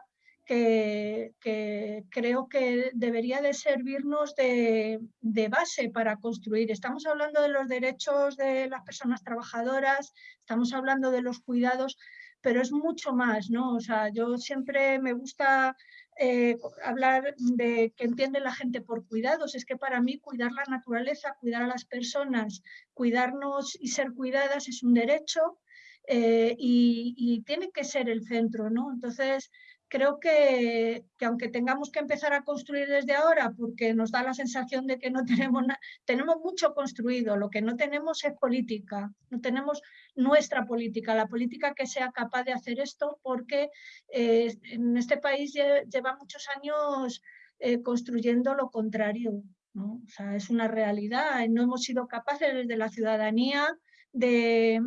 que, creo que debería de servirnos de, base para construir. Estamos hablando de los derechos de las personas trabajadoras, estamos hablando de los cuidados, pero es mucho más, ¿no? O sea, yo siempre me gusta eh, hablar de que entiende la gente por cuidados. Es que para mí cuidar la naturaleza, cuidar a las personas, cuidarnos y ser cuidadas es un derecho eh, y, y, tiene que ser el centro, ¿no? Entonces, creo que, aunque tengamos que empezar a construir desde ahora, porque nos da la sensación de que no (laughs) tenemos nada, tenemos mucho construido, lo que no tenemos es política, no tenemos nuestra política, la política que sea capaz de hacer esto, porque eh, en este país lleva muchos años eh, construyendo lo contrario. O sea, es una realidad, no hemos sido capaces desde la ciudadanía de,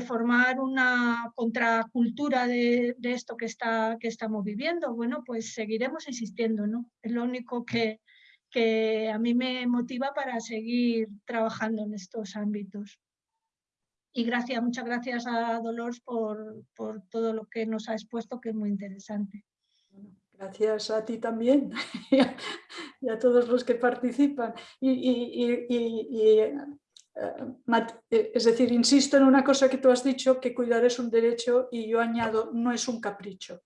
formar una contracultura de, esto que, está, que estamos viviendo, bueno, pues seguiremos insistiendo, ¿no? Es lo único que, que a mí me motiva para seguir trabajando en estos ámbitos. Y gracias, muchas gracias a Dolores por, por todo lo que nos ha expuesto, que es muy interesante. Gracias a ti también (laughs) y a, todos los que participan. Y, y, y, es decir, insisto en una cosa que tú has dicho, que cuidar es un derecho y yo añado, no es un capricho,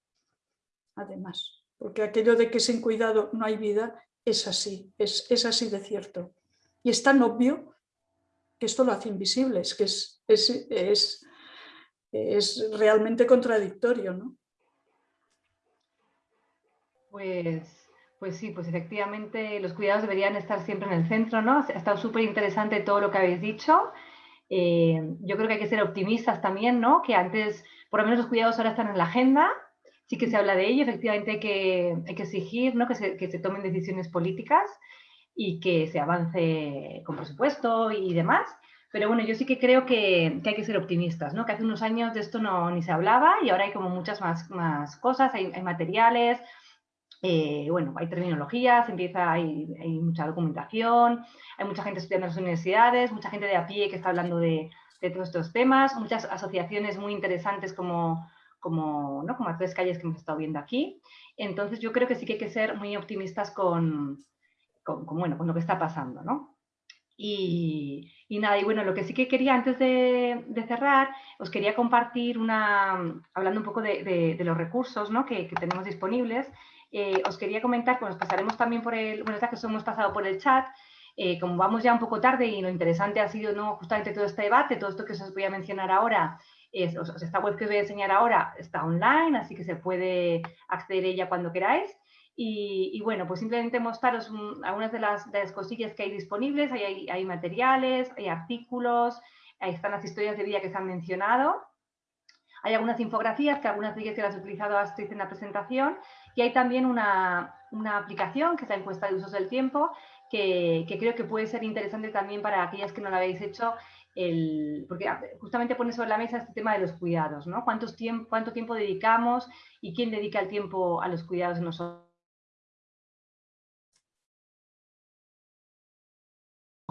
además, porque aquello de que sin cuidado no hay vida es así, es, es así de cierto. Y es tan obvio que esto lo hace invisible, es que es, es, es, es realmente contradictorio. ¿no? Pues pues sí, pues efectivamente los cuidados deberían estar siempre en el centro, ¿no? Ha estado súper interesante todo lo que habéis dicho. Eh, yo creo que hay que ser optimistas también, ¿no? Que antes, por lo menos los cuidados ahora están en la agenda, sí que se habla de ello, efectivamente hay que, hay que exigir, ¿no? Que se, que se tomen decisiones políticas y que se avance con presupuesto y demás. Pero bueno, yo sí que creo que, que, hay que ser optimistas, ¿no? Que hace unos años de esto no, ni se hablaba y ahora hay como muchas más, más cosas, hay, hay materiales, eh, bueno, hay terminologías, empieza, hay, mucha documentación, hay mucha gente estudiando en las universidades, mucha gente de a pie que está hablando de, todos estos temas, muchas asociaciones muy interesantes como, como, ¿no? como a tres calles que hemos estado viendo aquí. Entonces yo creo que sí que hay que ser muy optimistas con, con, bueno, con lo que está pasando, ¿no? Y, nada, y bueno, lo que sí que quería antes de, cerrar, os quería compartir una, hablando un poco de, los recursos ¿no? que, tenemos disponibles, eh, os quería comentar, pues nos pasaremos también por el, bueno, que os hemos pasado por el chat, eh, como vamos ya un poco tarde y lo interesante ha sido ¿no? justamente todo este debate, todo esto que os voy a mencionar ahora, es, esta web que os voy a enseñar ahora está online, así que se puede acceder a ella cuando queráis. Y, bueno, pues simplemente mostraros algunas de las, de las, cosillas que hay disponibles, hay, hay, materiales, hay artículos, ahí están las historias de vida que se han mencionado. Hay algunas infografías, que algunas de ellas que las he utilizado Astrid en la presentación, y hay también una, aplicación que es la encuesta de usos del tiempo, que, creo que puede ser interesante también para aquellas que no la habéis hecho, el, porque justamente pone sobre la mesa este tema de los cuidados, ¿no? ¿Cuántos tiempo, ¿Cuánto tiempo dedicamos y quién dedica el tiempo a los cuidados de nosotros?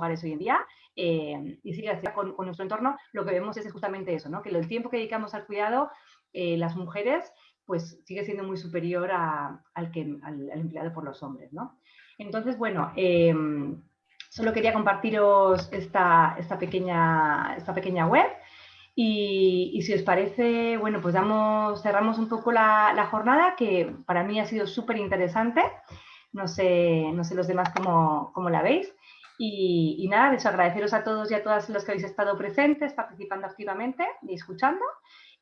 hoy en día eh, y sigue con, con, nuestro entorno, lo que vemos es justamente eso, ¿no? que el tiempo que dedicamos al cuidado, eh, las mujeres pues sigue siendo muy superior al, que, al, empleado por los hombres. ¿no? Entonces, bueno, em, solo quería compartiros esta, esta, pequeña, esta pequeña web y, si os parece, bueno, pues damos, cerramos un poco la, jornada que para mí ha sido súper interesante. No sé, no sé los demás cómo, cómo la veis. Y, y, nada, les agradeceros a todos y a todas los que habéis estado presentes, participando activamente y escuchando.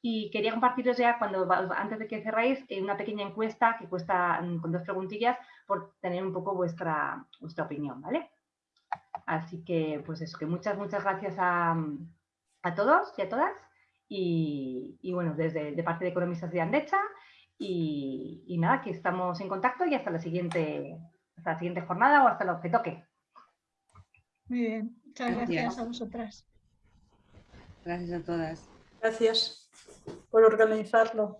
Y quería compartiros ya, cuando antes de que cerráis, eh, una pequeña encuesta que cuesta mm, con dos preguntillas por tener un poco vuestra, vuestra opinión, ¿vale? Así que, pues eso, que muchas, muchas gracias a, a todos y a todas. Y, y, bueno, desde de parte de Economistas de Andecha. Y, y, nada, que estamos en contacto y hasta la siguiente, hasta la siguiente jornada o hasta lo que toque. Muy bien, muchas gracias a vosotras. Gracias a todas. Gracias por organizarlo.